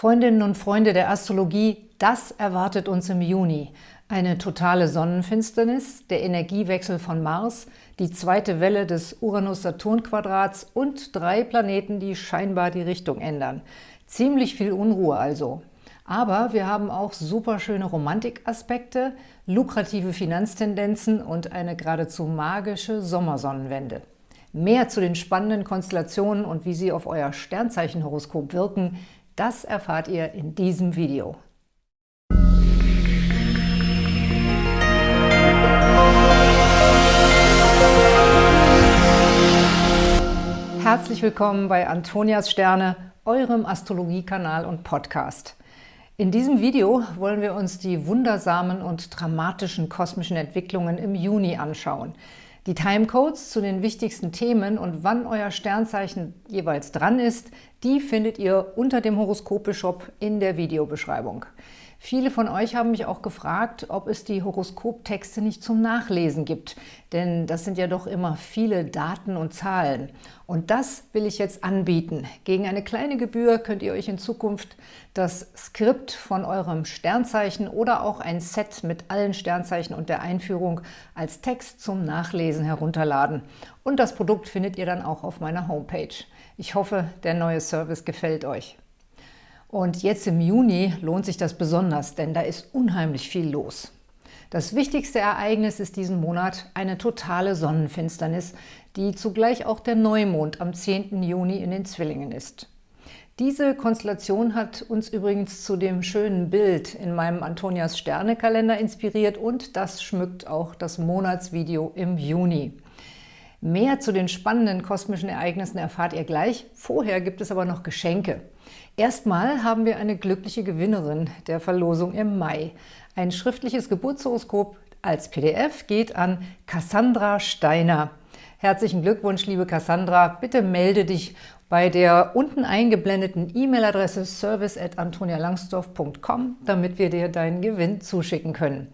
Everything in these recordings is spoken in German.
Freundinnen und Freunde der Astrologie, das erwartet uns im Juni. Eine totale Sonnenfinsternis, der Energiewechsel von Mars, die zweite Welle des Uranus-Saturn-Quadrats und drei Planeten, die scheinbar die Richtung ändern. Ziemlich viel Unruhe also. Aber wir haben auch super schöne Romantikaspekte, lukrative Finanztendenzen und eine geradezu magische Sommersonnenwende. Mehr zu den spannenden Konstellationen und wie sie auf euer Sternzeichenhoroskop wirken, das erfahrt ihr in diesem Video. Herzlich willkommen bei Antonias Sterne, eurem Astrologiekanal und Podcast. In diesem Video wollen wir uns die wundersamen und dramatischen kosmischen Entwicklungen im Juni anschauen. Die Timecodes zu den wichtigsten Themen und wann euer Sternzeichen jeweils dran ist, die findet ihr unter dem Horoskope-Shop in der Videobeschreibung. Viele von euch haben mich auch gefragt, ob es die Horoskoptexte nicht zum Nachlesen gibt, denn das sind ja doch immer viele Daten und Zahlen. Und das will ich jetzt anbieten. Gegen eine kleine Gebühr könnt ihr euch in Zukunft das Skript von eurem Sternzeichen oder auch ein Set mit allen Sternzeichen und der Einführung als Text zum Nachlesen herunterladen. Und das Produkt findet ihr dann auch auf meiner Homepage. Ich hoffe, der neue Service gefällt euch. Und jetzt im Juni lohnt sich das besonders, denn da ist unheimlich viel los. Das wichtigste Ereignis ist diesen Monat eine totale Sonnenfinsternis, die zugleich auch der Neumond am 10. Juni in den Zwillingen ist. Diese Konstellation hat uns übrigens zu dem schönen Bild in meinem Antonias Sterne-Kalender inspiriert und das schmückt auch das Monatsvideo im Juni. Mehr zu den spannenden kosmischen Ereignissen erfahrt ihr gleich. Vorher gibt es aber noch Geschenke. Erstmal haben wir eine glückliche Gewinnerin der Verlosung im Mai. Ein schriftliches Geburtshoroskop als PDF geht an Cassandra Steiner. Herzlichen Glückwunsch, liebe Cassandra. Bitte melde dich bei der unten eingeblendeten E-Mail-Adresse service.antonialangsdorf.com, damit wir dir deinen Gewinn zuschicken können.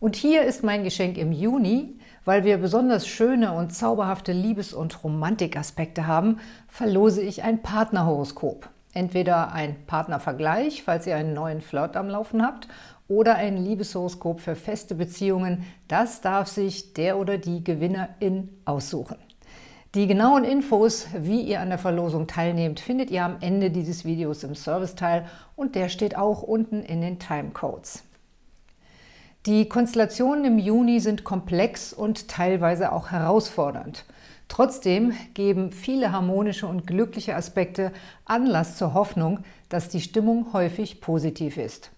Und hier ist mein Geschenk im Juni. Weil wir besonders schöne und zauberhafte Liebes- und Romantikaspekte haben, verlose ich ein Partnerhoroskop. Entweder ein Partnervergleich, falls ihr einen neuen Flirt am Laufen habt, oder ein Liebeshoroskop für feste Beziehungen. Das darf sich der oder die Gewinnerin aussuchen. Die genauen Infos, wie ihr an der Verlosung teilnehmt, findet ihr am Ende dieses Videos im Serviceteil und der steht auch unten in den Timecodes. Die Konstellationen im Juni sind komplex und teilweise auch herausfordernd. Trotzdem geben viele harmonische und glückliche Aspekte Anlass zur Hoffnung, dass die Stimmung häufig positiv ist.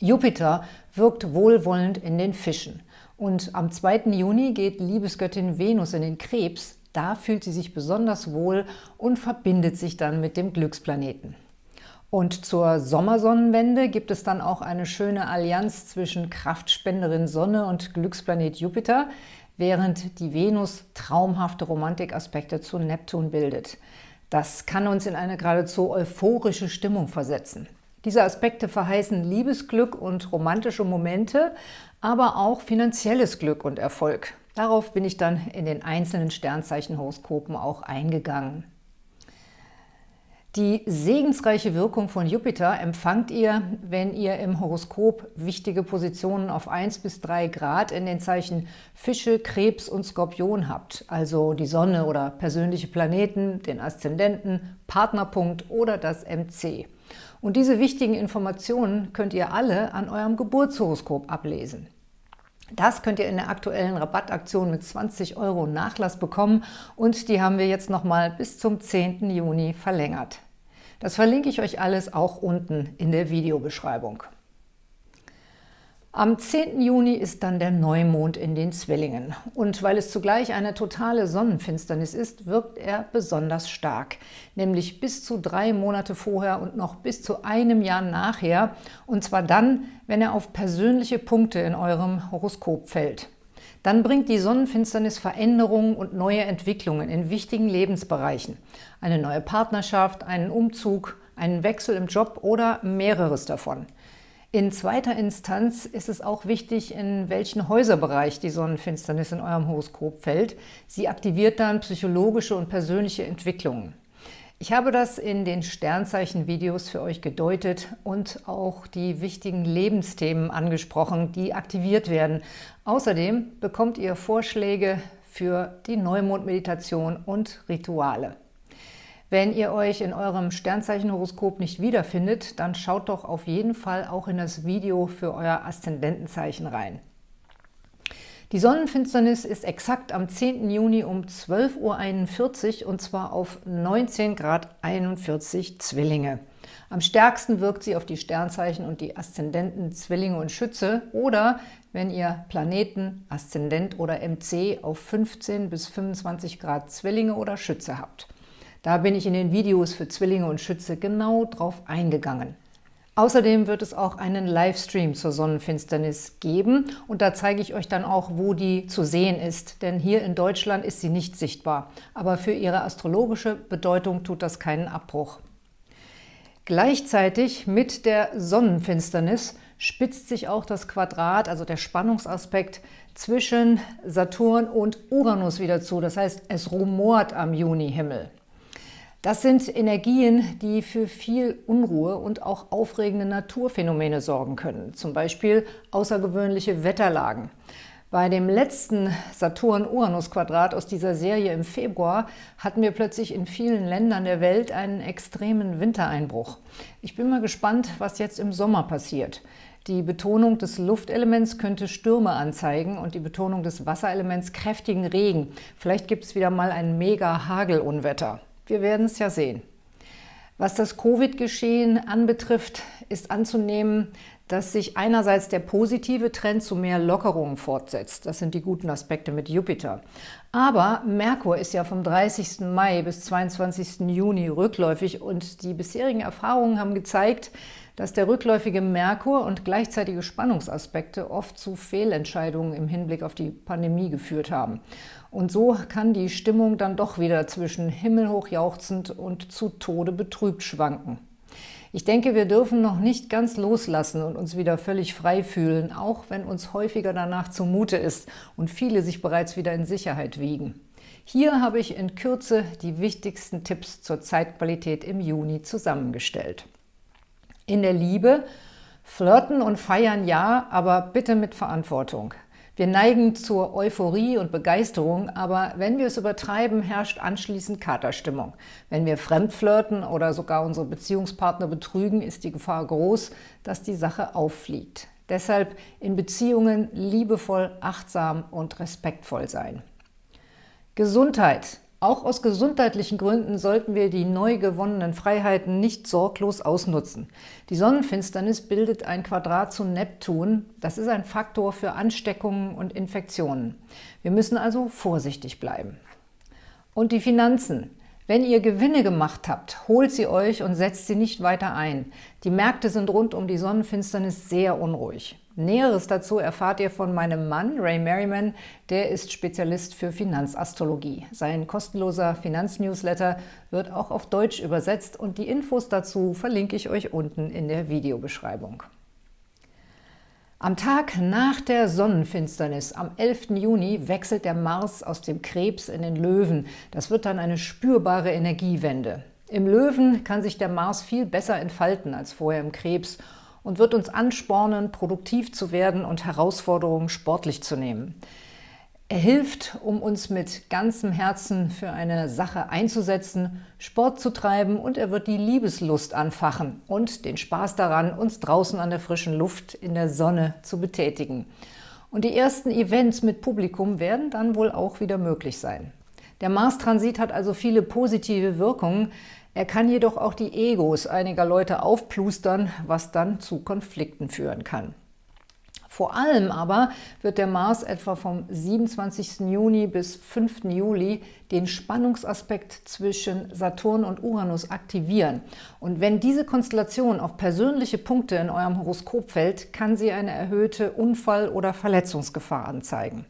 Jupiter wirkt wohlwollend in den Fischen und am 2. Juni geht Liebesgöttin Venus in den Krebs. Da fühlt sie sich besonders wohl und verbindet sich dann mit dem Glücksplaneten. Und zur Sommersonnenwende gibt es dann auch eine schöne Allianz zwischen Kraftspenderin Sonne und Glücksplanet Jupiter, während die Venus traumhafte Romantikaspekte zu Neptun bildet. Das kann uns in eine geradezu euphorische Stimmung versetzen. Diese Aspekte verheißen Liebesglück und romantische Momente, aber auch finanzielles Glück und Erfolg. Darauf bin ich dann in den einzelnen Sternzeichenhoroskopen auch eingegangen. Die segensreiche Wirkung von Jupiter empfangt ihr, wenn ihr im Horoskop wichtige Positionen auf 1 bis 3 Grad in den Zeichen Fische, Krebs und Skorpion habt, also die Sonne oder persönliche Planeten, den Aszendenten, Partnerpunkt oder das MC. Und diese wichtigen Informationen könnt ihr alle an eurem Geburtshoroskop ablesen. Das könnt ihr in der aktuellen Rabattaktion mit 20 Euro Nachlass bekommen und die haben wir jetzt nochmal bis zum 10. Juni verlängert. Das verlinke ich euch alles auch unten in der Videobeschreibung. Am 10. Juni ist dann der Neumond in den Zwillingen. Und weil es zugleich eine totale Sonnenfinsternis ist, wirkt er besonders stark. Nämlich bis zu drei Monate vorher und noch bis zu einem Jahr nachher. Und zwar dann, wenn er auf persönliche Punkte in eurem Horoskop fällt dann bringt die Sonnenfinsternis Veränderungen und neue Entwicklungen in wichtigen Lebensbereichen. Eine neue Partnerschaft, einen Umzug, einen Wechsel im Job oder mehreres davon. In zweiter Instanz ist es auch wichtig, in welchen Häuserbereich die Sonnenfinsternis in eurem Horoskop fällt. Sie aktiviert dann psychologische und persönliche Entwicklungen. Ich habe das in den Sternzeichen-Videos für euch gedeutet und auch die wichtigen Lebensthemen angesprochen, die aktiviert werden. Außerdem bekommt ihr Vorschläge für die Neumond-Meditation und Rituale. Wenn ihr euch in eurem Sternzeichenhoroskop nicht wiederfindet, dann schaut doch auf jeden Fall auch in das Video für euer Aszendentenzeichen die Sonnenfinsternis ist exakt am 10. Juni um 12.41 Uhr und zwar auf 19 Grad 41 Zwillinge. Am stärksten wirkt sie auf die Sternzeichen und die Aszendenten Zwillinge und Schütze oder wenn ihr Planeten, Aszendent oder MC auf 15 bis 25 Grad Zwillinge oder Schütze habt. Da bin ich in den Videos für Zwillinge und Schütze genau drauf eingegangen. Außerdem wird es auch einen Livestream zur Sonnenfinsternis geben und da zeige ich euch dann auch, wo die zu sehen ist, denn hier in Deutschland ist sie nicht sichtbar. Aber für ihre astrologische Bedeutung tut das keinen Abbruch. Gleichzeitig mit der Sonnenfinsternis spitzt sich auch das Quadrat, also der Spannungsaspekt zwischen Saturn und Uranus wieder zu. Das heißt, es rumort am Junihimmel. Das sind Energien, die für viel Unruhe und auch aufregende Naturphänomene sorgen können, zum Beispiel außergewöhnliche Wetterlagen. Bei dem letzten Saturn-Uranus-Quadrat aus dieser Serie im Februar hatten wir plötzlich in vielen Ländern der Welt einen extremen Wintereinbruch. Ich bin mal gespannt, was jetzt im Sommer passiert. Die Betonung des Luftelements könnte Stürme anzeigen und die Betonung des Wasserelements kräftigen Regen. Vielleicht gibt es wieder mal ein Mega-Hagelunwetter. Wir werden es ja sehen. Was das Covid-Geschehen anbetrifft, ist anzunehmen, dass sich einerseits der positive Trend zu mehr Lockerungen fortsetzt. Das sind die guten Aspekte mit Jupiter. Aber Merkur ist ja vom 30. Mai bis 22. Juni rückläufig und die bisherigen Erfahrungen haben gezeigt, dass der rückläufige Merkur und gleichzeitige Spannungsaspekte oft zu Fehlentscheidungen im Hinblick auf die Pandemie geführt haben. Und so kann die Stimmung dann doch wieder zwischen himmelhoch jauchzend und zu Tode betrübt schwanken. Ich denke, wir dürfen noch nicht ganz loslassen und uns wieder völlig frei fühlen, auch wenn uns häufiger danach zumute ist und viele sich bereits wieder in Sicherheit wiegen. Hier habe ich in Kürze die wichtigsten Tipps zur Zeitqualität im Juni zusammengestellt. In der Liebe flirten und feiern ja, aber bitte mit Verantwortung. Wir neigen zur Euphorie und Begeisterung, aber wenn wir es übertreiben, herrscht anschließend Katerstimmung. Wenn wir fremdflirten oder sogar unsere Beziehungspartner betrügen, ist die Gefahr groß, dass die Sache auffliegt. Deshalb in Beziehungen liebevoll, achtsam und respektvoll sein. Gesundheit. Auch aus gesundheitlichen Gründen sollten wir die neu gewonnenen Freiheiten nicht sorglos ausnutzen. Die Sonnenfinsternis bildet ein Quadrat zu Neptun. Das ist ein Faktor für Ansteckungen und Infektionen. Wir müssen also vorsichtig bleiben. Und die Finanzen. Wenn ihr Gewinne gemacht habt, holt sie euch und setzt sie nicht weiter ein. Die Märkte sind rund um die Sonnenfinsternis sehr unruhig. Näheres dazu erfahrt ihr von meinem Mann, Ray Merriman, der ist Spezialist für Finanzastrologie. Sein kostenloser Finanznewsletter wird auch auf Deutsch übersetzt und die Infos dazu verlinke ich euch unten in der Videobeschreibung. Am Tag nach der Sonnenfinsternis, am 11. Juni, wechselt der Mars aus dem Krebs in den Löwen. Das wird dann eine spürbare Energiewende. Im Löwen kann sich der Mars viel besser entfalten als vorher im Krebs und wird uns anspornen, produktiv zu werden und Herausforderungen sportlich zu nehmen. Er hilft, um uns mit ganzem Herzen für eine Sache einzusetzen, Sport zu treiben und er wird die Liebeslust anfachen und den Spaß daran, uns draußen an der frischen Luft in der Sonne zu betätigen. Und die ersten Events mit Publikum werden dann wohl auch wieder möglich sein. Der Mars-Transit hat also viele positive Wirkungen, er kann jedoch auch die Egos einiger Leute aufplustern, was dann zu Konflikten führen kann. Vor allem aber wird der Mars etwa vom 27. Juni bis 5. Juli den Spannungsaspekt zwischen Saturn und Uranus aktivieren. Und wenn diese Konstellation auf persönliche Punkte in eurem Horoskop fällt, kann sie eine erhöhte Unfall- oder Verletzungsgefahr anzeigen.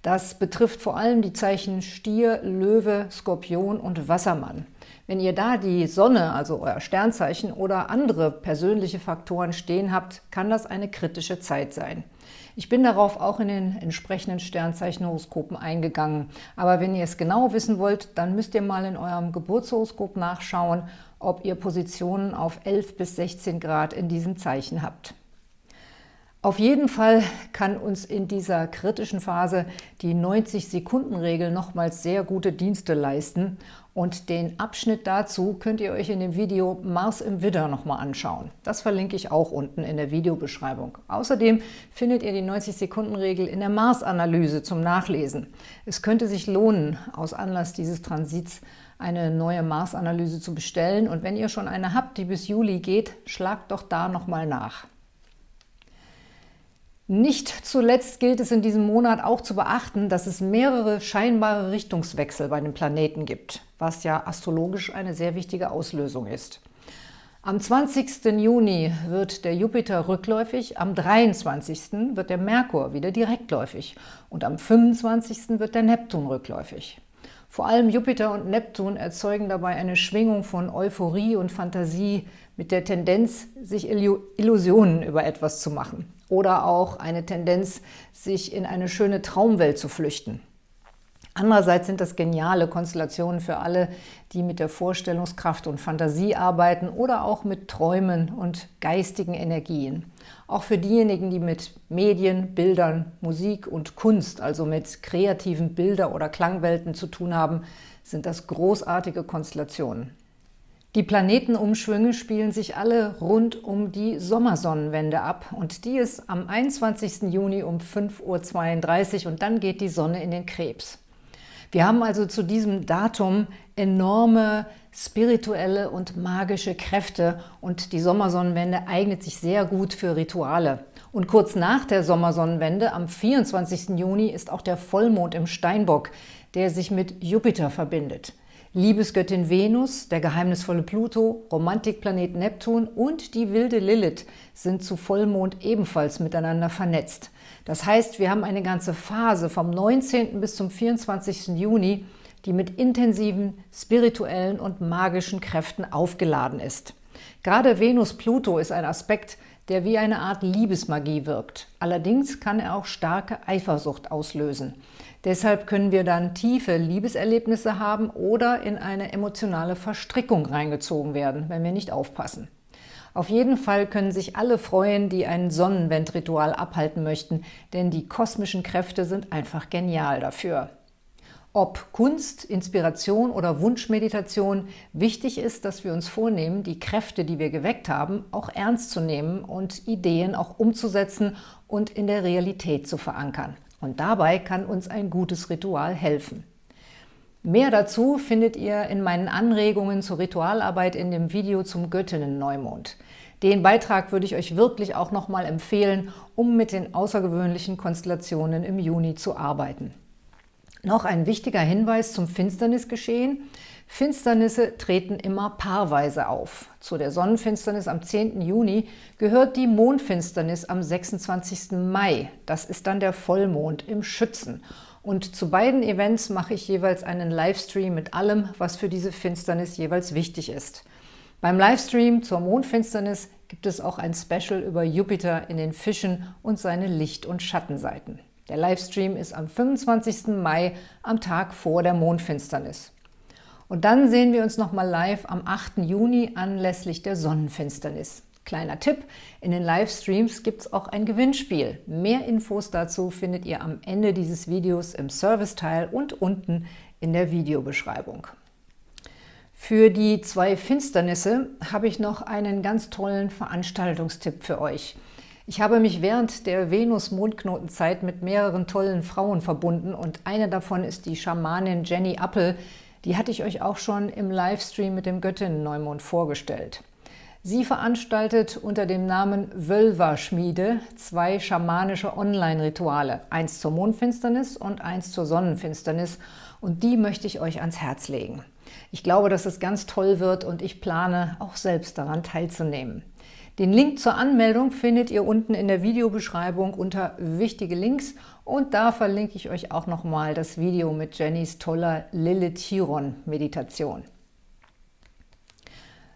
Das betrifft vor allem die Zeichen Stier, Löwe, Skorpion und Wassermann. Wenn ihr da die Sonne, also euer Sternzeichen oder andere persönliche Faktoren stehen habt, kann das eine kritische Zeit sein. Ich bin darauf auch in den entsprechenden Sternzeichenhoroskopen eingegangen. Aber wenn ihr es genau wissen wollt, dann müsst ihr mal in eurem Geburtshoroskop nachschauen, ob ihr Positionen auf 11 bis 16 Grad in diesem Zeichen habt. Auf jeden Fall kann uns in dieser kritischen Phase die 90-Sekunden-Regel nochmals sehr gute Dienste leisten und den Abschnitt dazu könnt ihr euch in dem Video Mars im Widder nochmal anschauen. Das verlinke ich auch unten in der Videobeschreibung. Außerdem findet ihr die 90-Sekunden-Regel in der Mars-Analyse zum Nachlesen. Es könnte sich lohnen, aus Anlass dieses Transits eine neue Mars-Analyse zu bestellen und wenn ihr schon eine habt, die bis Juli geht, schlagt doch da nochmal nach. Nicht zuletzt gilt es in diesem Monat auch zu beachten, dass es mehrere scheinbare Richtungswechsel bei den Planeten gibt, was ja astrologisch eine sehr wichtige Auslösung ist. Am 20. Juni wird der Jupiter rückläufig, am 23. wird der Merkur wieder direktläufig und am 25. wird der Neptun rückläufig. Vor allem Jupiter und Neptun erzeugen dabei eine Schwingung von Euphorie und Fantasie mit der Tendenz, sich Illusionen über etwas zu machen oder auch eine Tendenz, sich in eine schöne Traumwelt zu flüchten. Andererseits sind das geniale Konstellationen für alle, die mit der Vorstellungskraft und Fantasie arbeiten oder auch mit Träumen und geistigen Energien. Auch für diejenigen, die mit Medien, Bildern, Musik und Kunst, also mit kreativen Bilder- oder Klangwelten zu tun haben, sind das großartige Konstellationen. Die Planetenumschwünge spielen sich alle rund um die Sommersonnenwende ab und die ist am 21. Juni um 5.32 Uhr und dann geht die Sonne in den Krebs. Wir haben also zu diesem Datum enorme spirituelle und magische Kräfte und die Sommersonnenwende eignet sich sehr gut für Rituale. Und kurz nach der Sommersonnenwende, am 24. Juni, ist auch der Vollmond im Steinbock, der sich mit Jupiter verbindet. Liebesgöttin Venus, der geheimnisvolle Pluto, Romantikplanet Neptun und die wilde Lilith sind zu Vollmond ebenfalls miteinander vernetzt. Das heißt, wir haben eine ganze Phase vom 19. bis zum 24. Juni, die mit intensiven spirituellen und magischen Kräften aufgeladen ist. Gerade Venus-Pluto ist ein Aspekt, der wie eine Art Liebesmagie wirkt. Allerdings kann er auch starke Eifersucht auslösen. Deshalb können wir dann tiefe Liebeserlebnisse haben oder in eine emotionale Verstrickung reingezogen werden, wenn wir nicht aufpassen. Auf jeden Fall können sich alle freuen, die ein Sonnenwendritual abhalten möchten, denn die kosmischen Kräfte sind einfach genial dafür. Ob Kunst, Inspiration oder Wunschmeditation, wichtig ist, dass wir uns vornehmen, die Kräfte, die wir geweckt haben, auch ernst zu nehmen und Ideen auch umzusetzen und in der Realität zu verankern. Und dabei kann uns ein gutes Ritual helfen. Mehr dazu findet ihr in meinen Anregungen zur Ritualarbeit in dem Video zum Göttinnen-Neumond. Den Beitrag würde ich euch wirklich auch nochmal empfehlen, um mit den außergewöhnlichen Konstellationen im Juni zu arbeiten. Noch ein wichtiger Hinweis zum Finsternisgeschehen. Finsternisse treten immer paarweise auf. Zu der Sonnenfinsternis am 10. Juni gehört die Mondfinsternis am 26. Mai. Das ist dann der Vollmond im Schützen. Und zu beiden Events mache ich jeweils einen Livestream mit allem, was für diese Finsternis jeweils wichtig ist. Beim Livestream zur Mondfinsternis gibt es auch ein Special über Jupiter in den Fischen und seine Licht- und Schattenseiten. Der Livestream ist am 25. Mai, am Tag vor der Mondfinsternis. Und dann sehen wir uns nochmal live am 8. Juni anlässlich der Sonnenfinsternis. Kleiner Tipp, in den Livestreams gibt es auch ein Gewinnspiel. Mehr Infos dazu findet ihr am Ende dieses Videos im Serviceteil und unten in der Videobeschreibung. Für die zwei Finsternisse habe ich noch einen ganz tollen Veranstaltungstipp für euch – ich habe mich während der Venus-Mondknotenzeit mit mehreren tollen Frauen verbunden und eine davon ist die Schamanin Jenny Appel. Die hatte ich euch auch schon im Livestream mit dem Göttinnen-Neumond vorgestellt. Sie veranstaltet unter dem Namen Wölver-Schmiede zwei schamanische Online-Rituale, eins zur Mondfinsternis und eins zur Sonnenfinsternis und die möchte ich euch ans Herz legen. Ich glaube, dass es ganz toll wird und ich plane, auch selbst daran teilzunehmen. Den Link zur Anmeldung findet ihr unten in der Videobeschreibung unter Wichtige Links und da verlinke ich euch auch nochmal das Video mit Jennys toller Lilith-Chiron-Meditation.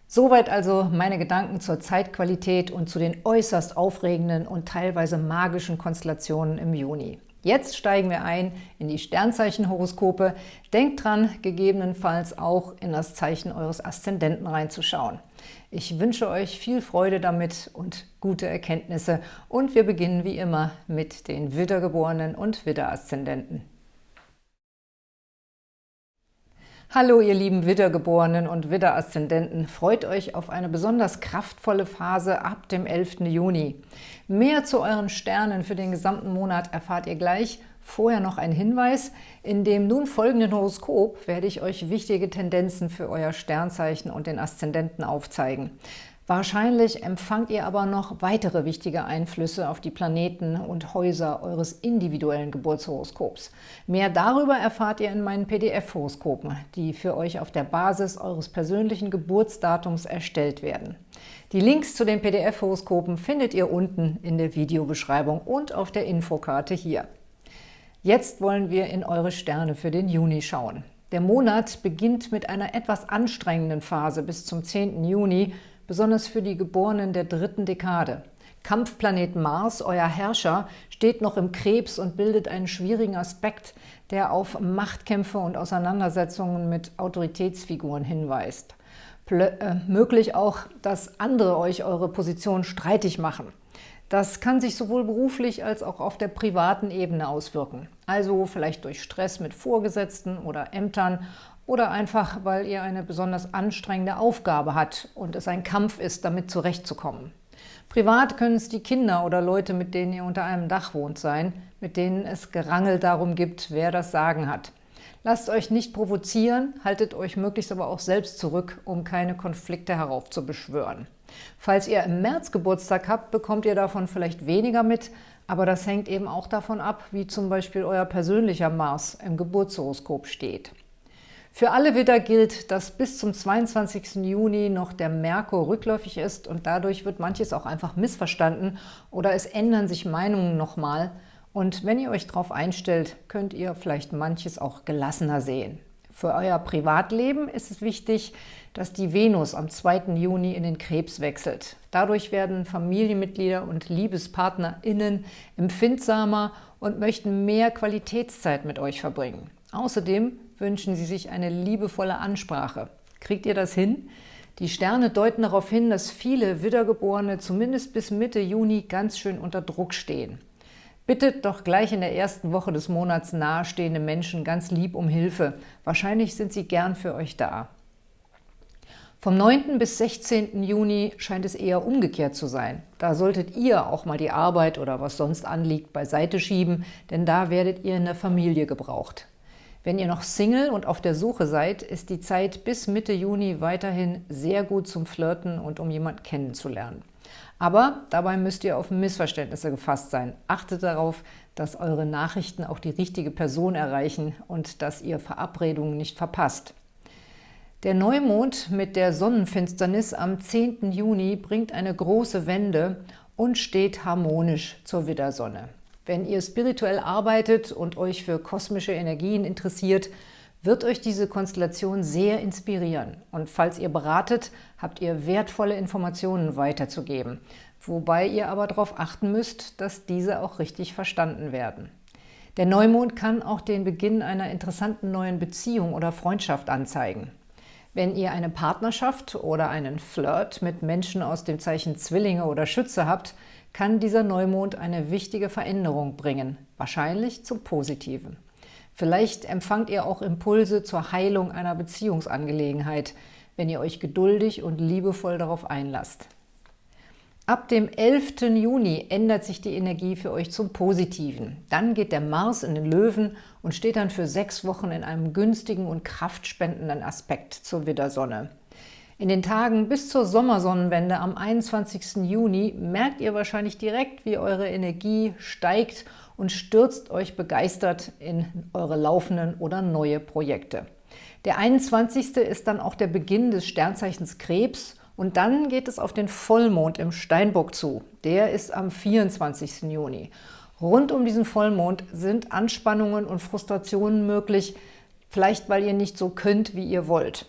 Soweit also meine Gedanken zur Zeitqualität und zu den äußerst aufregenden und teilweise magischen Konstellationen im Juni. Jetzt steigen wir ein in die Sternzeichenhoroskope. Denkt dran, gegebenenfalls auch in das Zeichen eures Aszendenten reinzuschauen. Ich wünsche euch viel Freude damit und gute Erkenntnisse und wir beginnen wie immer mit den Widdergeborenen und Widderaszendenten. Hallo ihr lieben Widdergeborenen und Widderaszendenten, freut euch auf eine besonders kraftvolle Phase ab dem 11. Juni. Mehr zu euren Sternen für den gesamten Monat erfahrt ihr gleich. Vorher noch ein Hinweis. In dem nun folgenden Horoskop werde ich euch wichtige Tendenzen für euer Sternzeichen und den Aszendenten aufzeigen. Wahrscheinlich empfangt ihr aber noch weitere wichtige Einflüsse auf die Planeten und Häuser eures individuellen Geburtshoroskops. Mehr darüber erfahrt ihr in meinen PDF-Horoskopen, die für euch auf der Basis eures persönlichen Geburtsdatums erstellt werden. Die Links zu den PDF-Horoskopen findet ihr unten in der Videobeschreibung und auf der Infokarte hier. Jetzt wollen wir in eure Sterne für den Juni schauen. Der Monat beginnt mit einer etwas anstrengenden Phase bis zum 10. Juni, besonders für die Geborenen der dritten Dekade. Kampfplanet Mars, euer Herrscher, steht noch im Krebs und bildet einen schwierigen Aspekt, der auf Machtkämpfe und Auseinandersetzungen mit Autoritätsfiguren hinweist. Plö äh, möglich auch, dass andere euch eure Position streitig machen. Das kann sich sowohl beruflich als auch auf der privaten Ebene auswirken. Also vielleicht durch Stress mit Vorgesetzten oder Ämtern oder einfach, weil ihr eine besonders anstrengende Aufgabe hat und es ein Kampf ist, damit zurechtzukommen. Privat können es die Kinder oder Leute, mit denen ihr unter einem Dach wohnt, sein, mit denen es Gerangel darum gibt, wer das Sagen hat. Lasst euch nicht provozieren, haltet euch möglichst aber auch selbst zurück, um keine Konflikte heraufzubeschwören. Falls ihr im März Geburtstag habt, bekommt ihr davon vielleicht weniger mit, aber das hängt eben auch davon ab, wie zum Beispiel euer persönlicher Mars im Geburtshoroskop steht. Für alle Widder gilt, dass bis zum 22. Juni noch der Merkur rückläufig ist und dadurch wird manches auch einfach missverstanden oder es ändern sich Meinungen nochmal. Und wenn ihr euch darauf einstellt, könnt ihr vielleicht manches auch gelassener sehen. Für euer Privatleben ist es wichtig, dass die Venus am 2. Juni in den Krebs wechselt. Dadurch werden Familienmitglieder und LiebespartnerInnen empfindsamer und möchten mehr Qualitätszeit mit euch verbringen. Außerdem wünschen Sie sich eine liebevolle Ansprache. Kriegt ihr das hin? Die Sterne deuten darauf hin, dass viele Wiedergeborene zumindest bis Mitte Juni ganz schön unter Druck stehen. Bittet doch gleich in der ersten Woche des Monats nahestehende Menschen ganz lieb um Hilfe. Wahrscheinlich sind sie gern für euch da. Vom 9. bis 16. Juni scheint es eher umgekehrt zu sein. Da solltet ihr auch mal die Arbeit oder was sonst anliegt beiseite schieben, denn da werdet ihr in der Familie gebraucht. Wenn ihr noch Single und auf der Suche seid, ist die Zeit bis Mitte Juni weiterhin sehr gut zum Flirten und um jemanden kennenzulernen. Aber dabei müsst ihr auf Missverständnisse gefasst sein. Achtet darauf, dass eure Nachrichten auch die richtige Person erreichen und dass ihr Verabredungen nicht verpasst. Der Neumond mit der Sonnenfinsternis am 10. Juni bringt eine große Wende und steht harmonisch zur Widdersonne. Wenn ihr spirituell arbeitet und euch für kosmische Energien interessiert, wird euch diese Konstellation sehr inspirieren. Und falls ihr beratet, habt ihr wertvolle Informationen weiterzugeben, wobei ihr aber darauf achten müsst, dass diese auch richtig verstanden werden. Der Neumond kann auch den Beginn einer interessanten neuen Beziehung oder Freundschaft anzeigen. Wenn ihr eine Partnerschaft oder einen Flirt mit Menschen aus dem Zeichen Zwillinge oder Schütze habt, kann dieser Neumond eine wichtige Veränderung bringen, wahrscheinlich zum Positiven. Vielleicht empfangt ihr auch Impulse zur Heilung einer Beziehungsangelegenheit, wenn ihr euch geduldig und liebevoll darauf einlasst. Ab dem 11. Juni ändert sich die Energie für euch zum Positiven. Dann geht der Mars in den Löwen und steht dann für sechs Wochen in einem günstigen und kraftspendenden Aspekt zur Widdersonne. In den Tagen bis zur Sommersonnenwende am 21. Juni merkt ihr wahrscheinlich direkt, wie eure Energie steigt und stürzt euch begeistert in eure laufenden oder neue Projekte. Der 21. ist dann auch der Beginn des Sternzeichens Krebs Und dann geht es auf den Vollmond im Steinbock zu. Der ist am 24. Juni. Rund um diesen Vollmond sind Anspannungen und Frustrationen möglich, vielleicht weil ihr nicht so könnt, wie ihr wollt.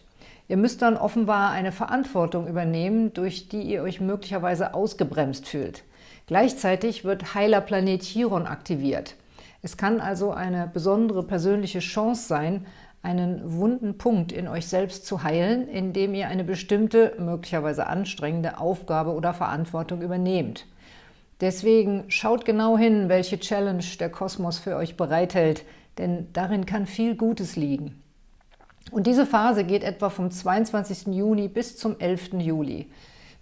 Ihr müsst dann offenbar eine Verantwortung übernehmen, durch die ihr euch möglicherweise ausgebremst fühlt. Gleichzeitig wird heiler Planet Chiron aktiviert. Es kann also eine besondere persönliche Chance sein, einen wunden Punkt in euch selbst zu heilen, indem ihr eine bestimmte, möglicherweise anstrengende Aufgabe oder Verantwortung übernehmt. Deswegen schaut genau hin, welche Challenge der Kosmos für euch bereithält, denn darin kann viel Gutes liegen. Und diese Phase geht etwa vom 22. Juni bis zum 11. Juli.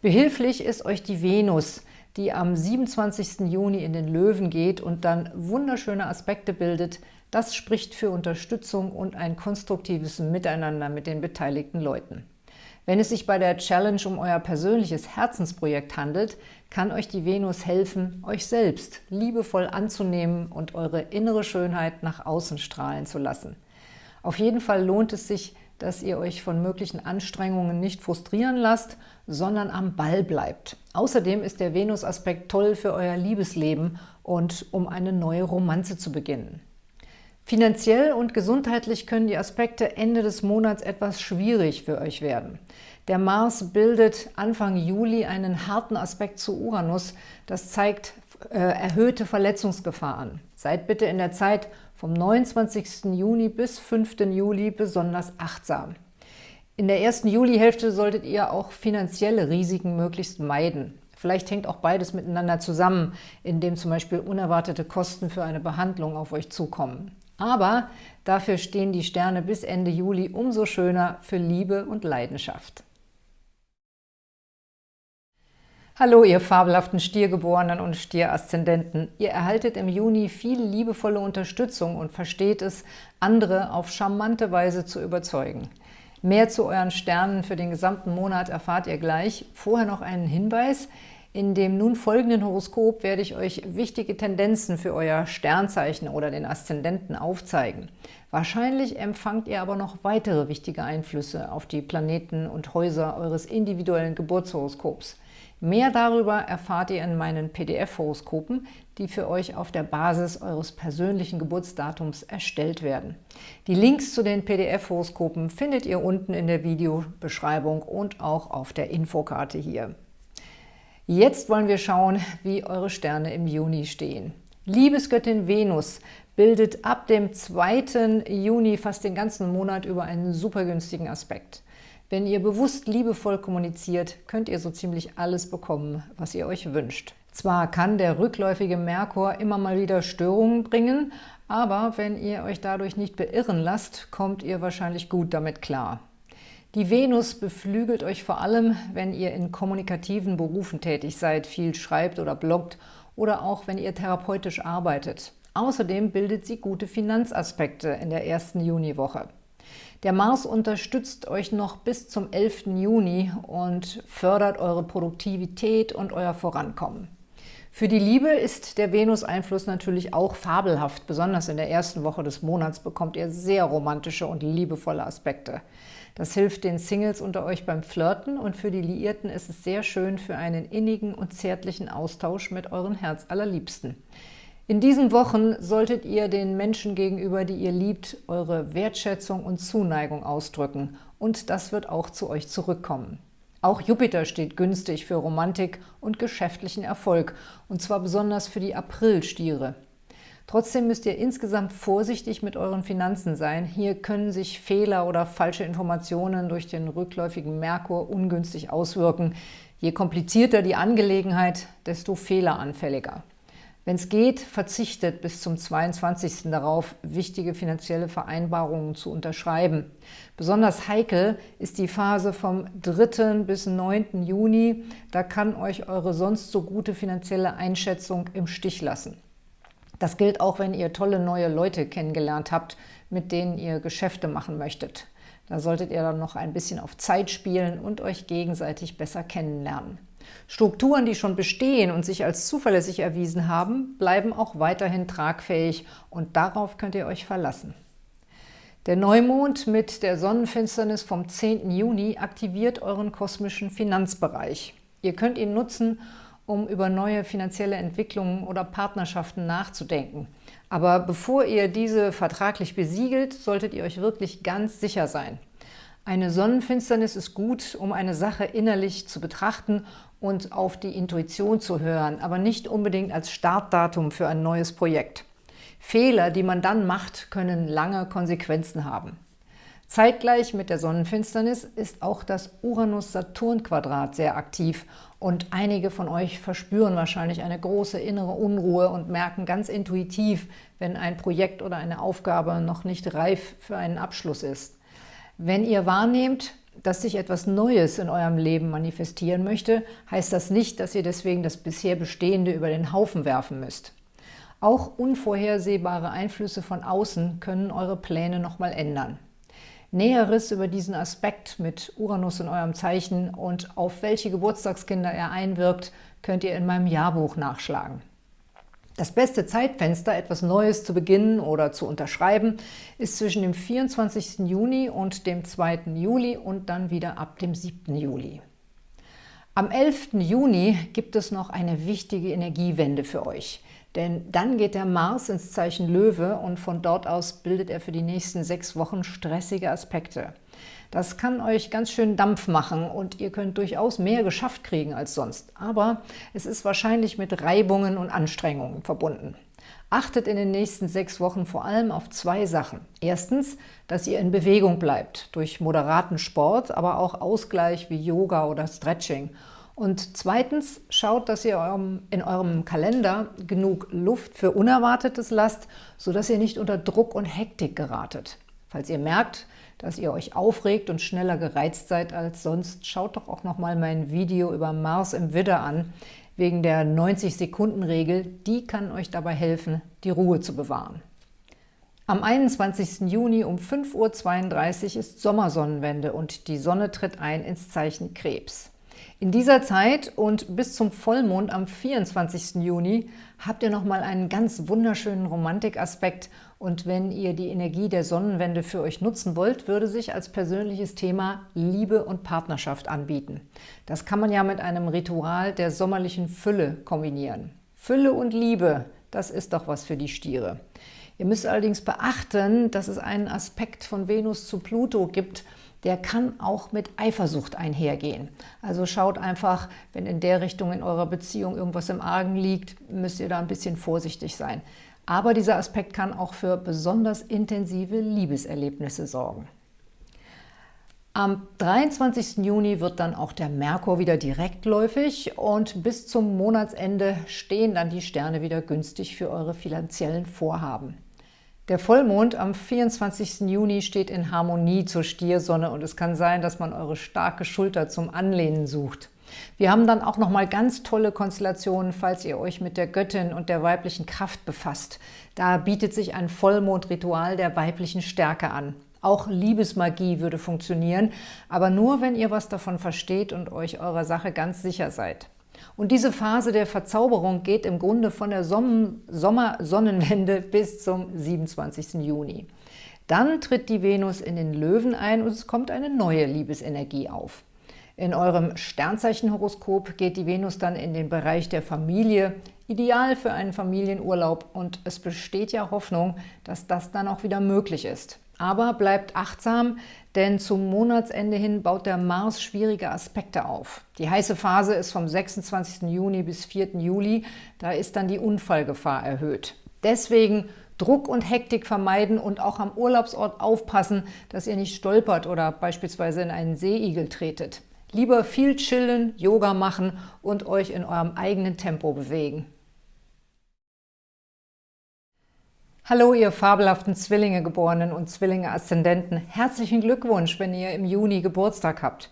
Behilflich ist euch die Venus, die am 27. Juni in den Löwen geht und dann wunderschöne Aspekte bildet. Das spricht für Unterstützung und ein konstruktives Miteinander mit den beteiligten Leuten. Wenn es sich bei der Challenge um euer persönliches Herzensprojekt handelt, kann euch die Venus helfen, euch selbst liebevoll anzunehmen und eure innere Schönheit nach außen strahlen zu lassen. Auf jeden Fall lohnt es sich, dass ihr euch von möglichen Anstrengungen nicht frustrieren lasst, sondern am Ball bleibt. Außerdem ist der Venus-Aspekt toll für euer Liebesleben und um eine neue Romanze zu beginnen. Finanziell und gesundheitlich können die Aspekte Ende des Monats etwas schwierig für euch werden. Der Mars bildet Anfang Juli einen harten Aspekt zu Uranus. Das zeigt äh, erhöhte Verletzungsgefahr an. Seid bitte in der Zeit vom 29. Juni bis 5. Juli besonders achtsam. In der ersten Julihälfte solltet ihr auch finanzielle Risiken möglichst meiden. Vielleicht hängt auch beides miteinander zusammen, indem zum Beispiel unerwartete Kosten für eine Behandlung auf euch zukommen. Aber dafür stehen die Sterne bis Ende Juli umso schöner für Liebe und Leidenschaft. Hallo, ihr fabelhaften Stiergeborenen und Stieraszendenten. Ihr erhaltet im Juni viel liebevolle Unterstützung und versteht es, andere auf charmante Weise zu überzeugen. Mehr zu euren Sternen für den gesamten Monat erfahrt ihr gleich. Vorher noch einen Hinweis. In dem nun folgenden Horoskop werde ich euch wichtige Tendenzen für euer Sternzeichen oder den Aszendenten aufzeigen. Wahrscheinlich empfangt ihr aber noch weitere wichtige Einflüsse auf die Planeten und Häuser eures individuellen Geburtshoroskops. Mehr darüber erfahrt ihr in meinen PDF-Horoskopen, die für euch auf der Basis eures persönlichen Geburtsdatums erstellt werden. Die Links zu den PDF-Horoskopen findet ihr unten in der Videobeschreibung und auch auf der Infokarte hier. Jetzt wollen wir schauen, wie eure Sterne im Juni stehen. Liebesgöttin Venus bildet ab dem 2. Juni fast den ganzen Monat über einen super günstigen Aspekt. Wenn ihr bewusst liebevoll kommuniziert, könnt ihr so ziemlich alles bekommen, was ihr euch wünscht. Zwar kann der rückläufige Merkur immer mal wieder Störungen bringen, aber wenn ihr euch dadurch nicht beirren lasst, kommt ihr wahrscheinlich gut damit klar. Die Venus beflügelt euch vor allem, wenn ihr in kommunikativen Berufen tätig seid, viel schreibt oder bloggt oder auch wenn ihr therapeutisch arbeitet. Außerdem bildet sie gute Finanzaspekte in der ersten Juniwoche. Der Mars unterstützt euch noch bis zum 11. Juni und fördert eure Produktivität und euer Vorankommen. Für die Liebe ist der Venus-Einfluss natürlich auch fabelhaft. Besonders in der ersten Woche des Monats bekommt ihr sehr romantische und liebevolle Aspekte. Das hilft den Singles unter euch beim Flirten und für die Liierten ist es sehr schön für einen innigen und zärtlichen Austausch mit euren Herzallerliebsten. In diesen Wochen solltet ihr den Menschen gegenüber, die ihr liebt, eure Wertschätzung und Zuneigung ausdrücken und das wird auch zu euch zurückkommen. Auch Jupiter steht günstig für Romantik und geschäftlichen Erfolg, und zwar besonders für die Aprilstiere. Trotzdem müsst ihr insgesamt vorsichtig mit euren Finanzen sein. Hier können sich Fehler oder falsche Informationen durch den rückläufigen Merkur ungünstig auswirken. Je komplizierter die Angelegenheit, desto fehleranfälliger. Wenn es geht, verzichtet bis zum 22. darauf, wichtige finanzielle Vereinbarungen zu unterschreiben. Besonders heikel ist die Phase vom 3. bis 9. Juni. Da kann euch eure sonst so gute finanzielle Einschätzung im Stich lassen. Das gilt auch, wenn ihr tolle neue Leute kennengelernt habt, mit denen ihr Geschäfte machen möchtet. Da solltet ihr dann noch ein bisschen auf Zeit spielen und euch gegenseitig besser kennenlernen. Strukturen, die schon bestehen und sich als zuverlässig erwiesen haben, bleiben auch weiterhin tragfähig und darauf könnt ihr euch verlassen. Der Neumond mit der Sonnenfinsternis vom 10. Juni aktiviert euren kosmischen Finanzbereich. Ihr könnt ihn nutzen, um über neue finanzielle Entwicklungen oder Partnerschaften nachzudenken. Aber bevor ihr diese vertraglich besiegelt, solltet ihr euch wirklich ganz sicher sein. Eine Sonnenfinsternis ist gut, um eine Sache innerlich zu betrachten und auf die Intuition zu hören, aber nicht unbedingt als Startdatum für ein neues Projekt. Fehler, die man dann macht, können lange Konsequenzen haben. Zeitgleich mit der Sonnenfinsternis ist auch das Uranus-Saturn-Quadrat sehr aktiv und einige von euch verspüren wahrscheinlich eine große innere Unruhe und merken ganz intuitiv, wenn ein Projekt oder eine Aufgabe noch nicht reif für einen Abschluss ist. Wenn ihr wahrnehmt, dass sich etwas Neues in eurem Leben manifestieren möchte, heißt das nicht, dass ihr deswegen das bisher Bestehende über den Haufen werfen müsst. Auch unvorhersehbare Einflüsse von außen können eure Pläne nochmal ändern. Näheres über diesen Aspekt mit Uranus in eurem Zeichen und auf welche Geburtstagskinder er einwirkt, könnt ihr in meinem Jahrbuch nachschlagen. Das beste Zeitfenster, etwas Neues zu beginnen oder zu unterschreiben, ist zwischen dem 24. Juni und dem 2. Juli und dann wieder ab dem 7. Juli. Am 11. Juni gibt es noch eine wichtige Energiewende für euch. Denn dann geht der Mars ins Zeichen Löwe und von dort aus bildet er für die nächsten sechs Wochen stressige Aspekte. Das kann euch ganz schön Dampf machen und ihr könnt durchaus mehr geschafft kriegen als sonst. Aber es ist wahrscheinlich mit Reibungen und Anstrengungen verbunden. Achtet in den nächsten sechs Wochen vor allem auf zwei Sachen. Erstens, dass ihr in Bewegung bleibt, durch moderaten Sport, aber auch Ausgleich wie Yoga oder Stretching. Und zweitens, schaut, dass ihr in eurem Kalender genug Luft für Unerwartetes lasst, sodass ihr nicht unter Druck und Hektik geratet. Falls ihr merkt, dass ihr euch aufregt und schneller gereizt seid als sonst, schaut doch auch noch mal mein Video über Mars im Widder an, wegen der 90-Sekunden-Regel. Die kann euch dabei helfen, die Ruhe zu bewahren. Am 21. Juni um 5.32 Uhr ist Sommersonnenwende und die Sonne tritt ein ins Zeichen Krebs. In dieser Zeit und bis zum Vollmond am 24. Juni habt ihr nochmal einen ganz wunderschönen Romantikaspekt und wenn ihr die Energie der Sonnenwende für euch nutzen wollt, würde sich als persönliches Thema Liebe und Partnerschaft anbieten. Das kann man ja mit einem Ritual der sommerlichen Fülle kombinieren. Fülle und Liebe, das ist doch was für die Stiere. Ihr müsst allerdings beachten, dass es einen Aspekt von Venus zu Pluto gibt, der kann auch mit Eifersucht einhergehen. Also schaut einfach, wenn in der Richtung in eurer Beziehung irgendwas im Argen liegt, müsst ihr da ein bisschen vorsichtig sein. Aber dieser Aspekt kann auch für besonders intensive Liebeserlebnisse sorgen. Am 23. Juni wird dann auch der Merkur wieder direktläufig und bis zum Monatsende stehen dann die Sterne wieder günstig für eure finanziellen Vorhaben. Der Vollmond am 24. Juni steht in Harmonie zur Stiersonne und es kann sein, dass man eure starke Schulter zum Anlehnen sucht. Wir haben dann auch nochmal ganz tolle Konstellationen, falls ihr euch mit der Göttin und der weiblichen Kraft befasst. Da bietet sich ein Vollmondritual der weiblichen Stärke an. Auch Liebesmagie würde funktionieren, aber nur, wenn ihr was davon versteht und euch eurer Sache ganz sicher seid. Und diese Phase der Verzauberung geht im Grunde von der Sommersonnenwende bis zum 27. Juni. Dann tritt die Venus in den Löwen ein und es kommt eine neue Liebesenergie auf. In eurem Sternzeichenhoroskop geht die Venus dann in den Bereich der Familie, ideal für einen Familienurlaub und es besteht ja Hoffnung, dass das dann auch wieder möglich ist. Aber bleibt achtsam, denn zum Monatsende hin baut der Mars schwierige Aspekte auf. Die heiße Phase ist vom 26. Juni bis 4. Juli, da ist dann die Unfallgefahr erhöht. Deswegen Druck und Hektik vermeiden und auch am Urlaubsort aufpassen, dass ihr nicht stolpert oder beispielsweise in einen Seeigel tretet. Lieber viel chillen, Yoga machen und euch in eurem eigenen Tempo bewegen. Hallo, ihr fabelhaften Zwillinge-Geborenen und Zwillinge-Aszendenten. Herzlichen Glückwunsch, wenn ihr im Juni Geburtstag habt.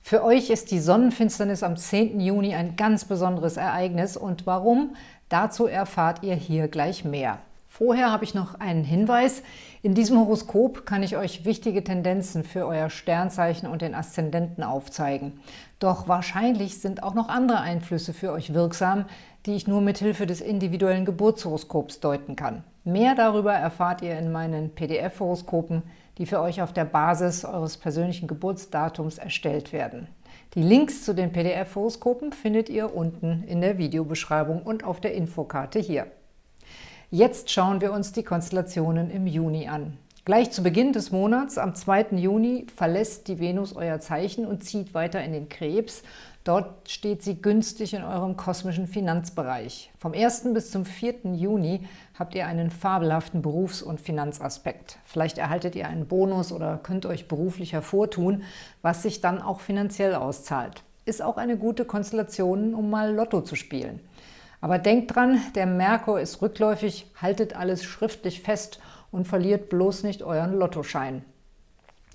Für euch ist die Sonnenfinsternis am 10. Juni ein ganz besonderes Ereignis. Und warum? Dazu erfahrt ihr hier gleich mehr. Vorher habe ich noch einen Hinweis. In diesem Horoskop kann ich euch wichtige Tendenzen für euer Sternzeichen und den Aszendenten aufzeigen. Doch wahrscheinlich sind auch noch andere Einflüsse für euch wirksam, die ich nur mit Hilfe des individuellen Geburtshoroskops deuten kann. Mehr darüber erfahrt ihr in meinen PDF-Horoskopen, die für euch auf der Basis eures persönlichen Geburtsdatums erstellt werden. Die Links zu den PDF-Horoskopen findet ihr unten in der Videobeschreibung und auf der Infokarte hier. Jetzt schauen wir uns die Konstellationen im Juni an. Gleich zu Beginn des Monats, am 2. Juni, verlässt die Venus euer Zeichen und zieht weiter in den Krebs. Dort steht sie günstig in eurem kosmischen Finanzbereich. Vom 1. bis zum 4. Juni habt ihr einen fabelhaften Berufs- und Finanzaspekt. Vielleicht erhaltet ihr einen Bonus oder könnt euch beruflich hervortun, was sich dann auch finanziell auszahlt. Ist auch eine gute Konstellation, um mal Lotto zu spielen. Aber denkt dran, der Merkur ist rückläufig, haltet alles schriftlich fest und verliert bloß nicht euren Lottoschein.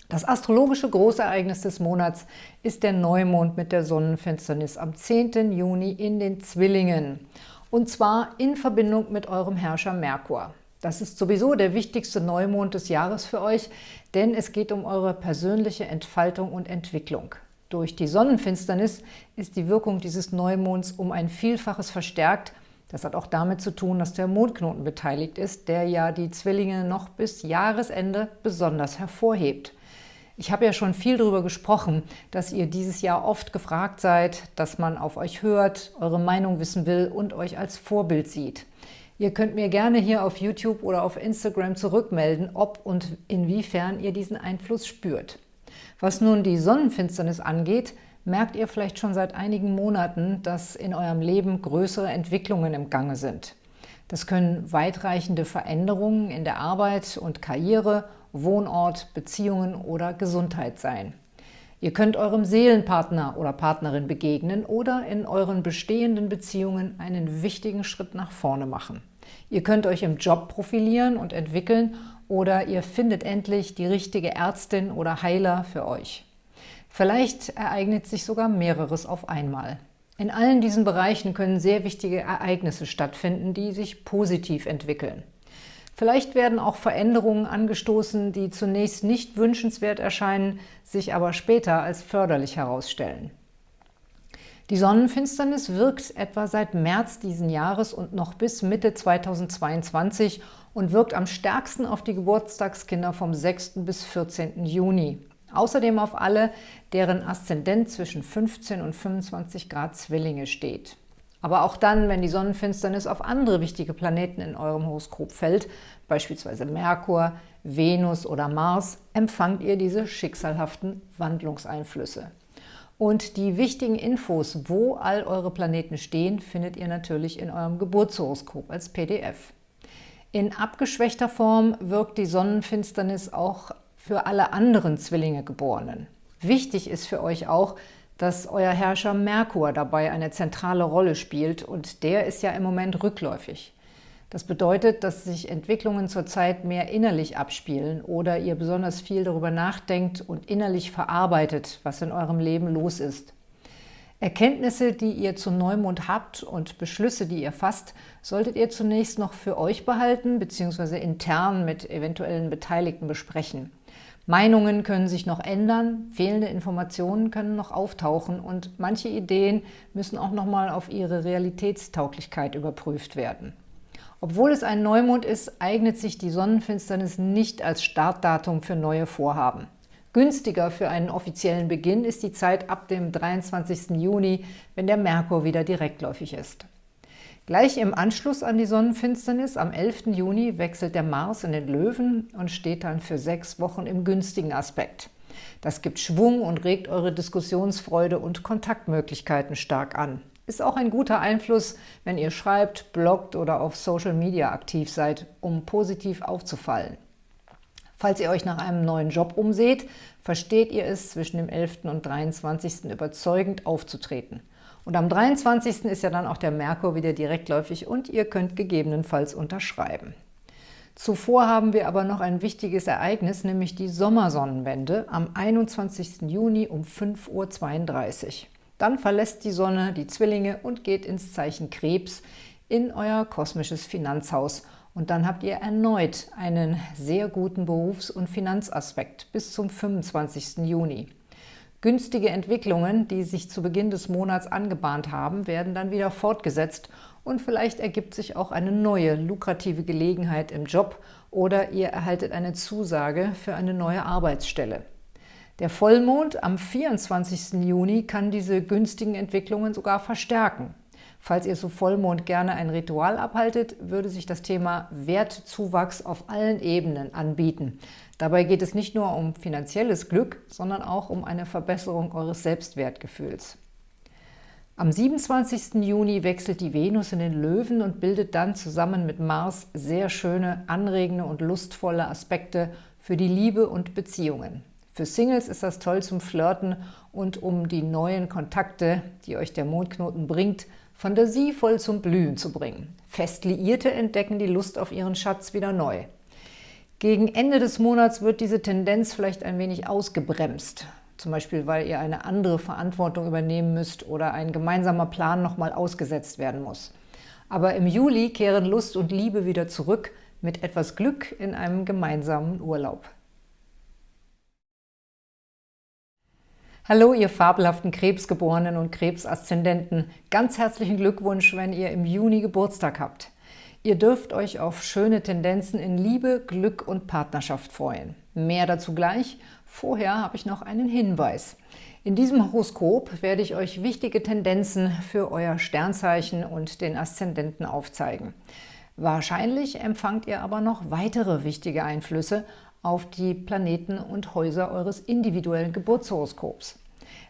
Das astrologische Großereignis des Monats ist der Neumond mit der Sonnenfinsternis am 10. Juni in den Zwillingen. Und zwar in Verbindung mit eurem Herrscher Merkur. Das ist sowieso der wichtigste Neumond des Jahres für euch, denn es geht um eure persönliche Entfaltung und Entwicklung. Durch die Sonnenfinsternis ist die Wirkung dieses Neumonds um ein Vielfaches verstärkt. Das hat auch damit zu tun, dass der Mondknoten beteiligt ist, der ja die Zwillinge noch bis Jahresende besonders hervorhebt. Ich habe ja schon viel darüber gesprochen, dass ihr dieses Jahr oft gefragt seid, dass man auf euch hört, eure Meinung wissen will und euch als Vorbild sieht. Ihr könnt mir gerne hier auf YouTube oder auf Instagram zurückmelden, ob und inwiefern ihr diesen Einfluss spürt. Was nun die Sonnenfinsternis angeht, merkt ihr vielleicht schon seit einigen Monaten, dass in eurem Leben größere Entwicklungen im Gange sind. Das können weitreichende Veränderungen in der Arbeit und Karriere, Wohnort, Beziehungen oder Gesundheit sein. Ihr könnt eurem Seelenpartner oder Partnerin begegnen oder in euren bestehenden Beziehungen einen wichtigen Schritt nach vorne machen. Ihr könnt euch im Job profilieren und entwickeln oder ihr findet endlich die richtige Ärztin oder Heiler für euch. Vielleicht ereignet sich sogar mehreres auf einmal. In allen diesen Bereichen können sehr wichtige Ereignisse stattfinden, die sich positiv entwickeln. Vielleicht werden auch Veränderungen angestoßen, die zunächst nicht wünschenswert erscheinen, sich aber später als förderlich herausstellen. Die Sonnenfinsternis wirkt etwa seit März diesen Jahres und noch bis Mitte 2022 und wirkt am stärksten auf die Geburtstagskinder vom 6. bis 14. Juni. Außerdem auf alle, deren Aszendent zwischen 15 und 25 Grad Zwillinge steht. Aber auch dann, wenn die Sonnenfinsternis auf andere wichtige Planeten in eurem Horoskop fällt, beispielsweise Merkur, Venus oder Mars, empfangt ihr diese schicksalhaften Wandlungseinflüsse. Und die wichtigen Infos, wo all eure Planeten stehen, findet ihr natürlich in eurem Geburtshoroskop als PDF. In abgeschwächter Form wirkt die Sonnenfinsternis auch für alle anderen Zwillinge-Geborenen. Wichtig ist für euch auch, dass euer Herrscher Merkur dabei eine zentrale Rolle spielt und der ist ja im Moment rückläufig. Das bedeutet, dass sich Entwicklungen zurzeit mehr innerlich abspielen oder ihr besonders viel darüber nachdenkt und innerlich verarbeitet, was in eurem Leben los ist. Erkenntnisse, die ihr zum Neumond habt und Beschlüsse, die ihr fasst, solltet ihr zunächst noch für euch behalten bzw. intern mit eventuellen Beteiligten besprechen. Meinungen können sich noch ändern, fehlende Informationen können noch auftauchen und manche Ideen müssen auch nochmal auf ihre Realitätstauglichkeit überprüft werden. Obwohl es ein Neumond ist, eignet sich die Sonnenfinsternis nicht als Startdatum für neue Vorhaben. Günstiger für einen offiziellen Beginn ist die Zeit ab dem 23. Juni, wenn der Merkur wieder direktläufig ist. Gleich im Anschluss an die Sonnenfinsternis am 11. Juni wechselt der Mars in den Löwen und steht dann für sechs Wochen im günstigen Aspekt. Das gibt Schwung und regt eure Diskussionsfreude und Kontaktmöglichkeiten stark an. Ist auch ein guter Einfluss, wenn ihr schreibt, bloggt oder auf Social Media aktiv seid, um positiv aufzufallen. Falls ihr euch nach einem neuen Job umseht, versteht ihr es, zwischen dem 11. und 23. überzeugend aufzutreten. Und am 23. ist ja dann auch der Merkur wieder direktläufig und ihr könnt gegebenenfalls unterschreiben. Zuvor haben wir aber noch ein wichtiges Ereignis, nämlich die Sommersonnenwende am 21. Juni um 5.32 Uhr. Dann verlässt die Sonne die Zwillinge und geht ins Zeichen Krebs in euer kosmisches Finanzhaus Und dann habt ihr erneut einen sehr guten Berufs- und Finanzaspekt bis zum 25. Juni. Günstige Entwicklungen, die sich zu Beginn des Monats angebahnt haben, werden dann wieder fortgesetzt und vielleicht ergibt sich auch eine neue, lukrative Gelegenheit im Job oder ihr erhaltet eine Zusage für eine neue Arbeitsstelle. Der Vollmond am 24. Juni kann diese günstigen Entwicklungen sogar verstärken. Falls ihr zu Vollmond gerne ein Ritual abhaltet, würde sich das Thema Wertzuwachs auf allen Ebenen anbieten. Dabei geht es nicht nur um finanzielles Glück, sondern auch um eine Verbesserung eures Selbstwertgefühls. Am 27. Juni wechselt die Venus in den Löwen und bildet dann zusammen mit Mars sehr schöne, anregende und lustvolle Aspekte für die Liebe und Beziehungen. Für Singles ist das toll zum Flirten und um die neuen Kontakte, die euch der Mondknoten bringt, fantasievoll zum Blühen zu bringen. Fest Liierte entdecken die Lust auf ihren Schatz wieder neu. Gegen Ende des Monats wird diese Tendenz vielleicht ein wenig ausgebremst. Zum Beispiel, weil ihr eine andere Verantwortung übernehmen müsst oder ein gemeinsamer Plan nochmal ausgesetzt werden muss. Aber im Juli kehren Lust und Liebe wieder zurück mit etwas Glück in einem gemeinsamen Urlaub. Hallo, ihr fabelhaften Krebsgeborenen und Krebsaszendenten. Ganz herzlichen Glückwunsch, wenn ihr im Juni Geburtstag habt. Ihr dürft euch auf schöne Tendenzen in Liebe, Glück und Partnerschaft freuen. Mehr dazu gleich. Vorher habe ich noch einen Hinweis. In diesem Horoskop werde ich euch wichtige Tendenzen für euer Sternzeichen und den Aszendenten aufzeigen. Wahrscheinlich empfangt ihr aber noch weitere wichtige Einflüsse auf die Planeten und Häuser eures individuellen Geburtshoroskops.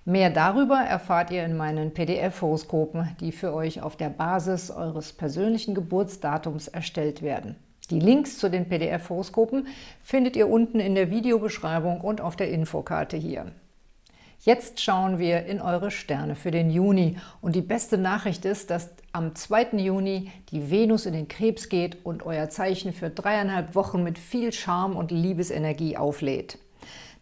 Mehr darüber erfahrt ihr in meinen PDF-Horoskopen, die für euch auf der Basis eures persönlichen Geburtsdatums erstellt werden. Die Links zu den PDF-Horoskopen findet ihr unten in der Videobeschreibung und auf der Infokarte hier. Jetzt schauen wir in eure Sterne für den Juni. Und die beste Nachricht ist, dass am 2. Juni die Venus in den Krebs geht und euer Zeichen für dreieinhalb Wochen mit viel Charme und Liebesenergie auflädt.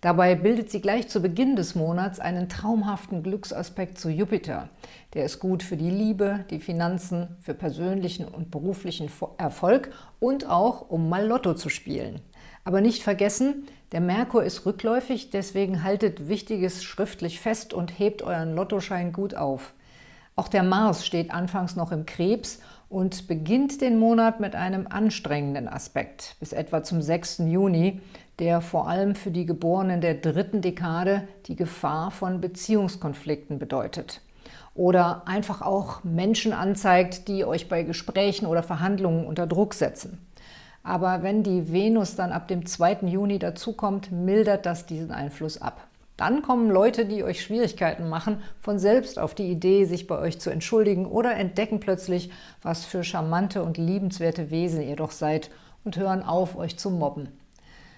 Dabei bildet sie gleich zu Beginn des Monats einen traumhaften Glücksaspekt zu Jupiter. Der ist gut für die Liebe, die Finanzen, für persönlichen und beruflichen Erfolg und auch, um mal Lotto zu spielen. Aber nicht vergessen, der Merkur ist rückläufig, deswegen haltet Wichtiges schriftlich fest und hebt euren Lottoschein gut auf. Auch der Mars steht anfangs noch im Krebs und beginnt den Monat mit einem anstrengenden Aspekt, bis etwa zum 6. Juni, der vor allem für die Geborenen der dritten Dekade die Gefahr von Beziehungskonflikten bedeutet. Oder einfach auch Menschen anzeigt, die euch bei Gesprächen oder Verhandlungen unter Druck setzen. Aber wenn die Venus dann ab dem 2. Juni dazukommt, mildert das diesen Einfluss ab. Dann kommen Leute, die euch Schwierigkeiten machen, von selbst auf die Idee, sich bei euch zu entschuldigen oder entdecken plötzlich, was für charmante und liebenswerte Wesen ihr doch seid und hören auf, euch zu mobben.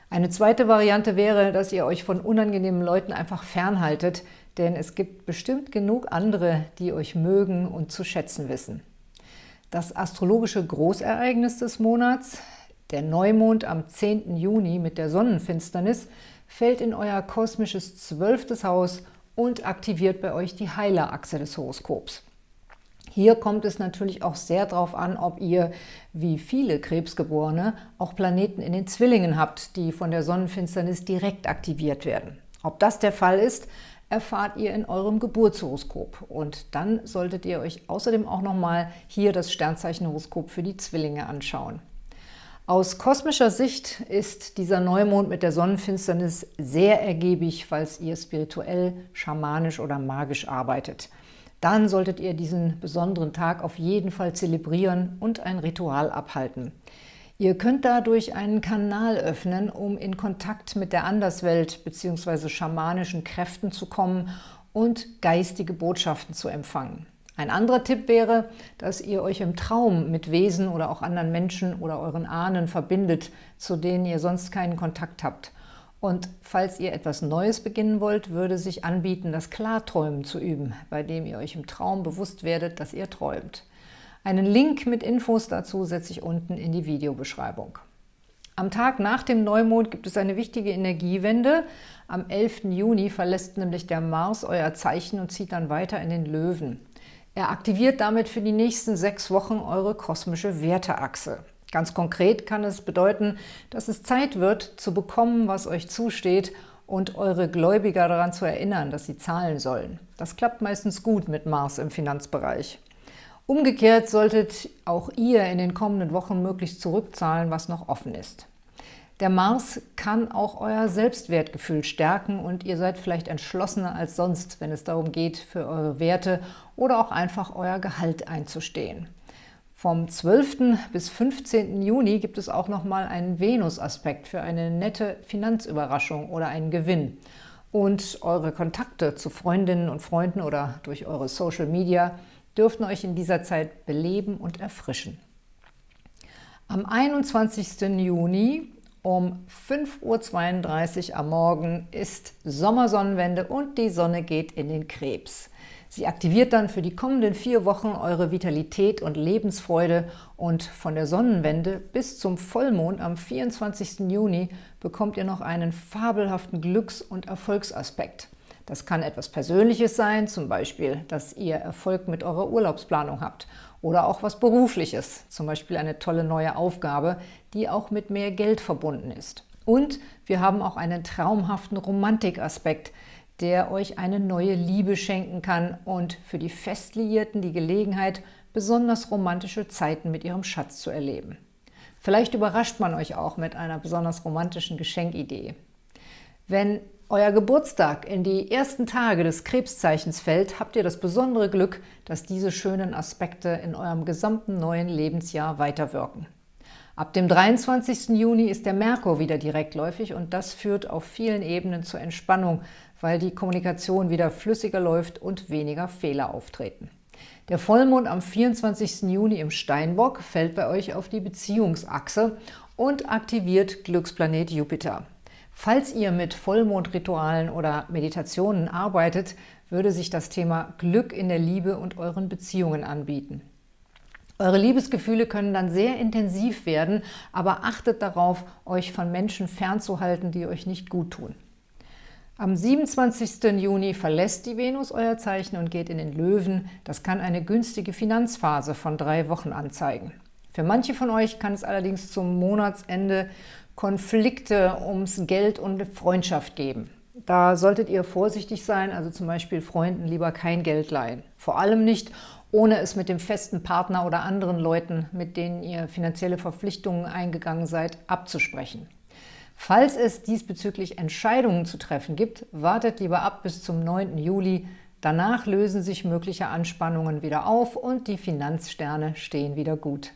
Eine zweite Variante wäre, dass ihr euch von unangenehmen Leuten einfach fernhaltet, denn es gibt bestimmt genug andere, die euch mögen und zu schätzen wissen. Das astrologische Großereignis des Monats, der Neumond am 10. Juni mit der Sonnenfinsternis, fällt in euer kosmisches zwölftes Haus und aktiviert bei euch die Heilerachse des Horoskops. Hier kommt es natürlich auch sehr darauf an, ob ihr, wie viele Krebsgeborene, auch Planeten in den Zwillingen habt, die von der Sonnenfinsternis direkt aktiviert werden. Ob das der Fall ist, erfahrt ihr in eurem Geburtshoroskop. Und dann solltet ihr euch außerdem auch nochmal hier das Sternzeichenhoroskop für die Zwillinge anschauen. Aus kosmischer Sicht ist dieser Neumond mit der Sonnenfinsternis sehr ergiebig, falls ihr spirituell, schamanisch oder magisch arbeitet – dann solltet ihr diesen besonderen Tag auf jeden Fall zelebrieren und ein Ritual abhalten. Ihr könnt dadurch einen Kanal öffnen, um in Kontakt mit der Anderswelt bzw. schamanischen Kräften zu kommen und geistige Botschaften zu empfangen. Ein anderer Tipp wäre, dass ihr euch im Traum mit Wesen oder auch anderen Menschen oder euren Ahnen verbindet, zu denen ihr sonst keinen Kontakt habt. Und falls ihr etwas Neues beginnen wollt, würde sich anbieten, das Klarträumen zu üben, bei dem ihr euch im Traum bewusst werdet, dass ihr träumt. Einen Link mit Infos dazu setze ich unten in die Videobeschreibung. Am Tag nach dem Neumond gibt es eine wichtige Energiewende. Am 11. Juni verlässt nämlich der Mars euer Zeichen und zieht dann weiter in den Löwen. Er aktiviert damit für die nächsten sechs Wochen eure kosmische Werteachse. Ganz konkret kann es bedeuten, dass es Zeit wird, zu bekommen, was euch zusteht und eure Gläubiger daran zu erinnern, dass sie zahlen sollen. Das klappt meistens gut mit Mars im Finanzbereich. Umgekehrt solltet auch ihr in den kommenden Wochen möglichst zurückzahlen, was noch offen ist. Der Mars kann auch euer Selbstwertgefühl stärken und ihr seid vielleicht entschlossener als sonst, wenn es darum geht, für eure Werte oder auch einfach euer Gehalt einzustehen. Vom 12. bis 15. Juni gibt es auch nochmal einen Venus-Aspekt für eine nette Finanzüberraschung oder einen Gewinn. Und eure Kontakte zu Freundinnen und Freunden oder durch eure Social Media dürften euch in dieser Zeit beleben und erfrischen. Am 21. Juni um 5.32 Uhr am Morgen ist Sommersonnenwende und die Sonne geht in den Krebs. Sie aktiviert dann für die kommenden vier Wochen eure Vitalität und Lebensfreude und von der Sonnenwende bis zum Vollmond am 24. Juni bekommt ihr noch einen fabelhaften Glücks- und Erfolgsaspekt. Das kann etwas Persönliches sein, zum Beispiel, dass ihr Erfolg mit eurer Urlaubsplanung habt oder auch was Berufliches, zum Beispiel eine tolle neue Aufgabe, die auch mit mehr Geld verbunden ist. Und wir haben auch einen traumhaften Romantikaspekt, der euch eine neue Liebe schenken kann und für die Festliierten die Gelegenheit, besonders romantische Zeiten mit ihrem Schatz zu erleben. Vielleicht überrascht man euch auch mit einer besonders romantischen Geschenkidee. Wenn euer Geburtstag in die ersten Tage des Krebszeichens fällt, habt ihr das besondere Glück, dass diese schönen Aspekte in eurem gesamten neuen Lebensjahr weiterwirken. Ab dem 23. Juni ist der Merkur wieder direktläufig und das führt auf vielen Ebenen zur Entspannung, weil die Kommunikation wieder flüssiger läuft und weniger Fehler auftreten. Der Vollmond am 24. Juni im Steinbock fällt bei euch auf die Beziehungsachse und aktiviert Glücksplanet Jupiter. Falls ihr mit Vollmondritualen oder Meditationen arbeitet, würde sich das Thema Glück in der Liebe und euren Beziehungen anbieten. Eure Liebesgefühle können dann sehr intensiv werden, aber achtet darauf, euch von Menschen fernzuhalten, die euch nicht gut tun. Am 27. Juni verlässt die Venus euer Zeichen und geht in den Löwen. Das kann eine günstige Finanzphase von drei Wochen anzeigen. Für manche von euch kann es allerdings zum Monatsende Konflikte ums Geld und Freundschaft geben. Da solltet ihr vorsichtig sein, also zum Beispiel Freunden lieber kein Geld leihen. Vor allem nicht, ohne es mit dem festen Partner oder anderen Leuten, mit denen ihr finanzielle Verpflichtungen eingegangen seid, abzusprechen. Falls es diesbezüglich Entscheidungen zu treffen gibt, wartet lieber ab bis zum 9. Juli. Danach lösen sich mögliche Anspannungen wieder auf und die Finanzsterne stehen wieder gut.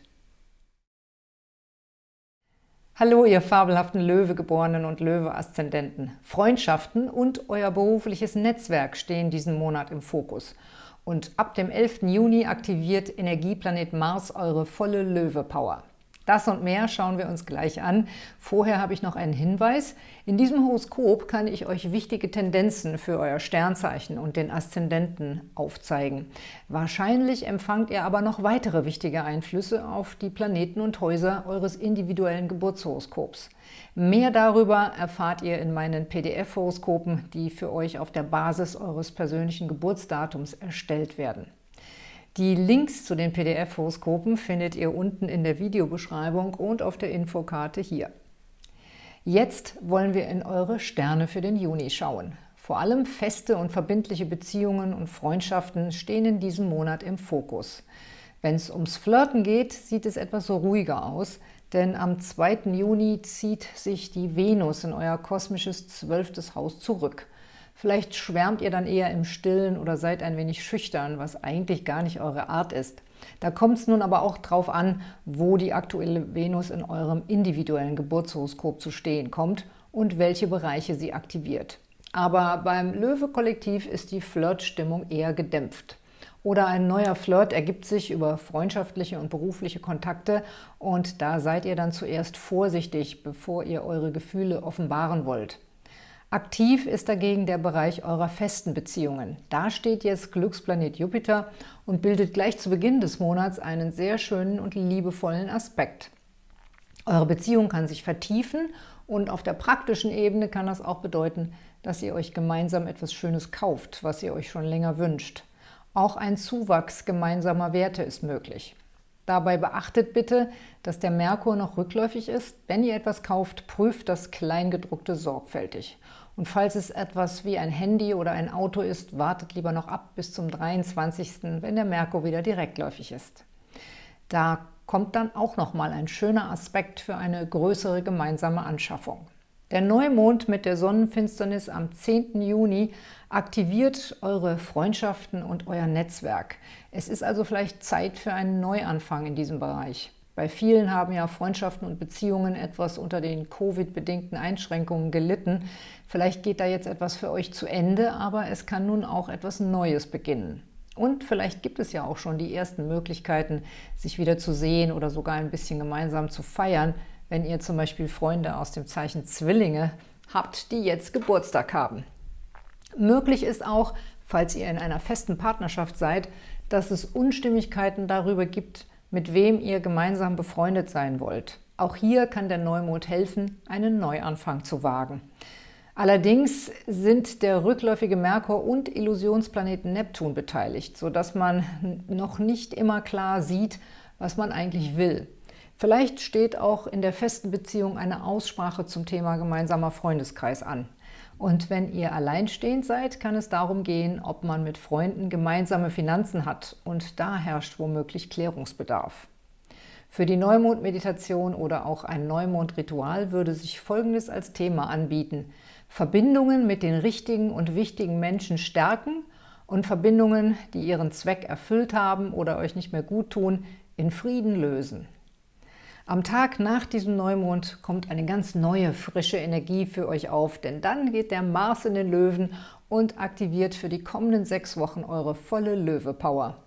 Hallo, ihr fabelhaften Löwegeborenen und Löwe-Aszendenten. Freundschaften und euer berufliches Netzwerk stehen diesen Monat im Fokus. Und ab dem 11. Juni aktiviert Energieplanet Mars eure volle Löwe-Power. Das und mehr schauen wir uns gleich an. Vorher habe ich noch einen Hinweis. In diesem Horoskop kann ich euch wichtige Tendenzen für euer Sternzeichen und den Aszendenten aufzeigen. Wahrscheinlich empfangt ihr aber noch weitere wichtige Einflüsse auf die Planeten und Häuser eures individuellen Geburtshoroskops. Mehr darüber erfahrt ihr in meinen PDF-Horoskopen, die für euch auf der Basis eures persönlichen Geburtsdatums erstellt werden. Die Links zu den PDF-Horoskopen findet ihr unten in der Videobeschreibung und auf der Infokarte hier. Jetzt wollen wir in eure Sterne für den Juni schauen. Vor allem feste und verbindliche Beziehungen und Freundschaften stehen in diesem Monat im Fokus. Wenn es ums Flirten geht, sieht es etwas ruhiger aus, denn am 2. Juni zieht sich die Venus in euer kosmisches zwölftes Haus zurück. Vielleicht schwärmt ihr dann eher im Stillen oder seid ein wenig schüchtern, was eigentlich gar nicht eure Art ist. Da kommt es nun aber auch drauf an, wo die aktuelle Venus in eurem individuellen Geburtshoroskop zu stehen kommt und welche Bereiche sie aktiviert. Aber beim Löwe-Kollektiv ist die Flirtstimmung eher gedämpft. Oder ein neuer Flirt ergibt sich über freundschaftliche und berufliche Kontakte und da seid ihr dann zuerst vorsichtig, bevor ihr eure Gefühle offenbaren wollt. Aktiv ist dagegen der Bereich eurer festen Beziehungen. Da steht jetzt Glücksplanet Jupiter und bildet gleich zu Beginn des Monats einen sehr schönen und liebevollen Aspekt. Eure Beziehung kann sich vertiefen und auf der praktischen Ebene kann das auch bedeuten, dass ihr euch gemeinsam etwas Schönes kauft, was ihr euch schon länger wünscht. Auch ein Zuwachs gemeinsamer Werte ist möglich. Dabei beachtet bitte, dass der Merkur noch rückläufig ist. Wenn ihr etwas kauft, prüft das Kleingedruckte sorgfältig. Und falls es etwas wie ein Handy oder ein Auto ist, wartet lieber noch ab bis zum 23., wenn der Merkur wieder direktläufig ist. Da kommt dann auch nochmal ein schöner Aspekt für eine größere gemeinsame Anschaffung. Der Neumond mit der Sonnenfinsternis am 10. Juni aktiviert eure Freundschaften und euer Netzwerk. Es ist also vielleicht Zeit für einen Neuanfang in diesem Bereich. Bei vielen haben ja Freundschaften und Beziehungen etwas unter den Covid-bedingten Einschränkungen gelitten. Vielleicht geht da jetzt etwas für euch zu Ende, aber es kann nun auch etwas Neues beginnen. Und vielleicht gibt es ja auch schon die ersten Möglichkeiten, sich wieder zu sehen oder sogar ein bisschen gemeinsam zu feiern, wenn ihr zum Beispiel Freunde aus dem Zeichen Zwillinge habt, die jetzt Geburtstag haben. Möglich ist auch, falls ihr in einer festen Partnerschaft seid, dass es Unstimmigkeiten darüber gibt, mit wem ihr gemeinsam befreundet sein wollt. Auch hier kann der Neumond helfen, einen Neuanfang zu wagen. Allerdings sind der rückläufige Merkur und Illusionsplaneten Neptun beteiligt, sodass man noch nicht immer klar sieht, was man eigentlich will. Vielleicht steht auch in der festen Beziehung eine Aussprache zum Thema gemeinsamer Freundeskreis an. Und wenn ihr alleinstehend seid, kann es darum gehen, ob man mit Freunden gemeinsame Finanzen hat. Und da herrscht womöglich Klärungsbedarf. Für die Neumond-Meditation oder auch ein Neumond-Ritual würde sich Folgendes als Thema anbieten. Verbindungen mit den richtigen und wichtigen Menschen stärken und Verbindungen, die ihren Zweck erfüllt haben oder euch nicht mehr gut tun, in Frieden lösen. Am Tag nach diesem Neumond kommt eine ganz neue, frische Energie für euch auf, denn dann geht der Mars in den Löwen und aktiviert für die kommenden sechs Wochen eure volle Löwe-Power.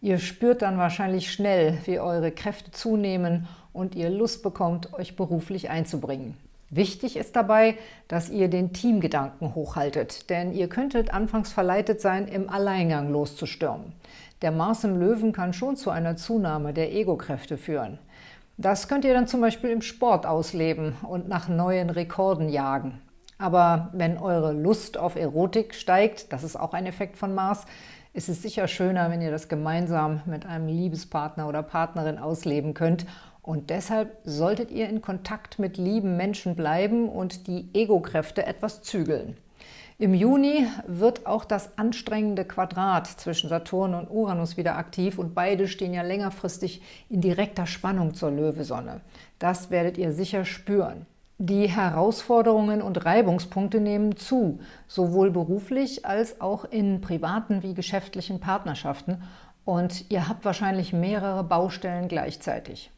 Ihr spürt dann wahrscheinlich schnell, wie eure Kräfte zunehmen und ihr Lust bekommt, euch beruflich einzubringen. Wichtig ist dabei, dass ihr den Teamgedanken hochhaltet, denn ihr könntet anfangs verleitet sein, im Alleingang loszustürmen. Der Mars im Löwen kann schon zu einer Zunahme der Ego-Kräfte führen. Das könnt ihr dann zum Beispiel im Sport ausleben und nach neuen Rekorden jagen. Aber wenn eure Lust auf Erotik steigt, das ist auch ein Effekt von Mars, ist es sicher schöner, wenn ihr das gemeinsam mit einem Liebespartner oder Partnerin ausleben könnt. Und deshalb solltet ihr in Kontakt mit lieben Menschen bleiben und die Ego-Kräfte etwas zügeln. Im Juni wird auch das anstrengende Quadrat zwischen Saturn und Uranus wieder aktiv und beide stehen ja längerfristig in direkter Spannung zur Löwesonne. Das werdet ihr sicher spüren. Die Herausforderungen und Reibungspunkte nehmen zu, sowohl beruflich als auch in privaten wie geschäftlichen Partnerschaften und ihr habt wahrscheinlich mehrere Baustellen gleichzeitig.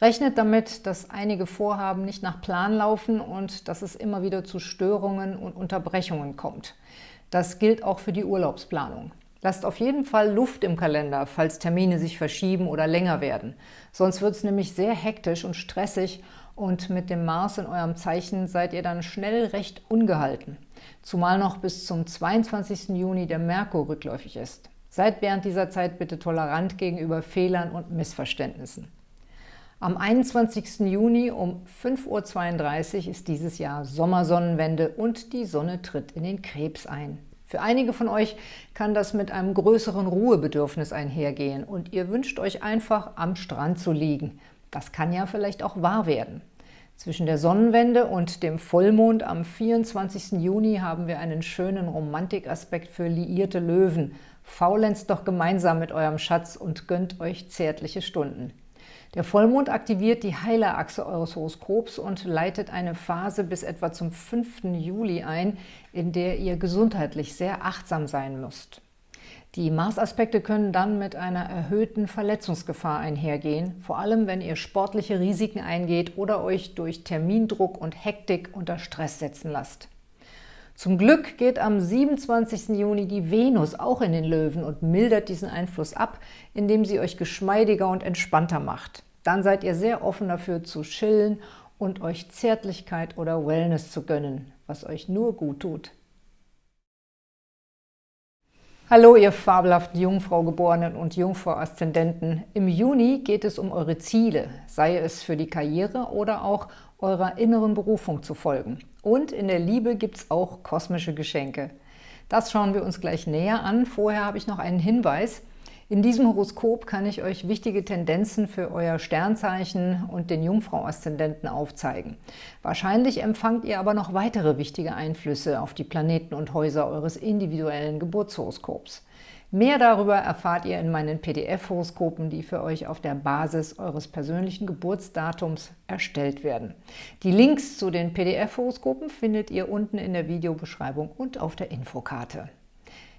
Rechnet damit, dass einige Vorhaben nicht nach Plan laufen und dass es immer wieder zu Störungen und Unterbrechungen kommt. Das gilt auch für die Urlaubsplanung. Lasst auf jeden Fall Luft im Kalender, falls Termine sich verschieben oder länger werden. Sonst wird es nämlich sehr hektisch und stressig und mit dem Mars in eurem Zeichen seid ihr dann schnell recht ungehalten. Zumal noch bis zum 22. Juni der Merkur rückläufig ist. Seid während dieser Zeit bitte tolerant gegenüber Fehlern und Missverständnissen. Am 21. Juni um 5.32 Uhr ist dieses Jahr Sommersonnenwende und die Sonne tritt in den Krebs ein. Für einige von euch kann das mit einem größeren Ruhebedürfnis einhergehen und ihr wünscht euch einfach, am Strand zu liegen. Das kann ja vielleicht auch wahr werden. Zwischen der Sonnenwende und dem Vollmond am 24. Juni haben wir einen schönen Romantikaspekt für liierte Löwen. Faulenzt doch gemeinsam mit eurem Schatz und gönnt euch zärtliche Stunden. Der Vollmond aktiviert die Heilerachse eures Horoskops und leitet eine Phase bis etwa zum 5. Juli ein, in der ihr gesundheitlich sehr achtsam sein müsst. Die Mars-Aspekte können dann mit einer erhöhten Verletzungsgefahr einhergehen, vor allem wenn ihr sportliche Risiken eingeht oder euch durch Termindruck und Hektik unter Stress setzen lasst. Zum Glück geht am 27. Juni die Venus auch in den Löwen und mildert diesen Einfluss ab, indem sie euch geschmeidiger und entspannter macht. Dann seid ihr sehr offen dafür zu chillen und euch Zärtlichkeit oder Wellness zu gönnen, was euch nur gut tut. Hallo, ihr fabelhaften Jungfrau-Geborenen und Jungfrau-Aszendenten. Im Juni geht es um eure Ziele, sei es für die Karriere oder auch eurer inneren Berufung zu folgen. Und in der Liebe gibt es auch kosmische Geschenke. Das schauen wir uns gleich näher an. Vorher habe ich noch einen Hinweis. In diesem Horoskop kann ich euch wichtige Tendenzen für euer Sternzeichen und den Jungfrau-Aszendenten aufzeigen. Wahrscheinlich empfangt ihr aber noch weitere wichtige Einflüsse auf die Planeten und Häuser eures individuellen Geburtshoroskops. Mehr darüber erfahrt ihr in meinen PDF-Horoskopen, die für euch auf der Basis eures persönlichen Geburtsdatums erstellt werden. Die Links zu den PDF-Horoskopen findet ihr unten in der Videobeschreibung und auf der Infokarte.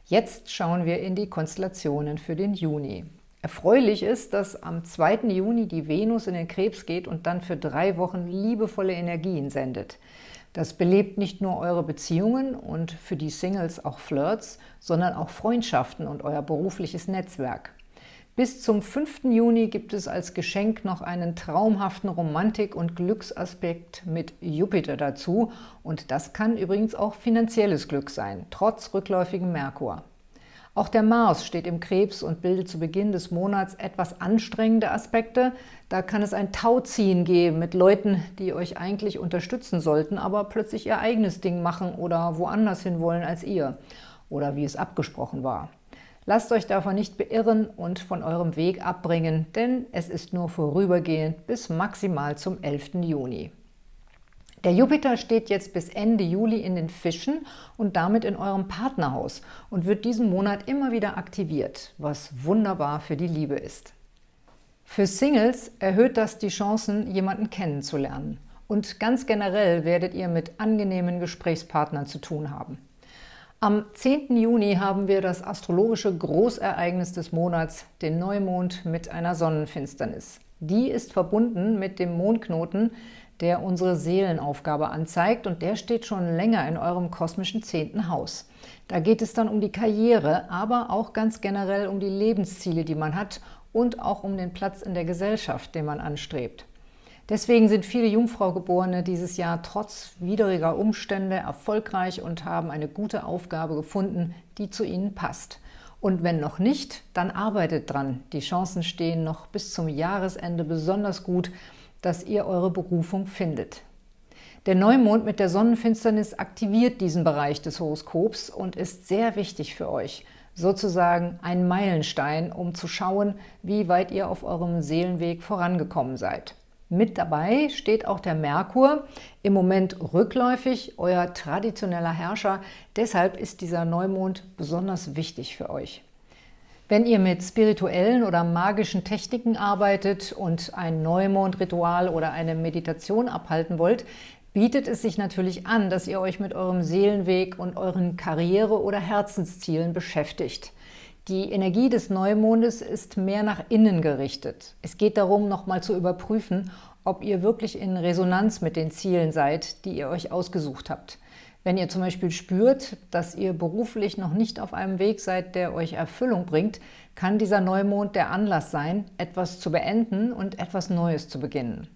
Jetzt schauen wir in die Konstellationen für den Juni. Erfreulich ist, dass am 2. Juni die Venus in den Krebs geht und dann für drei Wochen liebevolle Energien sendet. Das belebt nicht nur eure Beziehungen und für die Singles auch Flirts, sondern auch Freundschaften und euer berufliches Netzwerk. Bis zum 5. Juni gibt es als Geschenk noch einen traumhaften Romantik- und Glücksaspekt mit Jupiter dazu und das kann übrigens auch finanzielles Glück sein, trotz rückläufigem Merkur. Auch der Mars steht im Krebs und bildet zu Beginn des Monats etwas anstrengende Aspekte. Da kann es ein Tauziehen geben mit Leuten, die euch eigentlich unterstützen sollten, aber plötzlich ihr eigenes Ding machen oder woanders hin wollen als ihr oder wie es abgesprochen war. Lasst euch davon nicht beirren und von eurem Weg abbringen, denn es ist nur vorübergehend bis maximal zum 11. Juni. Der Jupiter steht jetzt bis Ende Juli in den Fischen und damit in eurem Partnerhaus und wird diesen Monat immer wieder aktiviert, was wunderbar für die Liebe ist. Für Singles erhöht das die Chancen, jemanden kennenzulernen. Und ganz generell werdet ihr mit angenehmen Gesprächspartnern zu tun haben. Am 10. Juni haben wir das astrologische Großereignis des Monats, den Neumond mit einer Sonnenfinsternis. Die ist verbunden mit dem Mondknoten, der unsere Seelenaufgabe anzeigt und der steht schon länger in eurem kosmischen zehnten Haus. Da geht es dann um die Karriere, aber auch ganz generell um die Lebensziele, die man hat und auch um den Platz in der Gesellschaft, den man anstrebt. Deswegen sind viele Jungfraugeborene dieses Jahr trotz widriger Umstände erfolgreich und haben eine gute Aufgabe gefunden, die zu ihnen passt. Und wenn noch nicht, dann arbeitet dran. Die Chancen stehen noch bis zum Jahresende besonders gut, dass ihr eure Berufung findet. Der Neumond mit der Sonnenfinsternis aktiviert diesen Bereich des Horoskops und ist sehr wichtig für euch, sozusagen ein Meilenstein, um zu schauen, wie weit ihr auf eurem Seelenweg vorangekommen seid. Mit dabei steht auch der Merkur, im Moment rückläufig, euer traditioneller Herrscher. Deshalb ist dieser Neumond besonders wichtig für euch. Wenn ihr mit spirituellen oder magischen Techniken arbeitet und ein Neumondritual oder eine Meditation abhalten wollt, bietet es sich natürlich an, dass ihr euch mit eurem Seelenweg und euren Karriere- oder Herzenszielen beschäftigt. Die Energie des Neumondes ist mehr nach innen gerichtet. Es geht darum, nochmal zu überprüfen, ob ihr wirklich in Resonanz mit den Zielen seid, die ihr euch ausgesucht habt. Wenn ihr zum Beispiel spürt, dass ihr beruflich noch nicht auf einem Weg seid, der euch Erfüllung bringt, kann dieser Neumond der Anlass sein, etwas zu beenden und etwas Neues zu beginnen.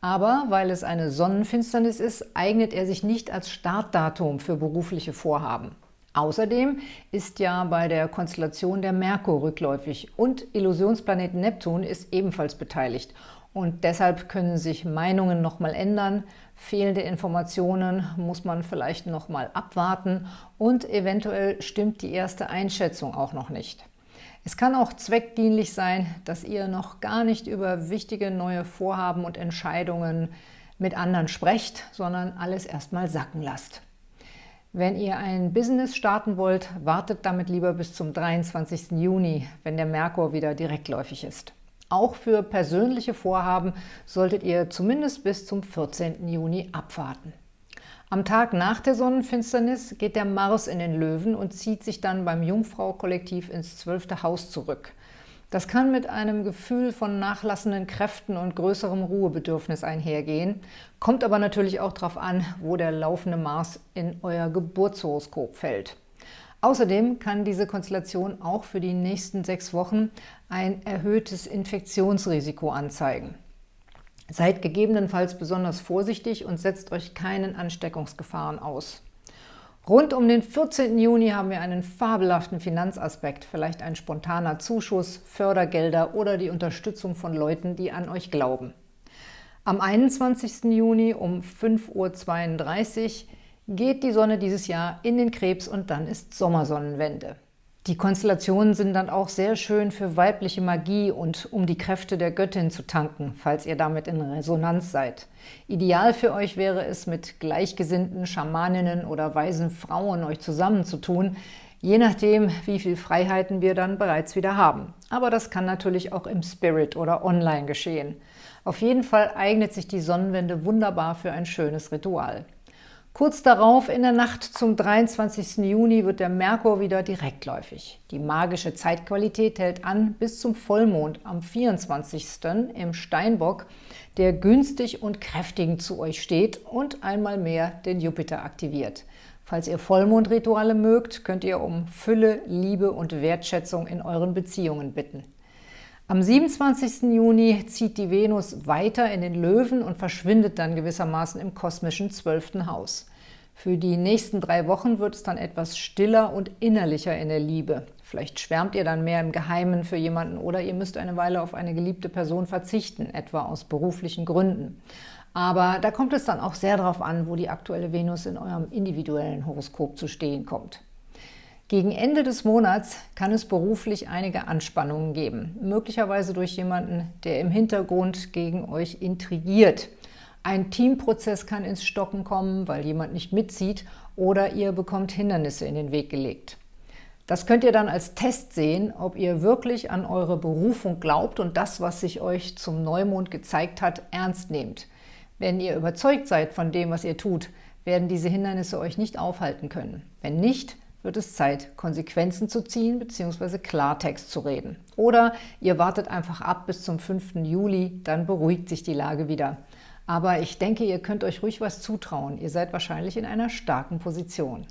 Aber weil es eine Sonnenfinsternis ist, eignet er sich nicht als Startdatum für berufliche Vorhaben. Außerdem ist ja bei der Konstellation der Merkur rückläufig und Illusionsplanet Neptun ist ebenfalls beteiligt und deshalb können sich Meinungen nochmal ändern, fehlende Informationen muss man vielleicht nochmal abwarten und eventuell stimmt die erste Einschätzung auch noch nicht. Es kann auch zweckdienlich sein, dass ihr noch gar nicht über wichtige neue Vorhaben und Entscheidungen mit anderen sprecht, sondern alles erstmal sacken lasst. Wenn ihr ein Business starten wollt, wartet damit lieber bis zum 23. Juni, wenn der Merkur wieder direktläufig ist. Auch für persönliche Vorhaben solltet ihr zumindest bis zum 14. Juni abwarten. Am Tag nach der Sonnenfinsternis geht der Mars in den Löwen und zieht sich dann beim Jungfrau-Kollektiv ins zwölfte Haus zurück. Das kann mit einem Gefühl von nachlassenden Kräften und größerem Ruhebedürfnis einhergehen, kommt aber natürlich auch darauf an, wo der laufende Mars in euer Geburtshoroskop fällt. Außerdem kann diese Konstellation auch für die nächsten sechs Wochen ein erhöhtes Infektionsrisiko anzeigen. Seid gegebenenfalls besonders vorsichtig und setzt euch keinen Ansteckungsgefahren aus. Rund um den 14. Juni haben wir einen fabelhaften Finanzaspekt, vielleicht ein spontaner Zuschuss, Fördergelder oder die Unterstützung von Leuten, die an euch glauben. Am 21. Juni um 5.32 Uhr geht die Sonne dieses Jahr in den Krebs und dann ist Sommersonnenwende. Die Konstellationen sind dann auch sehr schön für weibliche Magie und um die Kräfte der Göttin zu tanken, falls ihr damit in Resonanz seid. Ideal für euch wäre es, mit gleichgesinnten Schamaninnen oder weisen Frauen euch zusammenzutun, je nachdem, wie viel Freiheiten wir dann bereits wieder haben. Aber das kann natürlich auch im Spirit oder online geschehen. Auf jeden Fall eignet sich die Sonnenwende wunderbar für ein schönes Ritual. Kurz darauf, in der Nacht zum 23. Juni, wird der Merkur wieder direktläufig. Die magische Zeitqualität hält an bis zum Vollmond am 24. im Steinbock, der günstig und kräftigend zu euch steht und einmal mehr den Jupiter aktiviert. Falls ihr Vollmondrituale mögt, könnt ihr um Fülle, Liebe und Wertschätzung in euren Beziehungen bitten. Am 27. Juni zieht die Venus weiter in den Löwen und verschwindet dann gewissermaßen im kosmischen 12. Haus. Für die nächsten drei Wochen wird es dann etwas stiller und innerlicher in der Liebe. Vielleicht schwärmt ihr dann mehr im Geheimen für jemanden oder ihr müsst eine Weile auf eine geliebte Person verzichten, etwa aus beruflichen Gründen. Aber da kommt es dann auch sehr darauf an, wo die aktuelle Venus in eurem individuellen Horoskop zu stehen kommt. Gegen Ende des Monats kann es beruflich einige Anspannungen geben, möglicherweise durch jemanden, der im Hintergrund gegen euch intrigiert. Ein Teamprozess kann ins Stocken kommen, weil jemand nicht mitzieht oder ihr bekommt Hindernisse in den Weg gelegt. Das könnt ihr dann als Test sehen, ob ihr wirklich an eure Berufung glaubt und das, was sich euch zum Neumond gezeigt hat, ernst nehmt. Wenn ihr überzeugt seid von dem, was ihr tut, werden diese Hindernisse euch nicht aufhalten können. Wenn nicht, wird es Zeit, Konsequenzen zu ziehen bzw. Klartext zu reden. Oder ihr wartet einfach ab bis zum 5. Juli, dann beruhigt sich die Lage wieder. Aber ich denke, ihr könnt euch ruhig was zutrauen. Ihr seid wahrscheinlich in einer starken Position.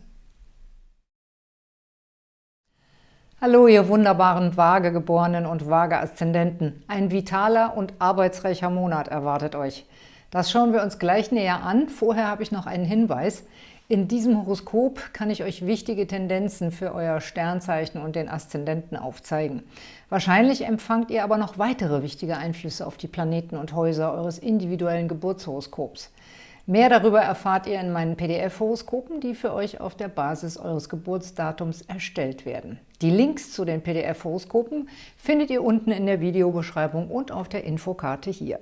Hallo, ihr wunderbaren Waagegeborenen und Waage-Aszendenten. Ein vitaler und arbeitsreicher Monat erwartet euch. Das schauen wir uns gleich näher an. Vorher habe ich noch einen Hinweis. In diesem Horoskop kann ich euch wichtige Tendenzen für euer Sternzeichen und den Aszendenten aufzeigen. Wahrscheinlich empfangt ihr aber noch weitere wichtige Einflüsse auf die Planeten und Häuser eures individuellen Geburtshoroskops. Mehr darüber erfahrt ihr in meinen PDF-Horoskopen, die für euch auf der Basis eures Geburtsdatums erstellt werden. Die Links zu den PDF-Horoskopen findet ihr unten in der Videobeschreibung und auf der Infokarte hier.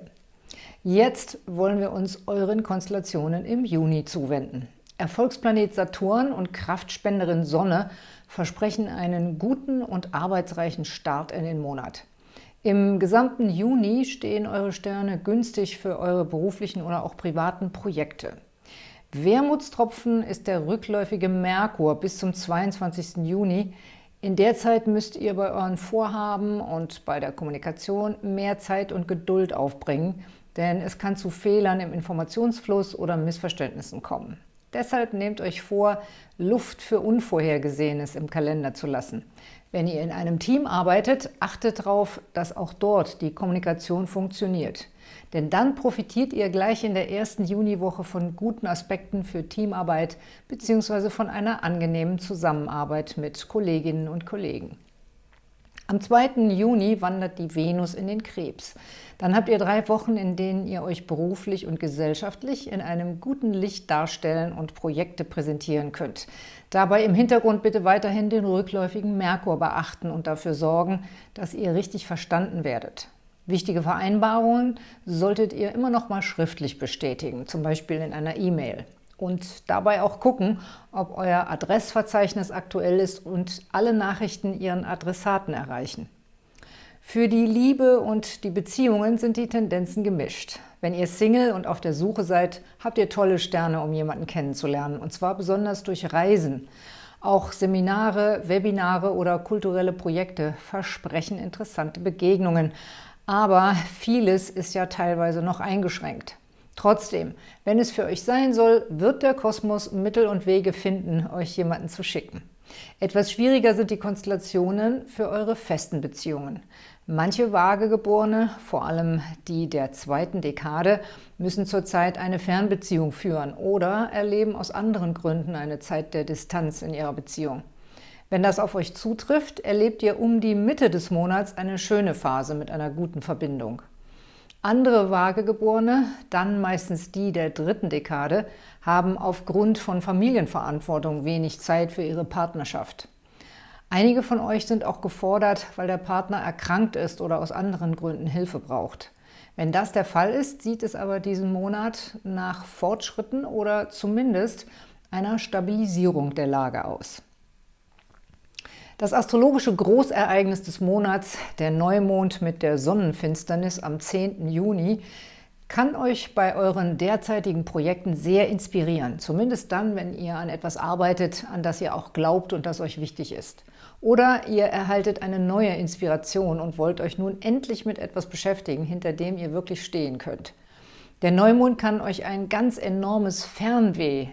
Jetzt wollen wir uns euren Konstellationen im Juni zuwenden. Erfolgsplanet Saturn und Kraftspenderin Sonne versprechen einen guten und arbeitsreichen Start in den Monat. Im gesamten Juni stehen eure Sterne günstig für eure beruflichen oder auch privaten Projekte. Wermutstropfen ist der rückläufige Merkur bis zum 22. Juni. In der Zeit müsst ihr bei euren Vorhaben und bei der Kommunikation mehr Zeit und Geduld aufbringen, denn es kann zu Fehlern im Informationsfluss oder Missverständnissen kommen. Deshalb nehmt euch vor, Luft für Unvorhergesehenes im Kalender zu lassen. Wenn ihr in einem Team arbeitet, achtet darauf, dass auch dort die Kommunikation funktioniert. Denn dann profitiert ihr gleich in der ersten Juniwoche von guten Aspekten für Teamarbeit bzw. von einer angenehmen Zusammenarbeit mit Kolleginnen und Kollegen. Am 2. Juni wandert die Venus in den Krebs. Dann habt ihr drei Wochen, in denen ihr euch beruflich und gesellschaftlich in einem guten Licht darstellen und Projekte präsentieren könnt. Dabei im Hintergrund bitte weiterhin den rückläufigen Merkur beachten und dafür sorgen, dass ihr richtig verstanden werdet. Wichtige Vereinbarungen solltet ihr immer noch mal schriftlich bestätigen, zum Beispiel in einer E-Mail und dabei auch gucken, ob euer Adressverzeichnis aktuell ist und alle Nachrichten ihren Adressaten erreichen. Für die Liebe und die Beziehungen sind die Tendenzen gemischt. Wenn ihr Single und auf der Suche seid, habt ihr tolle Sterne, um jemanden kennenzulernen, und zwar besonders durch Reisen. Auch Seminare, Webinare oder kulturelle Projekte versprechen interessante Begegnungen, aber vieles ist ja teilweise noch eingeschränkt. Trotzdem, wenn es für euch sein soll, wird der Kosmos Mittel und Wege finden, euch jemanden zu schicken. Etwas schwieriger sind die Konstellationen für eure festen Beziehungen. Manche Waagegeborene, vor allem die der zweiten Dekade, müssen zurzeit eine Fernbeziehung führen oder erleben aus anderen Gründen eine Zeit der Distanz in ihrer Beziehung. Wenn das auf euch zutrifft, erlebt ihr um die Mitte des Monats eine schöne Phase mit einer guten Verbindung. Andere Waagegeborene, dann meistens die der dritten Dekade, haben aufgrund von Familienverantwortung wenig Zeit für ihre Partnerschaft. Einige von euch sind auch gefordert, weil der Partner erkrankt ist oder aus anderen Gründen Hilfe braucht. Wenn das der Fall ist, sieht es aber diesen Monat nach Fortschritten oder zumindest einer Stabilisierung der Lage aus. Das astrologische Großereignis des Monats, der Neumond mit der Sonnenfinsternis am 10. Juni, kann euch bei euren derzeitigen Projekten sehr inspirieren, zumindest dann, wenn ihr an etwas arbeitet, an das ihr auch glaubt und das euch wichtig ist. Oder ihr erhaltet eine neue Inspiration und wollt euch nun endlich mit etwas beschäftigen, hinter dem ihr wirklich stehen könnt. Der Neumond kann euch ein ganz enormes Fernweh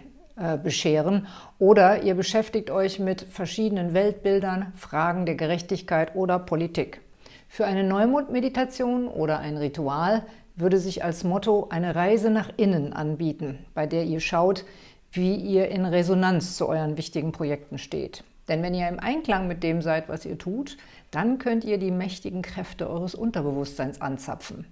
bescheren oder ihr beschäftigt euch mit verschiedenen Weltbildern, Fragen der Gerechtigkeit oder Politik. Für eine Neumond-Meditation oder ein Ritual würde sich als Motto eine Reise nach innen anbieten, bei der ihr schaut, wie ihr in Resonanz zu euren wichtigen Projekten steht. Denn wenn ihr im Einklang mit dem seid, was ihr tut, dann könnt ihr die mächtigen Kräfte eures Unterbewusstseins anzapfen.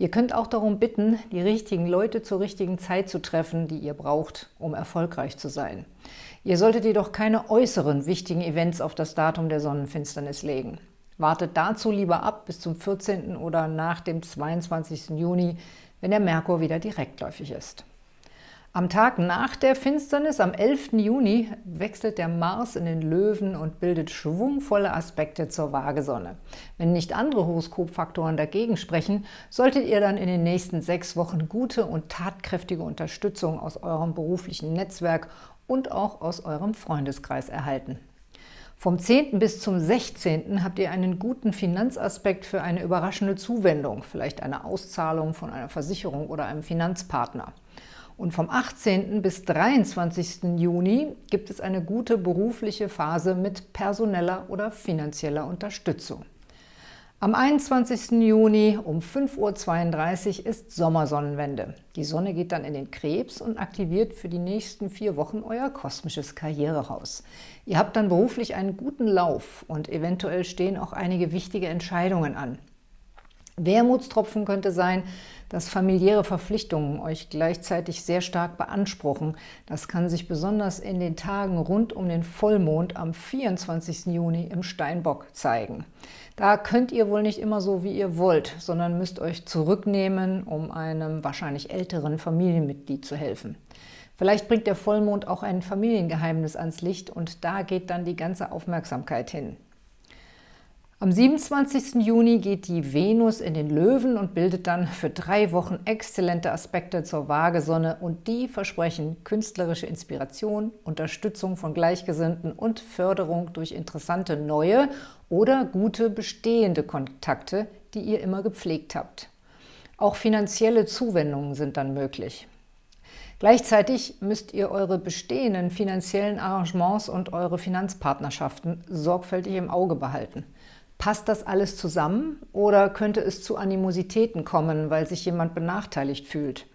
Ihr könnt auch darum bitten, die richtigen Leute zur richtigen Zeit zu treffen, die ihr braucht, um erfolgreich zu sein. Ihr solltet jedoch keine äußeren wichtigen Events auf das Datum der Sonnenfinsternis legen. Wartet dazu lieber ab bis zum 14. oder nach dem 22. Juni, wenn der Merkur wieder direktläufig ist. Am Tag nach der Finsternis, am 11. Juni, wechselt der Mars in den Löwen und bildet schwungvolle Aspekte zur Waagesonne. Wenn nicht andere Horoskopfaktoren dagegen sprechen, solltet ihr dann in den nächsten sechs Wochen gute und tatkräftige Unterstützung aus eurem beruflichen Netzwerk und auch aus eurem Freundeskreis erhalten. Vom 10. bis zum 16. habt ihr einen guten Finanzaspekt für eine überraschende Zuwendung, vielleicht eine Auszahlung von einer Versicherung oder einem Finanzpartner. Und vom 18. bis 23. Juni gibt es eine gute berufliche Phase mit personeller oder finanzieller Unterstützung. Am 21. Juni um 5.32 Uhr ist Sommersonnenwende. Die Sonne geht dann in den Krebs und aktiviert für die nächsten vier Wochen euer kosmisches Karrierehaus. Ihr habt dann beruflich einen guten Lauf und eventuell stehen auch einige wichtige Entscheidungen an. Wermutstropfen könnte sein, dass familiäre Verpflichtungen euch gleichzeitig sehr stark beanspruchen. Das kann sich besonders in den Tagen rund um den Vollmond am 24. Juni im Steinbock zeigen. Da könnt ihr wohl nicht immer so, wie ihr wollt, sondern müsst euch zurücknehmen, um einem wahrscheinlich älteren Familienmitglied zu helfen. Vielleicht bringt der Vollmond auch ein Familiengeheimnis ans Licht und da geht dann die ganze Aufmerksamkeit hin. Am 27. Juni geht die Venus in den Löwen und bildet dann für drei Wochen exzellente Aspekte zur Waagesonne und die versprechen künstlerische Inspiration, Unterstützung von Gleichgesinnten und Förderung durch interessante neue oder gute bestehende Kontakte, die ihr immer gepflegt habt. Auch finanzielle Zuwendungen sind dann möglich. Gleichzeitig müsst ihr eure bestehenden finanziellen Arrangements und eure Finanzpartnerschaften sorgfältig im Auge behalten – Passt das alles zusammen oder könnte es zu Animositäten kommen, weil sich jemand benachteiligt fühlt?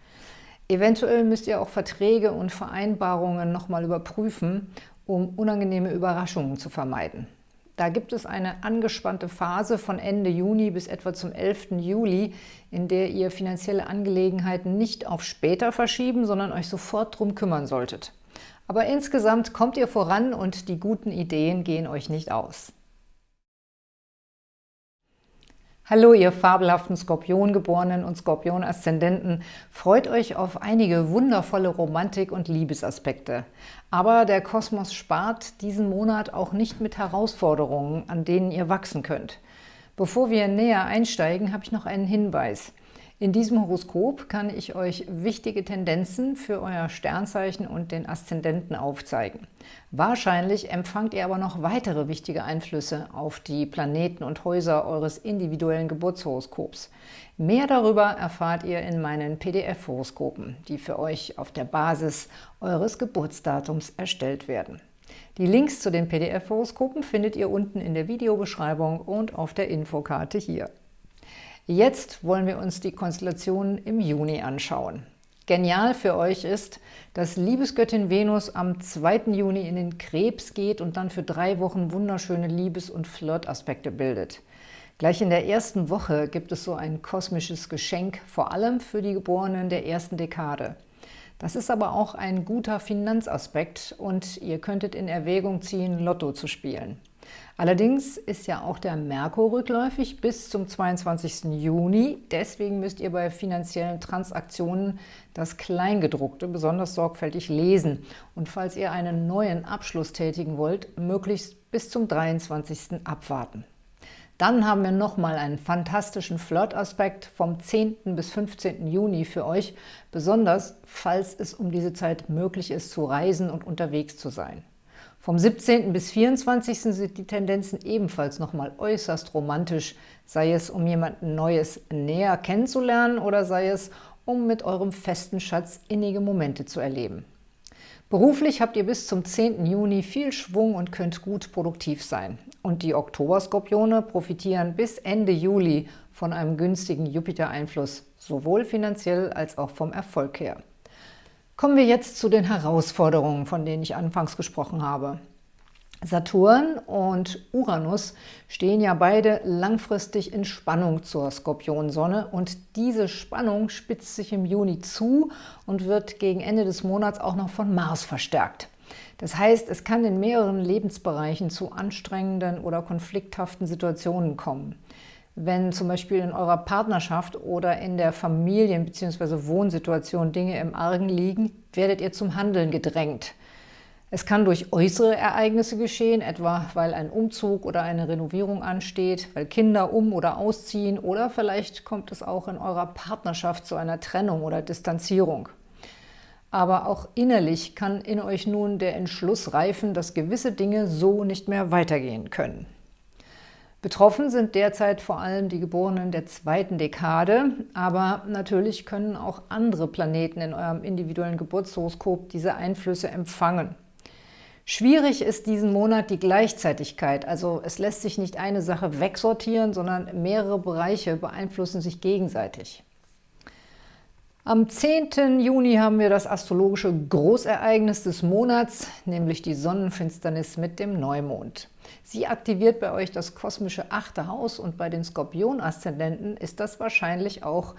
Eventuell müsst ihr auch Verträge und Vereinbarungen nochmal überprüfen, um unangenehme Überraschungen zu vermeiden. Da gibt es eine angespannte Phase von Ende Juni bis etwa zum 11. Juli, in der ihr finanzielle Angelegenheiten nicht auf später verschieben, sondern euch sofort drum kümmern solltet. Aber insgesamt kommt ihr voran und die guten Ideen gehen euch nicht aus. Hallo, ihr fabelhaften Skorpiongeborenen und Skorpion-Aszendenten. Freut euch auf einige wundervolle Romantik- und Liebesaspekte. Aber der Kosmos spart diesen Monat auch nicht mit Herausforderungen, an denen ihr wachsen könnt. Bevor wir näher einsteigen, habe ich noch einen Hinweis. In diesem Horoskop kann ich euch wichtige Tendenzen für euer Sternzeichen und den Aszendenten aufzeigen. Wahrscheinlich empfangt ihr aber noch weitere wichtige Einflüsse auf die Planeten und Häuser eures individuellen Geburtshoroskops. Mehr darüber erfahrt ihr in meinen PDF-Horoskopen, die für euch auf der Basis eures Geburtsdatums erstellt werden. Die Links zu den PDF-Horoskopen findet ihr unten in der Videobeschreibung und auf der Infokarte hier. Jetzt wollen wir uns die Konstellationen im Juni anschauen. Genial für euch ist, dass Liebesgöttin Venus am 2. Juni in den Krebs geht und dann für drei Wochen wunderschöne Liebes- und Flirtaspekte bildet. Gleich in der ersten Woche gibt es so ein kosmisches Geschenk, vor allem für die Geborenen der ersten Dekade. Das ist aber auch ein guter Finanzaspekt und ihr könntet in Erwägung ziehen, Lotto zu spielen. Allerdings ist ja auch der Merkur rückläufig bis zum 22. Juni. Deswegen müsst ihr bei finanziellen Transaktionen das Kleingedruckte besonders sorgfältig lesen. Und falls ihr einen neuen Abschluss tätigen wollt, möglichst bis zum 23. abwarten. Dann haben wir nochmal einen fantastischen Flirt-Aspekt vom 10. bis 15. Juni für euch, besonders falls es um diese Zeit möglich ist, zu reisen und unterwegs zu sein. Vom 17. bis 24. sind die Tendenzen ebenfalls nochmal äußerst romantisch, sei es um jemanden Neues näher kennenzulernen oder sei es um mit eurem festen Schatz innige Momente zu erleben. Beruflich habt ihr bis zum 10. Juni viel Schwung und könnt gut produktiv sein. Und die Oktoberskorpione profitieren bis Ende Juli von einem günstigen Jupiter-Einfluss, sowohl finanziell als auch vom Erfolg her. Kommen wir jetzt zu den Herausforderungen, von denen ich anfangs gesprochen habe. Saturn und Uranus stehen ja beide langfristig in Spannung zur Skorpionsonne und diese Spannung spitzt sich im Juni zu und wird gegen Ende des Monats auch noch von Mars verstärkt. Das heißt, es kann in mehreren Lebensbereichen zu anstrengenden oder konflikthaften Situationen kommen. Wenn zum Beispiel in eurer Partnerschaft oder in der Familien- bzw. Wohnsituation Dinge im Argen liegen, werdet ihr zum Handeln gedrängt. Es kann durch äußere Ereignisse geschehen, etwa weil ein Umzug oder eine Renovierung ansteht, weil Kinder um- oder ausziehen oder vielleicht kommt es auch in eurer Partnerschaft zu einer Trennung oder Distanzierung. Aber auch innerlich kann in euch nun der Entschluss reifen, dass gewisse Dinge so nicht mehr weitergehen können. Betroffen sind derzeit vor allem die Geborenen der zweiten Dekade, aber natürlich können auch andere Planeten in eurem individuellen Geburtshoroskop diese Einflüsse empfangen. Schwierig ist diesen Monat die Gleichzeitigkeit, also es lässt sich nicht eine Sache wegsortieren, sondern mehrere Bereiche beeinflussen sich gegenseitig. Am 10. Juni haben wir das astrologische Großereignis des Monats, nämlich die Sonnenfinsternis mit dem Neumond. Sie aktiviert bei euch das kosmische achte Haus und bei den Skorpion-Aszendenten ist das wahrscheinlich auch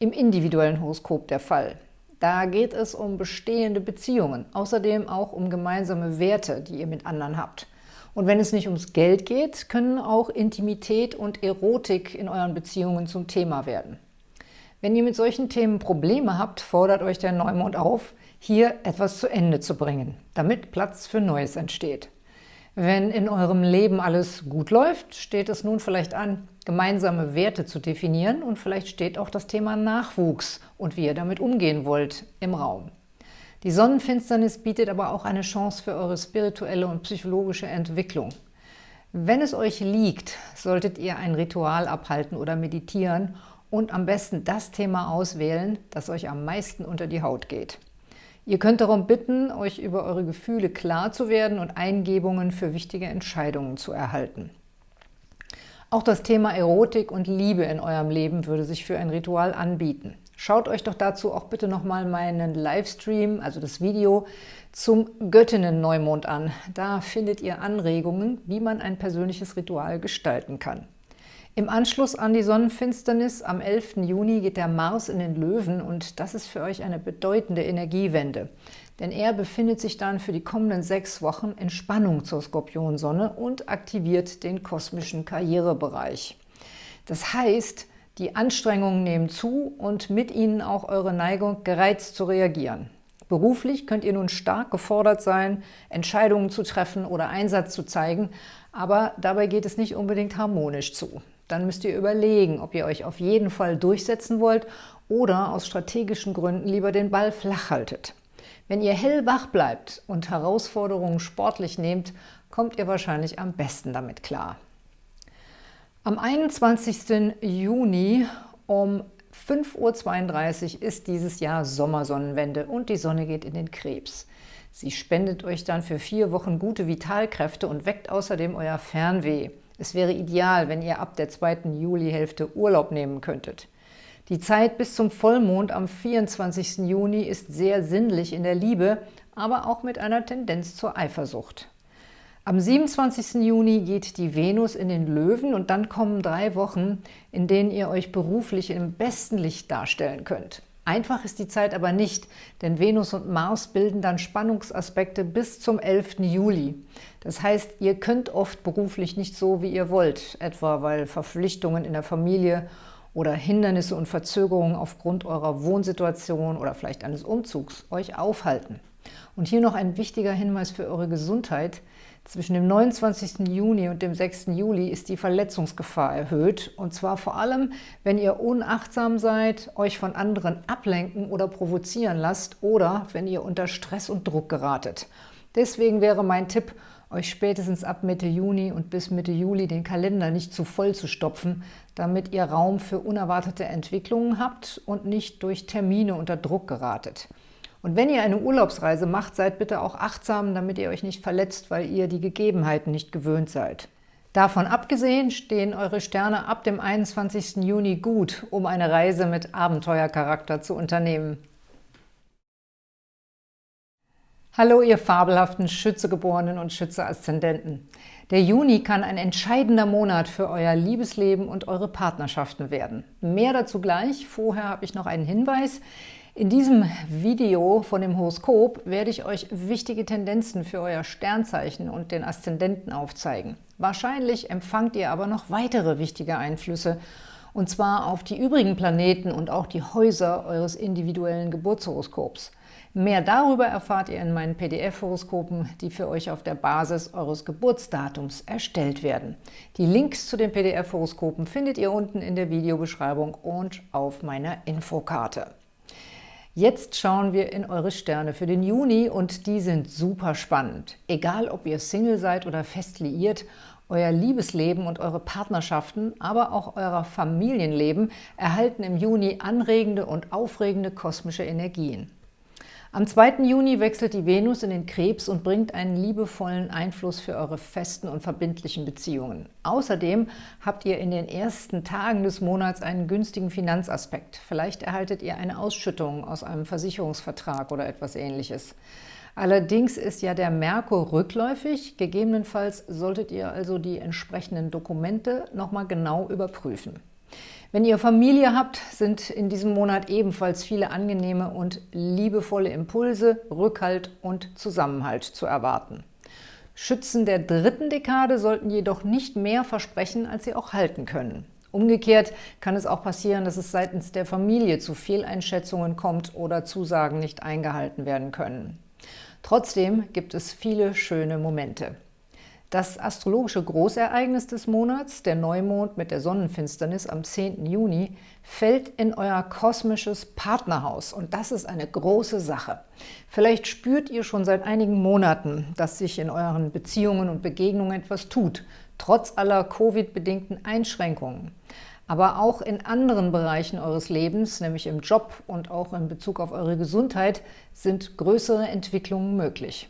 im individuellen Horoskop der Fall. Da geht es um bestehende Beziehungen, außerdem auch um gemeinsame Werte, die ihr mit anderen habt. Und wenn es nicht ums Geld geht, können auch Intimität und Erotik in euren Beziehungen zum Thema werden. Wenn ihr mit solchen Themen Probleme habt, fordert euch der Neumond auf, hier etwas zu Ende zu bringen, damit Platz für Neues entsteht. Wenn in eurem Leben alles gut läuft, steht es nun vielleicht an, gemeinsame Werte zu definieren und vielleicht steht auch das Thema Nachwuchs und wie ihr damit umgehen wollt im Raum. Die Sonnenfinsternis bietet aber auch eine Chance für eure spirituelle und psychologische Entwicklung. Wenn es euch liegt, solltet ihr ein Ritual abhalten oder meditieren und am besten das Thema auswählen, das euch am meisten unter die Haut geht. Ihr könnt darum bitten, euch über eure Gefühle klar zu werden und Eingebungen für wichtige Entscheidungen zu erhalten. Auch das Thema Erotik und Liebe in eurem Leben würde sich für ein Ritual anbieten. Schaut euch doch dazu auch bitte nochmal meinen Livestream, also das Video, zum Göttinnen-Neumond an. Da findet ihr Anregungen, wie man ein persönliches Ritual gestalten kann. Im Anschluss an die Sonnenfinsternis am 11. Juni geht der Mars in den Löwen und das ist für euch eine bedeutende Energiewende. Denn er befindet sich dann für die kommenden sechs Wochen in Spannung zur Skorpionsonne und aktiviert den kosmischen Karrierebereich. Das heißt, die Anstrengungen nehmen zu und mit ihnen auch eure Neigung, gereizt zu reagieren. Beruflich könnt ihr nun stark gefordert sein, Entscheidungen zu treffen oder Einsatz zu zeigen, aber dabei geht es nicht unbedingt harmonisch zu. Dann müsst ihr überlegen, ob ihr euch auf jeden Fall durchsetzen wollt oder aus strategischen Gründen lieber den Ball flach haltet. Wenn ihr hellwach bleibt und Herausforderungen sportlich nehmt, kommt ihr wahrscheinlich am besten damit klar. Am 21. Juni um 5.32 Uhr ist dieses Jahr Sommersonnenwende und die Sonne geht in den Krebs. Sie spendet euch dann für vier Wochen gute Vitalkräfte und weckt außerdem euer Fernweh. Es wäre ideal, wenn ihr ab der zweiten Julihälfte Urlaub nehmen könntet. Die Zeit bis zum Vollmond am 24. Juni ist sehr sinnlich in der Liebe, aber auch mit einer Tendenz zur Eifersucht. Am 27. Juni geht die Venus in den Löwen und dann kommen drei Wochen, in denen ihr euch beruflich im besten Licht darstellen könnt. Einfach ist die Zeit aber nicht, denn Venus und Mars bilden dann Spannungsaspekte bis zum 11. Juli. Das heißt, ihr könnt oft beruflich nicht so, wie ihr wollt, etwa weil Verpflichtungen in der Familie oder Hindernisse und Verzögerungen aufgrund eurer Wohnsituation oder vielleicht eines Umzugs euch aufhalten. Und hier noch ein wichtiger Hinweis für eure Gesundheit. Zwischen dem 29. Juni und dem 6. Juli ist die Verletzungsgefahr erhöht, und zwar vor allem, wenn ihr unachtsam seid, euch von anderen ablenken oder provozieren lasst oder wenn ihr unter Stress und Druck geratet. Deswegen wäre mein Tipp, euch spätestens ab Mitte Juni und bis Mitte Juli den Kalender nicht zu voll zu stopfen, damit ihr Raum für unerwartete Entwicklungen habt und nicht durch Termine unter Druck geratet. Und wenn ihr eine Urlaubsreise macht, seid bitte auch achtsam, damit ihr euch nicht verletzt, weil ihr die Gegebenheiten nicht gewöhnt seid. Davon abgesehen stehen eure Sterne ab dem 21. Juni gut, um eine Reise mit Abenteuercharakter zu unternehmen. Hallo, ihr fabelhaften Schützegeborenen und Schütze-Aszendenten. Der Juni kann ein entscheidender Monat für euer Liebesleben und eure Partnerschaften werden. Mehr dazu gleich. Vorher habe ich noch einen Hinweis. In diesem Video von dem Horoskop werde ich euch wichtige Tendenzen für euer Sternzeichen und den Aszendenten aufzeigen. Wahrscheinlich empfangt ihr aber noch weitere wichtige Einflüsse, und zwar auf die übrigen Planeten und auch die Häuser eures individuellen Geburtshoroskops. Mehr darüber erfahrt ihr in meinen PDF-Horoskopen, die für euch auf der Basis eures Geburtsdatums erstellt werden. Die Links zu den PDF-Horoskopen findet ihr unten in der Videobeschreibung und auf meiner Infokarte. Jetzt schauen wir in eure Sterne für den Juni und die sind super spannend. Egal, ob ihr Single seid oder fest liiert, euer Liebesleben und eure Partnerschaften, aber auch euer Familienleben erhalten im Juni anregende und aufregende kosmische Energien. Am 2. Juni wechselt die Venus in den Krebs und bringt einen liebevollen Einfluss für eure festen und verbindlichen Beziehungen. Außerdem habt ihr in den ersten Tagen des Monats einen günstigen Finanzaspekt. Vielleicht erhaltet ihr eine Ausschüttung aus einem Versicherungsvertrag oder etwas ähnliches. Allerdings ist ja der Merkur rückläufig. Gegebenenfalls solltet ihr also die entsprechenden Dokumente nochmal genau überprüfen. Wenn ihr Familie habt, sind in diesem Monat ebenfalls viele angenehme und liebevolle Impulse, Rückhalt und Zusammenhalt zu erwarten. Schützen der dritten Dekade sollten jedoch nicht mehr versprechen, als sie auch halten können. Umgekehrt kann es auch passieren, dass es seitens der Familie zu Fehleinschätzungen kommt oder Zusagen nicht eingehalten werden können. Trotzdem gibt es viele schöne Momente. Das astrologische Großereignis des Monats, der Neumond mit der Sonnenfinsternis am 10. Juni, fällt in euer kosmisches Partnerhaus und das ist eine große Sache. Vielleicht spürt ihr schon seit einigen Monaten, dass sich in euren Beziehungen und Begegnungen etwas tut, trotz aller Covid-bedingten Einschränkungen. Aber auch in anderen Bereichen eures Lebens, nämlich im Job und auch in Bezug auf eure Gesundheit, sind größere Entwicklungen möglich.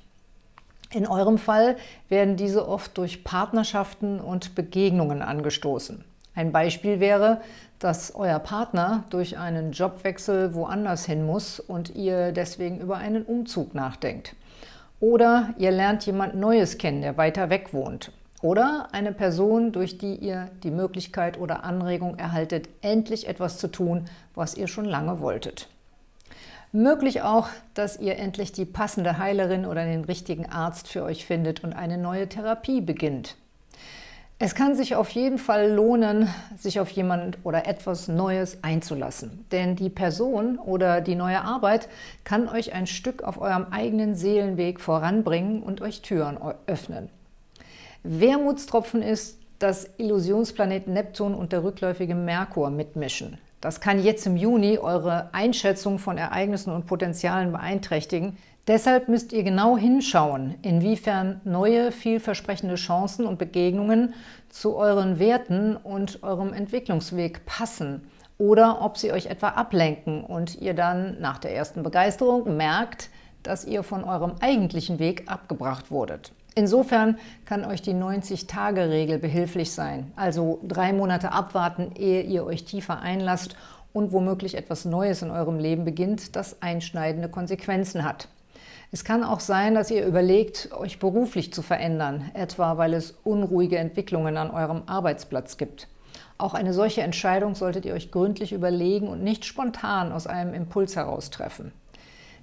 In eurem Fall werden diese oft durch Partnerschaften und Begegnungen angestoßen. Ein Beispiel wäre, dass euer Partner durch einen Jobwechsel woanders hin muss und ihr deswegen über einen Umzug nachdenkt. Oder ihr lernt jemand Neues kennen, der weiter weg wohnt. Oder eine Person, durch die ihr die Möglichkeit oder Anregung erhaltet, endlich etwas zu tun, was ihr schon lange wolltet. Möglich auch, dass ihr endlich die passende Heilerin oder den richtigen Arzt für euch findet und eine neue Therapie beginnt. Es kann sich auf jeden Fall lohnen, sich auf jemand oder etwas Neues einzulassen. Denn die Person oder die neue Arbeit kann euch ein Stück auf eurem eigenen Seelenweg voranbringen und euch Türen öffnen. Wermutstropfen ist, dass Illusionsplanet Neptun und der rückläufige Merkur mitmischen. Das kann jetzt im Juni eure Einschätzung von Ereignissen und Potenzialen beeinträchtigen. Deshalb müsst ihr genau hinschauen, inwiefern neue, vielversprechende Chancen und Begegnungen zu euren Werten und eurem Entwicklungsweg passen oder ob sie euch etwa ablenken und ihr dann nach der ersten Begeisterung merkt, dass ihr von eurem eigentlichen Weg abgebracht wurdet. Insofern kann euch die 90-Tage-Regel behilflich sein, also drei Monate abwarten, ehe ihr euch tiefer einlasst und womöglich etwas Neues in eurem Leben beginnt, das einschneidende Konsequenzen hat. Es kann auch sein, dass ihr überlegt, euch beruflich zu verändern, etwa weil es unruhige Entwicklungen an eurem Arbeitsplatz gibt. Auch eine solche Entscheidung solltet ihr euch gründlich überlegen und nicht spontan aus einem Impuls heraus treffen.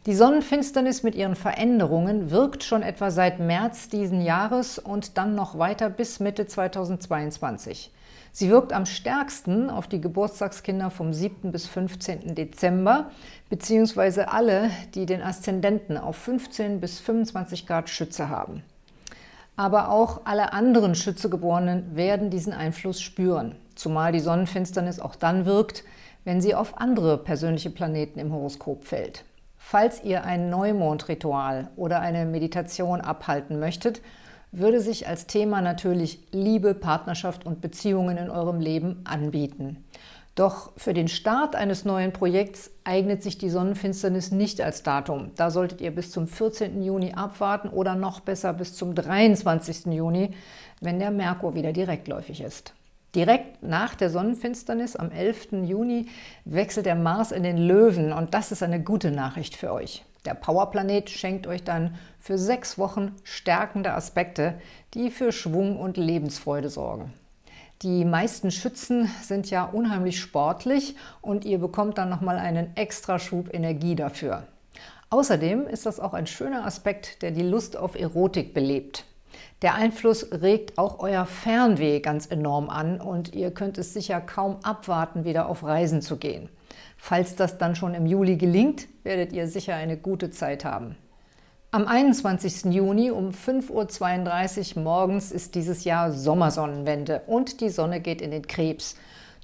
Die Sonnenfinsternis mit ihren Veränderungen wirkt schon etwa seit März diesen Jahres und dann noch weiter bis Mitte 2022. Sie wirkt am stärksten auf die Geburtstagskinder vom 7. bis 15. Dezember, beziehungsweise alle, die den Aszendenten auf 15 bis 25 Grad Schütze haben. Aber auch alle anderen Schützegeborenen werden diesen Einfluss spüren, zumal die Sonnenfinsternis auch dann wirkt, wenn sie auf andere persönliche Planeten im Horoskop fällt. Falls ihr ein Neumondritual oder eine Meditation abhalten möchtet, würde sich als Thema natürlich Liebe, Partnerschaft und Beziehungen in eurem Leben anbieten. Doch für den Start eines neuen Projekts eignet sich die Sonnenfinsternis nicht als Datum. Da solltet ihr bis zum 14. Juni abwarten oder noch besser bis zum 23. Juni, wenn der Merkur wieder direktläufig ist. Direkt nach der Sonnenfinsternis am 11. Juni wechselt der Mars in den Löwen und das ist eine gute Nachricht für euch. Der Powerplanet schenkt euch dann für sechs Wochen stärkende Aspekte, die für Schwung und Lebensfreude sorgen. Die meisten Schützen sind ja unheimlich sportlich und ihr bekommt dann nochmal einen extra Schub Energie dafür. Außerdem ist das auch ein schöner Aspekt, der die Lust auf Erotik belebt. Der Einfluss regt auch euer Fernweh ganz enorm an und ihr könnt es sicher kaum abwarten, wieder auf Reisen zu gehen. Falls das dann schon im Juli gelingt, werdet ihr sicher eine gute Zeit haben. Am 21. Juni um 5.32 Uhr morgens ist dieses Jahr Sommersonnenwende und die Sonne geht in den Krebs.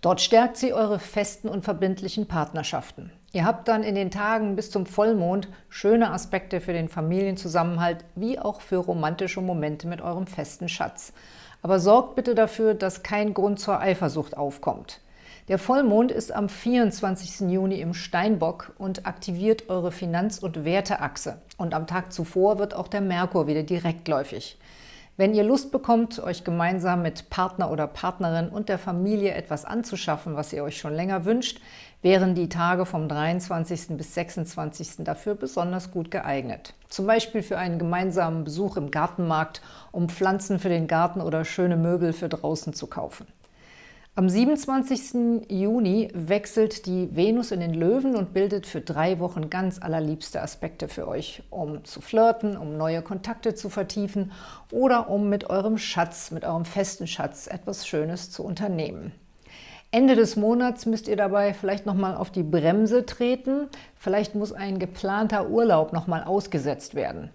Dort stärkt sie eure festen und verbindlichen Partnerschaften. Ihr habt dann in den Tagen bis zum Vollmond schöne Aspekte für den Familienzusammenhalt wie auch für romantische Momente mit eurem festen Schatz. Aber sorgt bitte dafür, dass kein Grund zur Eifersucht aufkommt. Der Vollmond ist am 24. Juni im Steinbock und aktiviert eure Finanz- und Werteachse. Und am Tag zuvor wird auch der Merkur wieder direktläufig. Wenn ihr Lust bekommt, euch gemeinsam mit Partner oder Partnerin und der Familie etwas anzuschaffen, was ihr euch schon länger wünscht, wären die Tage vom 23. bis 26. dafür besonders gut geeignet. Zum Beispiel für einen gemeinsamen Besuch im Gartenmarkt, um Pflanzen für den Garten oder schöne Möbel für draußen zu kaufen. Am 27. Juni wechselt die Venus in den Löwen und bildet für drei Wochen ganz allerliebste Aspekte für euch, um zu flirten, um neue Kontakte zu vertiefen oder um mit eurem Schatz, mit eurem festen Schatz etwas Schönes zu unternehmen. Ende des Monats müsst ihr dabei vielleicht nochmal auf die Bremse treten. Vielleicht muss ein geplanter Urlaub nochmal ausgesetzt werden.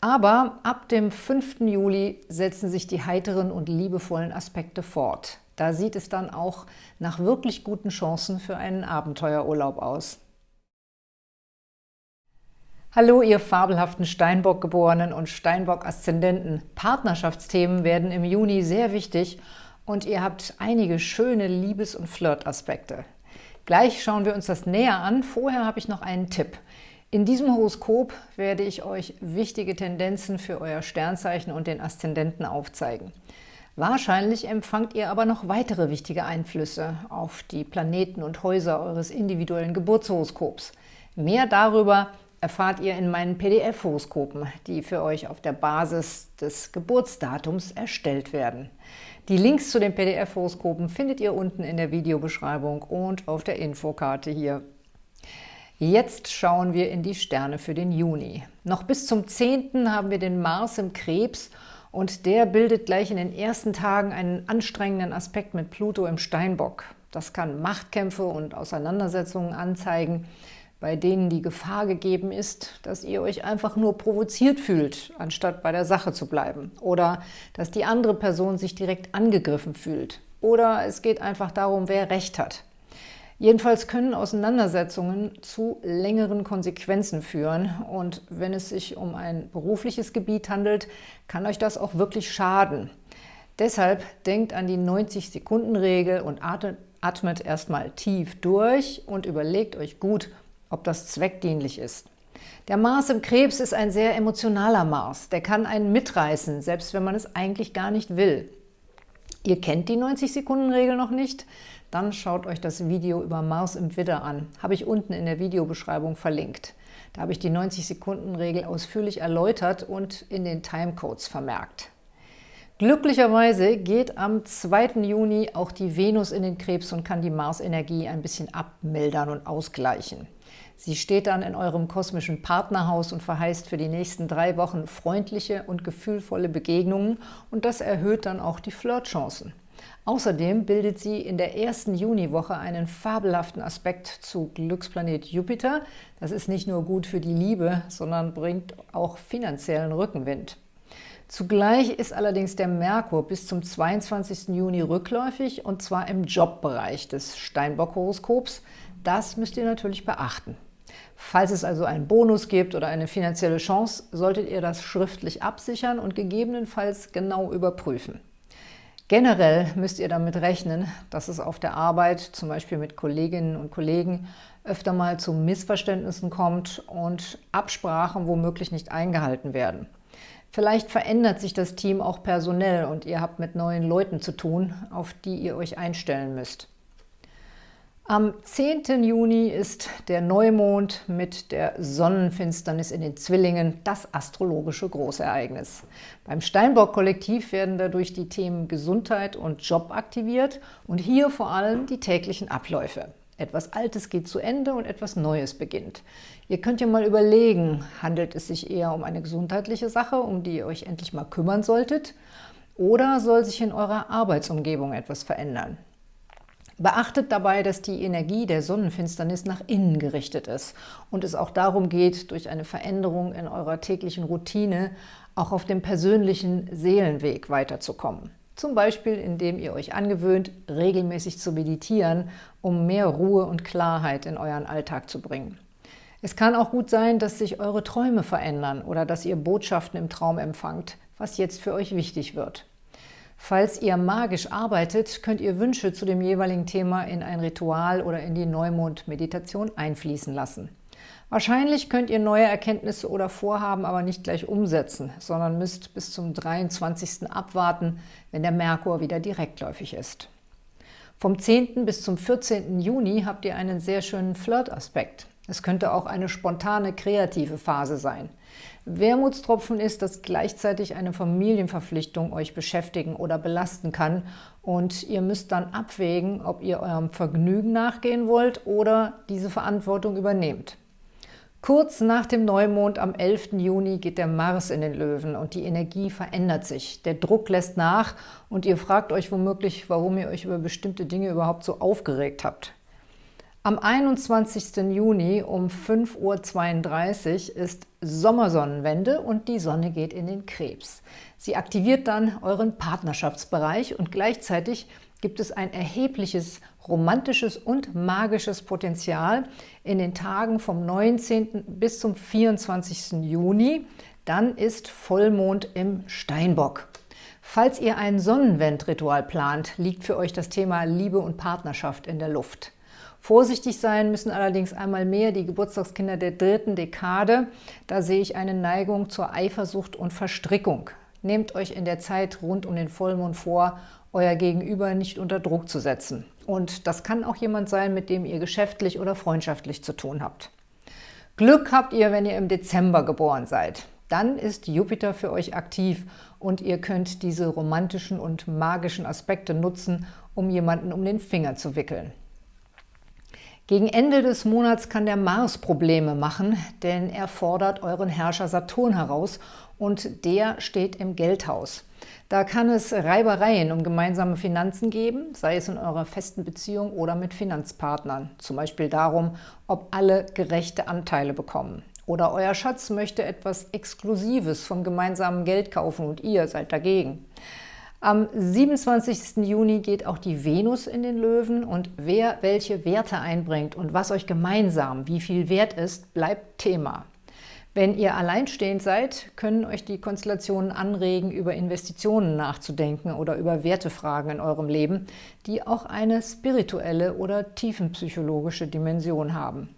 Aber ab dem 5. Juli setzen sich die heiteren und liebevollen Aspekte fort. Da sieht es dann auch nach wirklich guten Chancen für einen Abenteuerurlaub aus. Hallo, ihr fabelhaften Steinbock-Geborenen und Steinbock-Aszendenten. Partnerschaftsthemen werden im Juni sehr wichtig und ihr habt einige schöne Liebes- und Flirtaspekte. Gleich schauen wir uns das näher an. Vorher habe ich noch einen Tipp. In diesem Horoskop werde ich euch wichtige Tendenzen für euer Sternzeichen und den Aszendenten aufzeigen. Wahrscheinlich empfangt ihr aber noch weitere wichtige Einflüsse auf die Planeten und Häuser eures individuellen Geburtshoroskops. Mehr darüber erfahrt ihr in meinen PDF-Horoskopen, die für euch auf der Basis des Geburtsdatums erstellt werden. Die Links zu den PDF-Horoskopen findet ihr unten in der Videobeschreibung und auf der Infokarte hier. Jetzt schauen wir in die Sterne für den Juni. Noch bis zum 10. haben wir den Mars im Krebs und der bildet gleich in den ersten Tagen einen anstrengenden Aspekt mit Pluto im Steinbock. Das kann Machtkämpfe und Auseinandersetzungen anzeigen, bei denen die Gefahr gegeben ist, dass ihr euch einfach nur provoziert fühlt, anstatt bei der Sache zu bleiben. Oder dass die andere Person sich direkt angegriffen fühlt. Oder es geht einfach darum, wer Recht hat. Jedenfalls können Auseinandersetzungen zu längeren Konsequenzen führen und wenn es sich um ein berufliches Gebiet handelt, kann euch das auch wirklich schaden. Deshalb denkt an die 90-Sekunden-Regel und atmet erstmal tief durch und überlegt euch gut, ob das zweckdienlich ist. Der Mars im Krebs ist ein sehr emotionaler Mars. Der kann einen mitreißen, selbst wenn man es eigentlich gar nicht will. Ihr kennt die 90-Sekunden-Regel noch nicht? Dann schaut euch das Video über Mars im Widder an. Habe ich unten in der Videobeschreibung verlinkt. Da habe ich die 90-Sekunden-Regel ausführlich erläutert und in den Timecodes vermerkt. Glücklicherweise geht am 2. Juni auch die Venus in den Krebs und kann die Mars-Energie ein bisschen abmildern und ausgleichen. Sie steht dann in eurem kosmischen Partnerhaus und verheißt für die nächsten drei Wochen freundliche und gefühlvolle Begegnungen und das erhöht dann auch die Flirtchancen. Außerdem bildet sie in der ersten Juniwoche einen fabelhaften Aspekt zu Glücksplanet Jupiter. Das ist nicht nur gut für die Liebe, sondern bringt auch finanziellen Rückenwind. Zugleich ist allerdings der Merkur bis zum 22. Juni rückläufig, und zwar im Jobbereich des Steinbock-Horoskops. Das müsst ihr natürlich beachten. Falls es also einen Bonus gibt oder eine finanzielle Chance, solltet ihr das schriftlich absichern und gegebenenfalls genau überprüfen. Generell müsst ihr damit rechnen, dass es auf der Arbeit, zum Beispiel mit Kolleginnen und Kollegen, öfter mal zu Missverständnissen kommt und Absprachen womöglich nicht eingehalten werden. Vielleicht verändert sich das Team auch personell und ihr habt mit neuen Leuten zu tun, auf die ihr euch einstellen müsst. Am 10. Juni ist der Neumond mit der Sonnenfinsternis in den Zwillingen das astrologische Großereignis. Beim Steinbock-Kollektiv werden dadurch die Themen Gesundheit und Job aktiviert und hier vor allem die täglichen Abläufe. Etwas Altes geht zu Ende und etwas Neues beginnt. Ihr könnt ja mal überlegen, handelt es sich eher um eine gesundheitliche Sache, um die ihr euch endlich mal kümmern solltet, oder soll sich in eurer Arbeitsumgebung etwas verändern? Beachtet dabei, dass die Energie der Sonnenfinsternis nach innen gerichtet ist und es auch darum geht, durch eine Veränderung in eurer täglichen Routine auch auf dem persönlichen Seelenweg weiterzukommen. Zum Beispiel, indem ihr euch angewöhnt, regelmäßig zu meditieren, um mehr Ruhe und Klarheit in euren Alltag zu bringen. Es kann auch gut sein, dass sich eure Träume verändern oder dass ihr Botschaften im Traum empfangt, was jetzt für euch wichtig wird. Falls ihr magisch arbeitet, könnt ihr Wünsche zu dem jeweiligen Thema in ein Ritual oder in die Neumond-Meditation einfließen lassen. Wahrscheinlich könnt ihr neue Erkenntnisse oder Vorhaben aber nicht gleich umsetzen, sondern müsst bis zum 23. abwarten, wenn der Merkur wieder direktläufig ist. Vom 10. bis zum 14. Juni habt ihr einen sehr schönen Flirt-Aspekt. Es könnte auch eine spontane, kreative Phase sein. Wermutstropfen ist, dass gleichzeitig eine Familienverpflichtung euch beschäftigen oder belasten kann und ihr müsst dann abwägen, ob ihr eurem Vergnügen nachgehen wollt oder diese Verantwortung übernehmt. Kurz nach dem Neumond am 11. Juni geht der Mars in den Löwen und die Energie verändert sich. Der Druck lässt nach und ihr fragt euch womöglich, warum ihr euch über bestimmte Dinge überhaupt so aufgeregt habt. Am 21. Juni um 5.32 Uhr ist Sommersonnenwende und die Sonne geht in den Krebs. Sie aktiviert dann euren Partnerschaftsbereich und gleichzeitig gibt es ein erhebliches romantisches und magisches Potenzial in den Tagen vom 19. bis zum 24. Juni. Dann ist Vollmond im Steinbock. Falls ihr ein Sonnenwendritual plant, liegt für euch das Thema Liebe und Partnerschaft in der Luft. Vorsichtig sein müssen allerdings einmal mehr die Geburtstagskinder der dritten Dekade. Da sehe ich eine Neigung zur Eifersucht und Verstrickung. Nehmt euch in der Zeit rund um den Vollmond vor, euer Gegenüber nicht unter Druck zu setzen. Und das kann auch jemand sein, mit dem ihr geschäftlich oder freundschaftlich zu tun habt. Glück habt ihr, wenn ihr im Dezember geboren seid. Dann ist Jupiter für euch aktiv und ihr könnt diese romantischen und magischen Aspekte nutzen, um jemanden um den Finger zu wickeln. Gegen Ende des Monats kann der Mars Probleme machen, denn er fordert euren Herrscher Saturn heraus und der steht im Geldhaus. Da kann es Reibereien um gemeinsame Finanzen geben, sei es in eurer festen Beziehung oder mit Finanzpartnern. Zum Beispiel darum, ob alle gerechte Anteile bekommen. Oder euer Schatz möchte etwas Exklusives vom gemeinsamen Geld kaufen und ihr seid dagegen. Am 27. Juni geht auch die Venus in den Löwen und wer welche Werte einbringt und was euch gemeinsam wie viel wert ist, bleibt Thema. Wenn ihr alleinstehend seid, können euch die Konstellationen anregen, über Investitionen nachzudenken oder über Wertefragen in eurem Leben, die auch eine spirituelle oder tiefenpsychologische Dimension haben.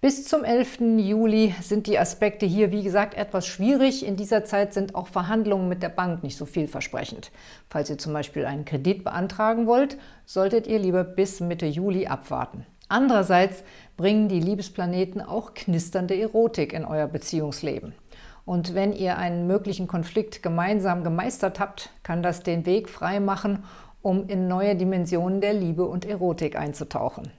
Bis zum 11. Juli sind die Aspekte hier, wie gesagt, etwas schwierig. In dieser Zeit sind auch Verhandlungen mit der Bank nicht so vielversprechend. Falls ihr zum Beispiel einen Kredit beantragen wollt, solltet ihr lieber bis Mitte Juli abwarten. Andererseits bringen die Liebesplaneten auch knisternde Erotik in euer Beziehungsleben. Und wenn ihr einen möglichen Konflikt gemeinsam gemeistert habt, kann das den Weg frei machen, um in neue Dimensionen der Liebe und Erotik einzutauchen.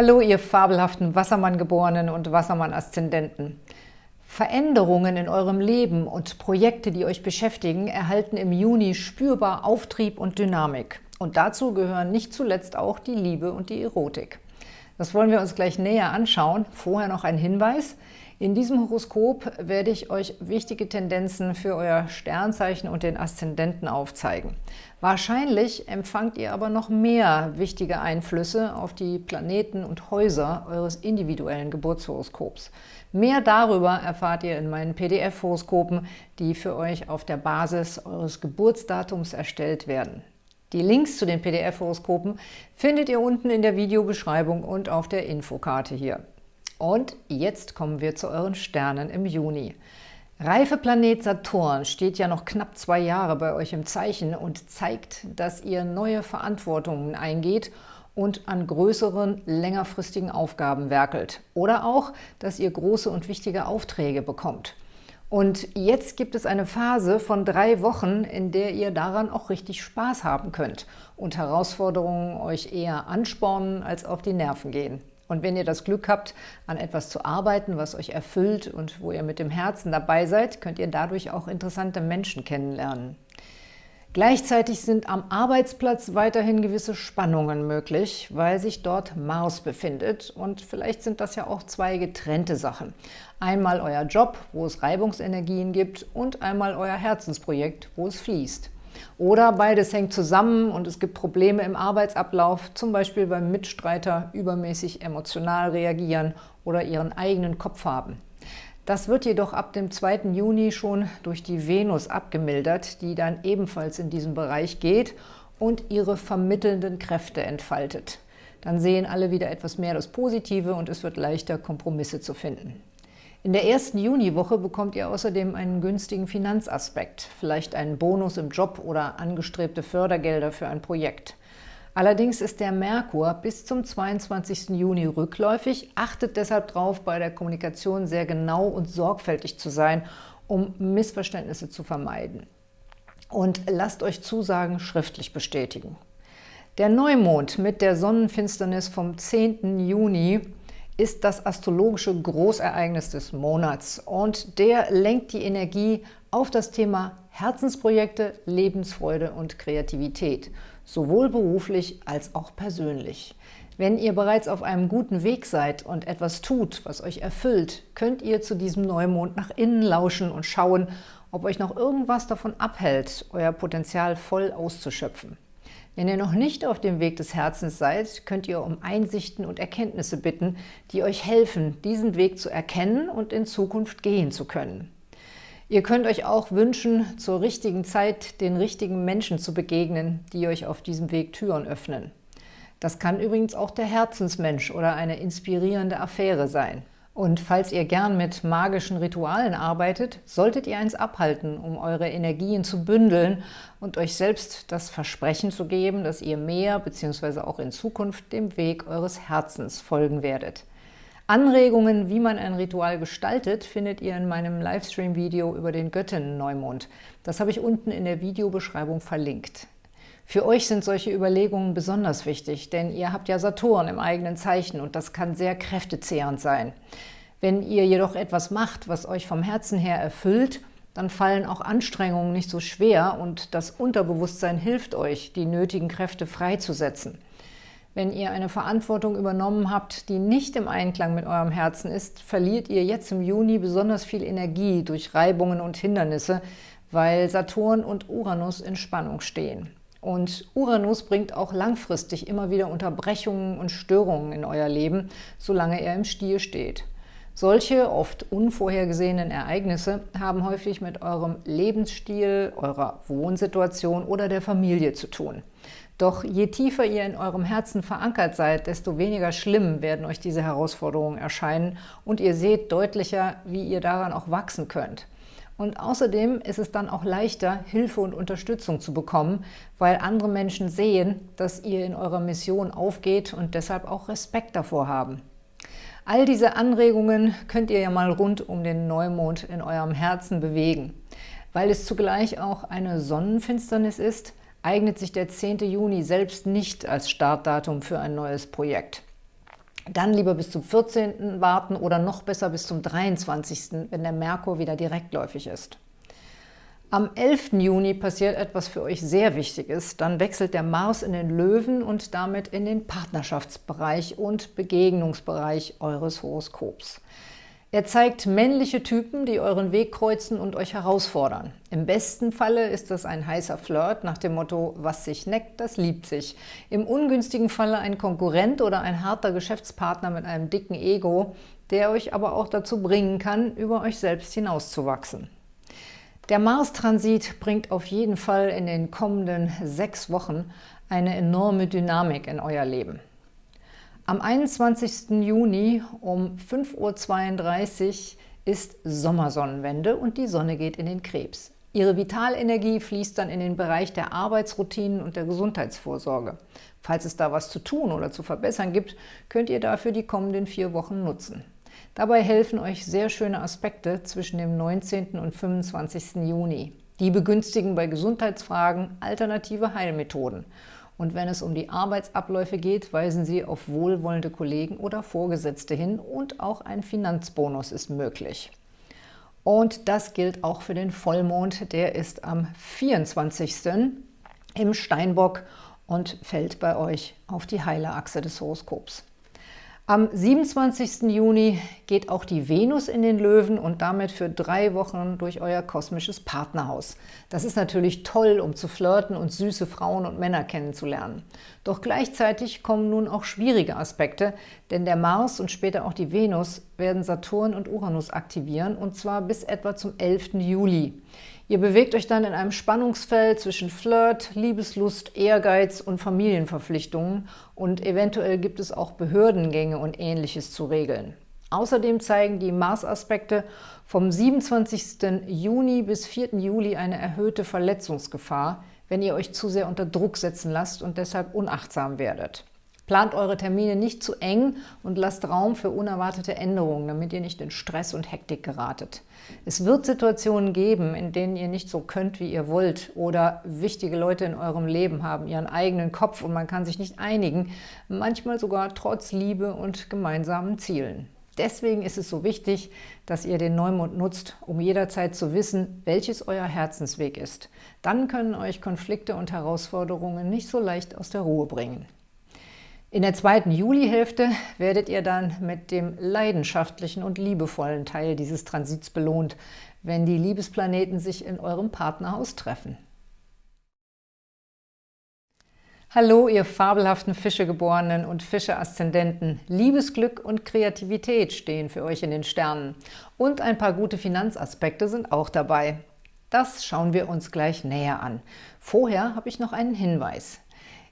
Hallo, ihr fabelhaften Wassermann-Geborenen und Wassermann-Aszendenten. Veränderungen in eurem Leben und Projekte, die euch beschäftigen, erhalten im Juni spürbar Auftrieb und Dynamik. Und dazu gehören nicht zuletzt auch die Liebe und die Erotik. Das wollen wir uns gleich näher anschauen. Vorher noch ein Hinweis. In diesem Horoskop werde ich euch wichtige Tendenzen für euer Sternzeichen und den Aszendenten aufzeigen. Wahrscheinlich empfangt ihr aber noch mehr wichtige Einflüsse auf die Planeten und Häuser eures individuellen Geburtshoroskops. Mehr darüber erfahrt ihr in meinen PDF-Horoskopen, die für euch auf der Basis eures Geburtsdatums erstellt werden. Die Links zu den PDF-Horoskopen findet ihr unten in der Videobeschreibung und auf der Infokarte hier. Und jetzt kommen wir zu euren Sternen im Juni. Reifeplanet Saturn steht ja noch knapp zwei Jahre bei euch im Zeichen und zeigt, dass ihr neue Verantwortungen eingeht und an größeren, längerfristigen Aufgaben werkelt. Oder auch, dass ihr große und wichtige Aufträge bekommt. Und jetzt gibt es eine Phase von drei Wochen, in der ihr daran auch richtig Spaß haben könnt und Herausforderungen euch eher anspornen als auf die Nerven gehen. Und wenn ihr das Glück habt, an etwas zu arbeiten, was euch erfüllt und wo ihr mit dem Herzen dabei seid, könnt ihr dadurch auch interessante Menschen kennenlernen. Gleichzeitig sind am Arbeitsplatz weiterhin gewisse Spannungen möglich, weil sich dort Mars befindet. Und vielleicht sind das ja auch zwei getrennte Sachen. Einmal euer Job, wo es Reibungsenergien gibt, und einmal euer Herzensprojekt, wo es fließt. Oder beides hängt zusammen und es gibt Probleme im Arbeitsablauf, zum Beispiel beim Mitstreiter übermäßig emotional reagieren oder ihren eigenen Kopf haben. Das wird jedoch ab dem 2. Juni schon durch die Venus abgemildert, die dann ebenfalls in diesen Bereich geht und ihre vermittelnden Kräfte entfaltet. Dann sehen alle wieder etwas mehr das Positive und es wird leichter, Kompromisse zu finden. In der ersten Juniwoche bekommt ihr außerdem einen günstigen Finanzaspekt, vielleicht einen Bonus im Job oder angestrebte Fördergelder für ein Projekt. Allerdings ist der Merkur bis zum 22. Juni rückläufig, achtet deshalb darauf, bei der Kommunikation sehr genau und sorgfältig zu sein, um Missverständnisse zu vermeiden. Und lasst euch Zusagen schriftlich bestätigen. Der Neumond mit der Sonnenfinsternis vom 10. Juni ist das astrologische Großereignis des Monats und der lenkt die Energie auf das Thema Herzensprojekte, Lebensfreude und Kreativität, sowohl beruflich als auch persönlich. Wenn ihr bereits auf einem guten Weg seid und etwas tut, was euch erfüllt, könnt ihr zu diesem Neumond nach innen lauschen und schauen, ob euch noch irgendwas davon abhält, euer Potenzial voll auszuschöpfen. Wenn ihr noch nicht auf dem Weg des Herzens seid, könnt ihr um Einsichten und Erkenntnisse bitten, die euch helfen, diesen Weg zu erkennen und in Zukunft gehen zu können. Ihr könnt euch auch wünschen, zur richtigen Zeit den richtigen Menschen zu begegnen, die euch auf diesem Weg Türen öffnen. Das kann übrigens auch der Herzensmensch oder eine inspirierende Affäre sein. Und falls ihr gern mit magischen Ritualen arbeitet, solltet ihr eins abhalten, um eure Energien zu bündeln und euch selbst das Versprechen zu geben, dass ihr mehr bzw. auch in Zukunft dem Weg eures Herzens folgen werdet. Anregungen, wie man ein Ritual gestaltet, findet ihr in meinem Livestream-Video über den Göttinnen-Neumond. Das habe ich unten in der Videobeschreibung verlinkt. Für euch sind solche Überlegungen besonders wichtig, denn ihr habt ja Saturn im eigenen Zeichen und das kann sehr kräftezehrend sein. Wenn ihr jedoch etwas macht, was euch vom Herzen her erfüllt, dann fallen auch Anstrengungen nicht so schwer und das Unterbewusstsein hilft euch, die nötigen Kräfte freizusetzen. Wenn ihr eine Verantwortung übernommen habt, die nicht im Einklang mit eurem Herzen ist, verliert ihr jetzt im Juni besonders viel Energie durch Reibungen und Hindernisse, weil Saturn und Uranus in Spannung stehen. Und Uranus bringt auch langfristig immer wieder Unterbrechungen und Störungen in euer Leben, solange er im Stier steht. Solche oft unvorhergesehenen Ereignisse haben häufig mit eurem Lebensstil, eurer Wohnsituation oder der Familie zu tun. Doch je tiefer ihr in eurem Herzen verankert seid, desto weniger schlimm werden euch diese Herausforderungen erscheinen und ihr seht deutlicher, wie ihr daran auch wachsen könnt. Und außerdem ist es dann auch leichter, Hilfe und Unterstützung zu bekommen, weil andere Menschen sehen, dass ihr in eurer Mission aufgeht und deshalb auch Respekt davor haben. All diese Anregungen könnt ihr ja mal rund um den Neumond in eurem Herzen bewegen. Weil es zugleich auch eine Sonnenfinsternis ist, eignet sich der 10. Juni selbst nicht als Startdatum für ein neues Projekt. Dann lieber bis zum 14. warten oder noch besser bis zum 23., wenn der Merkur wieder direktläufig ist. Am 11. Juni passiert etwas für euch sehr Wichtiges. Dann wechselt der Mars in den Löwen und damit in den Partnerschaftsbereich und Begegnungsbereich eures Horoskops. Er zeigt männliche Typen, die euren Weg kreuzen und euch herausfordern. Im besten Falle ist das ein heißer Flirt nach dem Motto, was sich neckt, das liebt sich. Im ungünstigen Falle ein Konkurrent oder ein harter Geschäftspartner mit einem dicken Ego, der euch aber auch dazu bringen kann, über euch selbst hinauszuwachsen. Der Mars-Transit bringt auf jeden Fall in den kommenden sechs Wochen eine enorme Dynamik in euer Leben. Am 21. Juni um 5.32 Uhr ist Sommersonnenwende und die Sonne geht in den Krebs. Ihre Vitalenergie fließt dann in den Bereich der Arbeitsroutinen und der Gesundheitsvorsorge. Falls es da was zu tun oder zu verbessern gibt, könnt ihr dafür die kommenden vier Wochen nutzen. Dabei helfen euch sehr schöne Aspekte zwischen dem 19. und 25. Juni. Die begünstigen bei Gesundheitsfragen alternative Heilmethoden. Und wenn es um die Arbeitsabläufe geht, weisen Sie auf wohlwollende Kollegen oder Vorgesetzte hin und auch ein Finanzbonus ist möglich. Und das gilt auch für den Vollmond, der ist am 24. im Steinbock und fällt bei euch auf die heile Achse des Horoskops. Am 27. Juni geht auch die Venus in den Löwen und damit für drei Wochen durch euer kosmisches Partnerhaus. Das ist natürlich toll, um zu flirten und süße Frauen und Männer kennenzulernen. Doch gleichzeitig kommen nun auch schwierige Aspekte, denn der Mars und später auch die Venus werden Saturn und Uranus aktivieren, und zwar bis etwa zum 11. Juli. Ihr bewegt euch dann in einem Spannungsfeld zwischen Flirt, Liebeslust, Ehrgeiz und Familienverpflichtungen und eventuell gibt es auch Behördengänge und Ähnliches zu regeln. Außerdem zeigen die Mars-Aspekte vom 27. Juni bis 4. Juli eine erhöhte Verletzungsgefahr, wenn ihr euch zu sehr unter Druck setzen lasst und deshalb unachtsam werdet. Plant eure Termine nicht zu eng und lasst Raum für unerwartete Änderungen, damit ihr nicht in Stress und Hektik geratet. Es wird Situationen geben, in denen ihr nicht so könnt, wie ihr wollt oder wichtige Leute in eurem Leben haben ihren eigenen Kopf und man kann sich nicht einigen, manchmal sogar trotz Liebe und gemeinsamen Zielen. Deswegen ist es so wichtig, dass ihr den Neumond nutzt, um jederzeit zu wissen, welches euer Herzensweg ist. Dann können euch Konflikte und Herausforderungen nicht so leicht aus der Ruhe bringen. In der zweiten Julihälfte werdet ihr dann mit dem leidenschaftlichen und liebevollen Teil dieses Transits belohnt, wenn die Liebesplaneten sich in eurem Partnerhaus treffen. Hallo, ihr fabelhaften Fischegeborenen und Fische-Aszendenten. Liebesglück und Kreativität stehen für euch in den Sternen. Und ein paar gute Finanzaspekte sind auch dabei. Das schauen wir uns gleich näher an. Vorher habe ich noch einen Hinweis.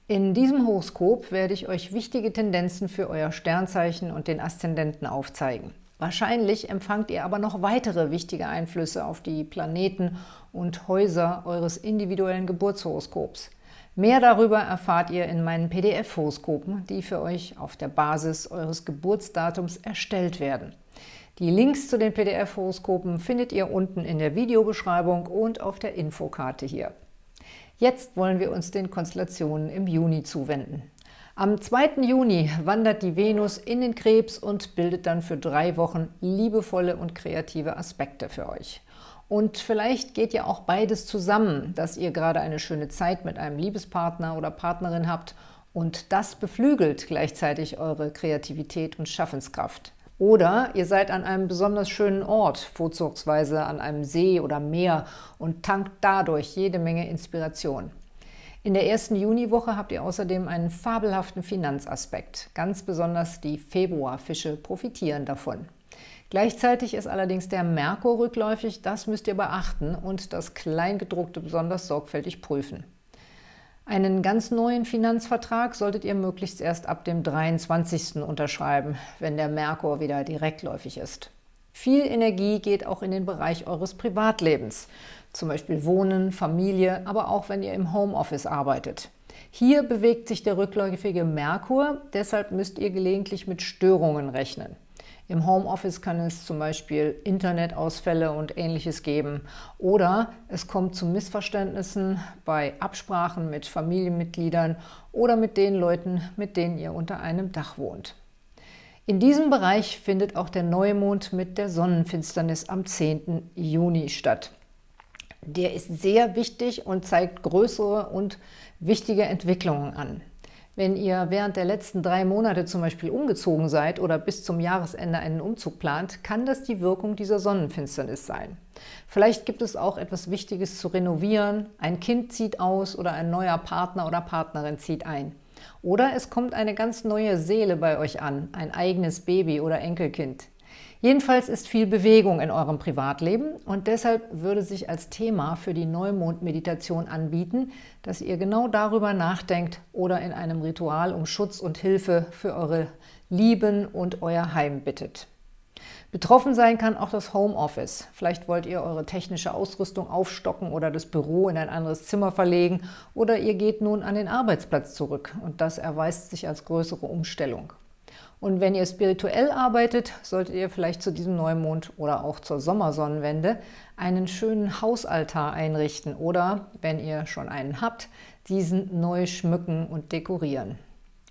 In diesem Horoskop werde ich euch wichtige Tendenzen für euer Sternzeichen und den Aszendenten aufzeigen. Wahrscheinlich empfangt ihr aber noch weitere wichtige Einflüsse auf die Planeten und Häuser eures individuellen Geburtshoroskops. Mehr darüber erfahrt ihr in meinen PDF-Horoskopen, die für euch auf der Basis eures Geburtsdatums erstellt werden. Die Links zu den PDF-Horoskopen findet ihr unten in der Videobeschreibung und auf der Infokarte hier. Jetzt wollen wir uns den Konstellationen im Juni zuwenden. Am 2. Juni wandert die Venus in den Krebs und bildet dann für drei Wochen liebevolle und kreative Aspekte für euch. Und vielleicht geht ja auch beides zusammen, dass ihr gerade eine schöne Zeit mit einem Liebespartner oder Partnerin habt und das beflügelt gleichzeitig eure Kreativität und Schaffenskraft. Oder ihr seid an einem besonders schönen Ort, vorzugsweise an einem See oder Meer und tankt dadurch jede Menge Inspiration. In der ersten Juniwoche habt ihr außerdem einen fabelhaften Finanzaspekt. Ganz besonders die Februarfische profitieren davon. Gleichzeitig ist allerdings der Merkur rückläufig, das müsst ihr beachten und das Kleingedruckte besonders sorgfältig prüfen. Einen ganz neuen Finanzvertrag solltet ihr möglichst erst ab dem 23. unterschreiben, wenn der Merkur wieder direktläufig ist. Viel Energie geht auch in den Bereich eures Privatlebens, zum Beispiel Wohnen, Familie, aber auch wenn ihr im Homeoffice arbeitet. Hier bewegt sich der rückläufige Merkur, deshalb müsst ihr gelegentlich mit Störungen rechnen. Im Homeoffice kann es zum Beispiel Internetausfälle und ähnliches geben. Oder es kommt zu Missverständnissen bei Absprachen mit Familienmitgliedern oder mit den Leuten, mit denen ihr unter einem Dach wohnt. In diesem Bereich findet auch der Neumond mit der Sonnenfinsternis am 10. Juni statt. Der ist sehr wichtig und zeigt größere und wichtige Entwicklungen an. Wenn ihr während der letzten drei Monate zum Beispiel umgezogen seid oder bis zum Jahresende einen Umzug plant, kann das die Wirkung dieser Sonnenfinsternis sein. Vielleicht gibt es auch etwas Wichtiges zu renovieren, ein Kind zieht aus oder ein neuer Partner oder Partnerin zieht ein. Oder es kommt eine ganz neue Seele bei euch an, ein eigenes Baby oder Enkelkind. Jedenfalls ist viel Bewegung in eurem Privatleben und deshalb würde sich als Thema für die Neumond-Meditation anbieten, dass ihr genau darüber nachdenkt oder in einem Ritual um Schutz und Hilfe für eure Lieben und euer Heim bittet. Betroffen sein kann auch das Homeoffice. Vielleicht wollt ihr eure technische Ausrüstung aufstocken oder das Büro in ein anderes Zimmer verlegen oder ihr geht nun an den Arbeitsplatz zurück und das erweist sich als größere Umstellung. Und wenn ihr spirituell arbeitet, solltet ihr vielleicht zu diesem Neumond oder auch zur Sommersonnenwende einen schönen Hausaltar einrichten oder, wenn ihr schon einen habt, diesen neu schmücken und dekorieren.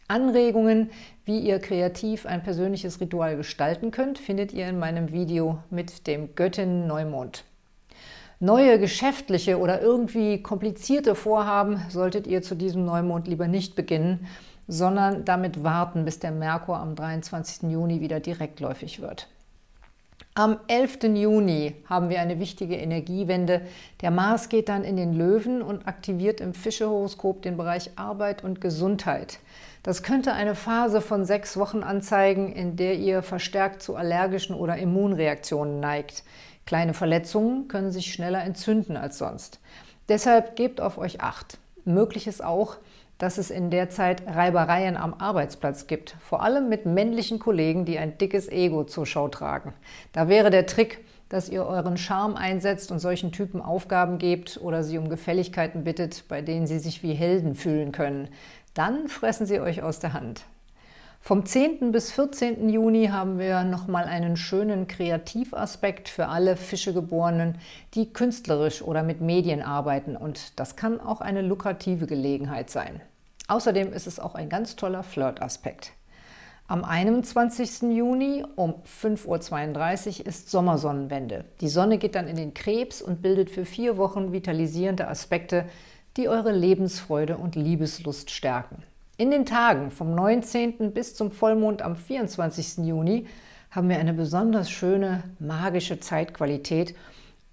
Anregungen, wie ihr kreativ ein persönliches Ritual gestalten könnt, findet ihr in meinem Video mit dem Göttin Neumond. Neue geschäftliche oder irgendwie komplizierte Vorhaben solltet ihr zu diesem Neumond lieber nicht beginnen, sondern damit warten, bis der Merkur am 23. Juni wieder direktläufig wird. Am 11. Juni haben wir eine wichtige Energiewende. Der Mars geht dann in den Löwen und aktiviert im Fischehoroskop den Bereich Arbeit und Gesundheit. Das könnte eine Phase von sechs Wochen anzeigen, in der ihr verstärkt zu allergischen oder Immunreaktionen neigt. Kleine Verletzungen können sich schneller entzünden als sonst. Deshalb gebt auf euch Acht. Möglich ist auch, dass es in der Zeit Reibereien am Arbeitsplatz gibt, vor allem mit männlichen Kollegen, die ein dickes Ego zur Schau tragen. Da wäre der Trick, dass ihr euren Charme einsetzt und solchen Typen Aufgaben gebt oder sie um Gefälligkeiten bittet, bei denen sie sich wie Helden fühlen können. Dann fressen sie euch aus der Hand. Vom 10. bis 14. Juni haben wir nochmal einen schönen Kreativaspekt für alle Fischegeborenen, die künstlerisch oder mit Medien arbeiten und das kann auch eine lukrative Gelegenheit sein. Außerdem ist es auch ein ganz toller Flirtaspekt. Am 21. Juni um 5.32 Uhr ist Sommersonnenwende. Die Sonne geht dann in den Krebs und bildet für vier Wochen vitalisierende Aspekte, die eure Lebensfreude und Liebeslust stärken. In den Tagen vom 19. bis zum Vollmond am 24. Juni haben wir eine besonders schöne, magische Zeitqualität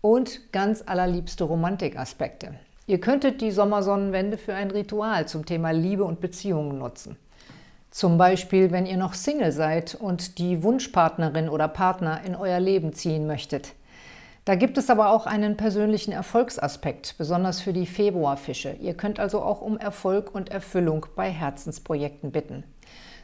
und ganz allerliebste Romantikaspekte. Ihr könntet die Sommersonnenwende für ein Ritual zum Thema Liebe und Beziehungen nutzen. Zum Beispiel, wenn ihr noch Single seid und die Wunschpartnerin oder Partner in euer Leben ziehen möchtet. Da gibt es aber auch einen persönlichen Erfolgsaspekt, besonders für die Februarfische. Ihr könnt also auch um Erfolg und Erfüllung bei Herzensprojekten bitten.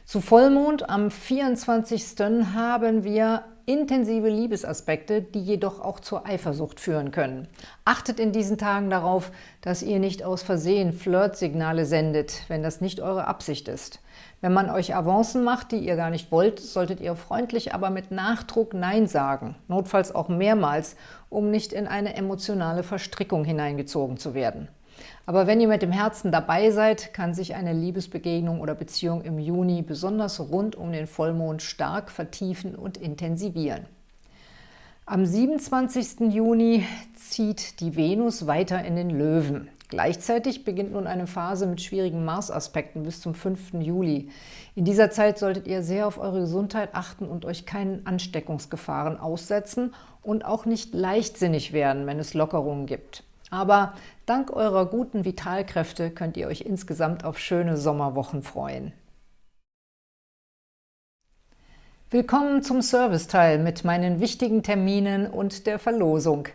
Zu Vollmond am 24. haben wir intensive Liebesaspekte, die jedoch auch zur Eifersucht führen können. Achtet in diesen Tagen darauf, dass ihr nicht aus Versehen Flirtsignale sendet, wenn das nicht eure Absicht ist. Wenn man euch Avancen macht, die ihr gar nicht wollt, solltet ihr freundlich, aber mit Nachdruck Nein sagen, notfalls auch mehrmals, um nicht in eine emotionale Verstrickung hineingezogen zu werden. Aber wenn ihr mit dem Herzen dabei seid, kann sich eine Liebesbegegnung oder Beziehung im Juni besonders rund um den Vollmond stark vertiefen und intensivieren. Am 27. Juni zieht die Venus weiter in den Löwen. Gleichzeitig beginnt nun eine Phase mit schwierigen Mars-Aspekten bis zum 5. Juli. In dieser Zeit solltet ihr sehr auf eure Gesundheit achten und euch keinen Ansteckungsgefahren aussetzen und auch nicht leichtsinnig werden, wenn es Lockerungen gibt. Aber dank eurer guten Vitalkräfte könnt ihr euch insgesamt auf schöne Sommerwochen freuen. Willkommen zum Serviceteil mit meinen wichtigen Terminen und der Verlosung.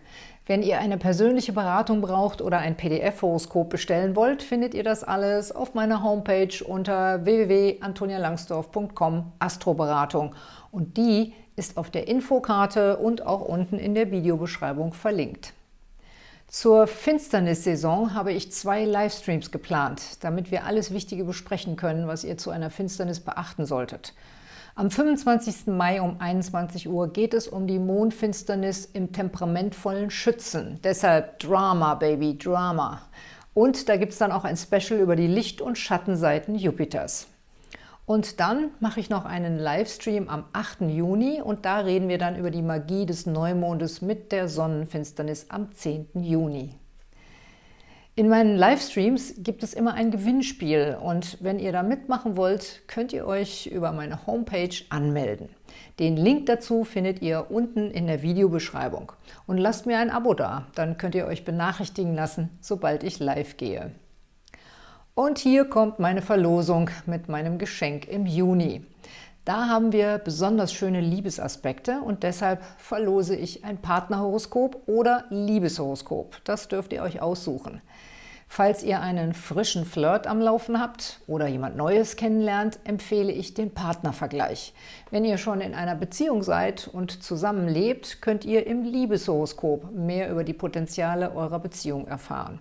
Wenn ihr eine persönliche Beratung braucht oder ein PDF-Horoskop bestellen wollt, findet ihr das alles auf meiner Homepage unter www.antonialangsdorf.com Astroberatung. Und die ist auf der Infokarte und auch unten in der Videobeschreibung verlinkt. Zur Finsternissaison habe ich zwei Livestreams geplant, damit wir alles Wichtige besprechen können, was ihr zu einer Finsternis beachten solltet. Am 25. Mai um 21 Uhr geht es um die Mondfinsternis im temperamentvollen Schützen. Deshalb Drama, Baby, Drama. Und da gibt es dann auch ein Special über die Licht- und Schattenseiten Jupiters. Und dann mache ich noch einen Livestream am 8. Juni und da reden wir dann über die Magie des Neumondes mit der Sonnenfinsternis am 10. Juni. In meinen Livestreams gibt es immer ein Gewinnspiel und wenn ihr da mitmachen wollt, könnt ihr euch über meine Homepage anmelden. Den Link dazu findet ihr unten in der Videobeschreibung. Und lasst mir ein Abo da, dann könnt ihr euch benachrichtigen lassen, sobald ich live gehe. Und hier kommt meine Verlosung mit meinem Geschenk im Juni. Da haben wir besonders schöne Liebesaspekte und deshalb verlose ich ein Partnerhoroskop oder Liebeshoroskop. Das dürft ihr euch aussuchen. Falls ihr einen frischen Flirt am Laufen habt oder jemand Neues kennenlernt, empfehle ich den Partnervergleich. Wenn ihr schon in einer Beziehung seid und zusammenlebt, könnt ihr im Liebeshoroskop mehr über die Potenziale eurer Beziehung erfahren.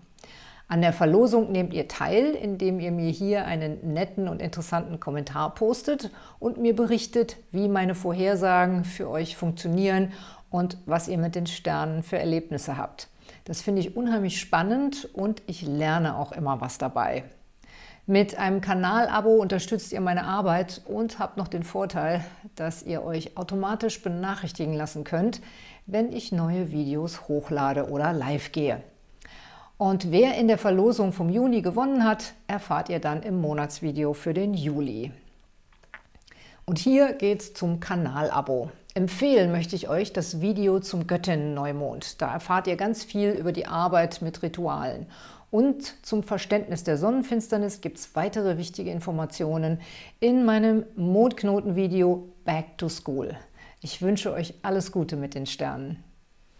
An der Verlosung nehmt ihr teil, indem ihr mir hier einen netten und interessanten Kommentar postet und mir berichtet, wie meine Vorhersagen für euch funktionieren und was ihr mit den Sternen für Erlebnisse habt. Das finde ich unheimlich spannend und ich lerne auch immer was dabei. Mit einem Kanalabo unterstützt ihr meine Arbeit und habt noch den Vorteil, dass ihr euch automatisch benachrichtigen lassen könnt, wenn ich neue Videos hochlade oder live gehe. Und wer in der Verlosung vom Juni gewonnen hat, erfahrt ihr dann im Monatsvideo für den Juli. Und hier geht's zum Kanalabo. Empfehlen möchte ich euch das Video zum Göttinnen-Neumond. Da erfahrt ihr ganz viel über die Arbeit mit Ritualen. Und zum Verständnis der Sonnenfinsternis gibt es weitere wichtige Informationen in meinem Mondknoten-Video Back to School. Ich wünsche euch alles Gute mit den Sternen.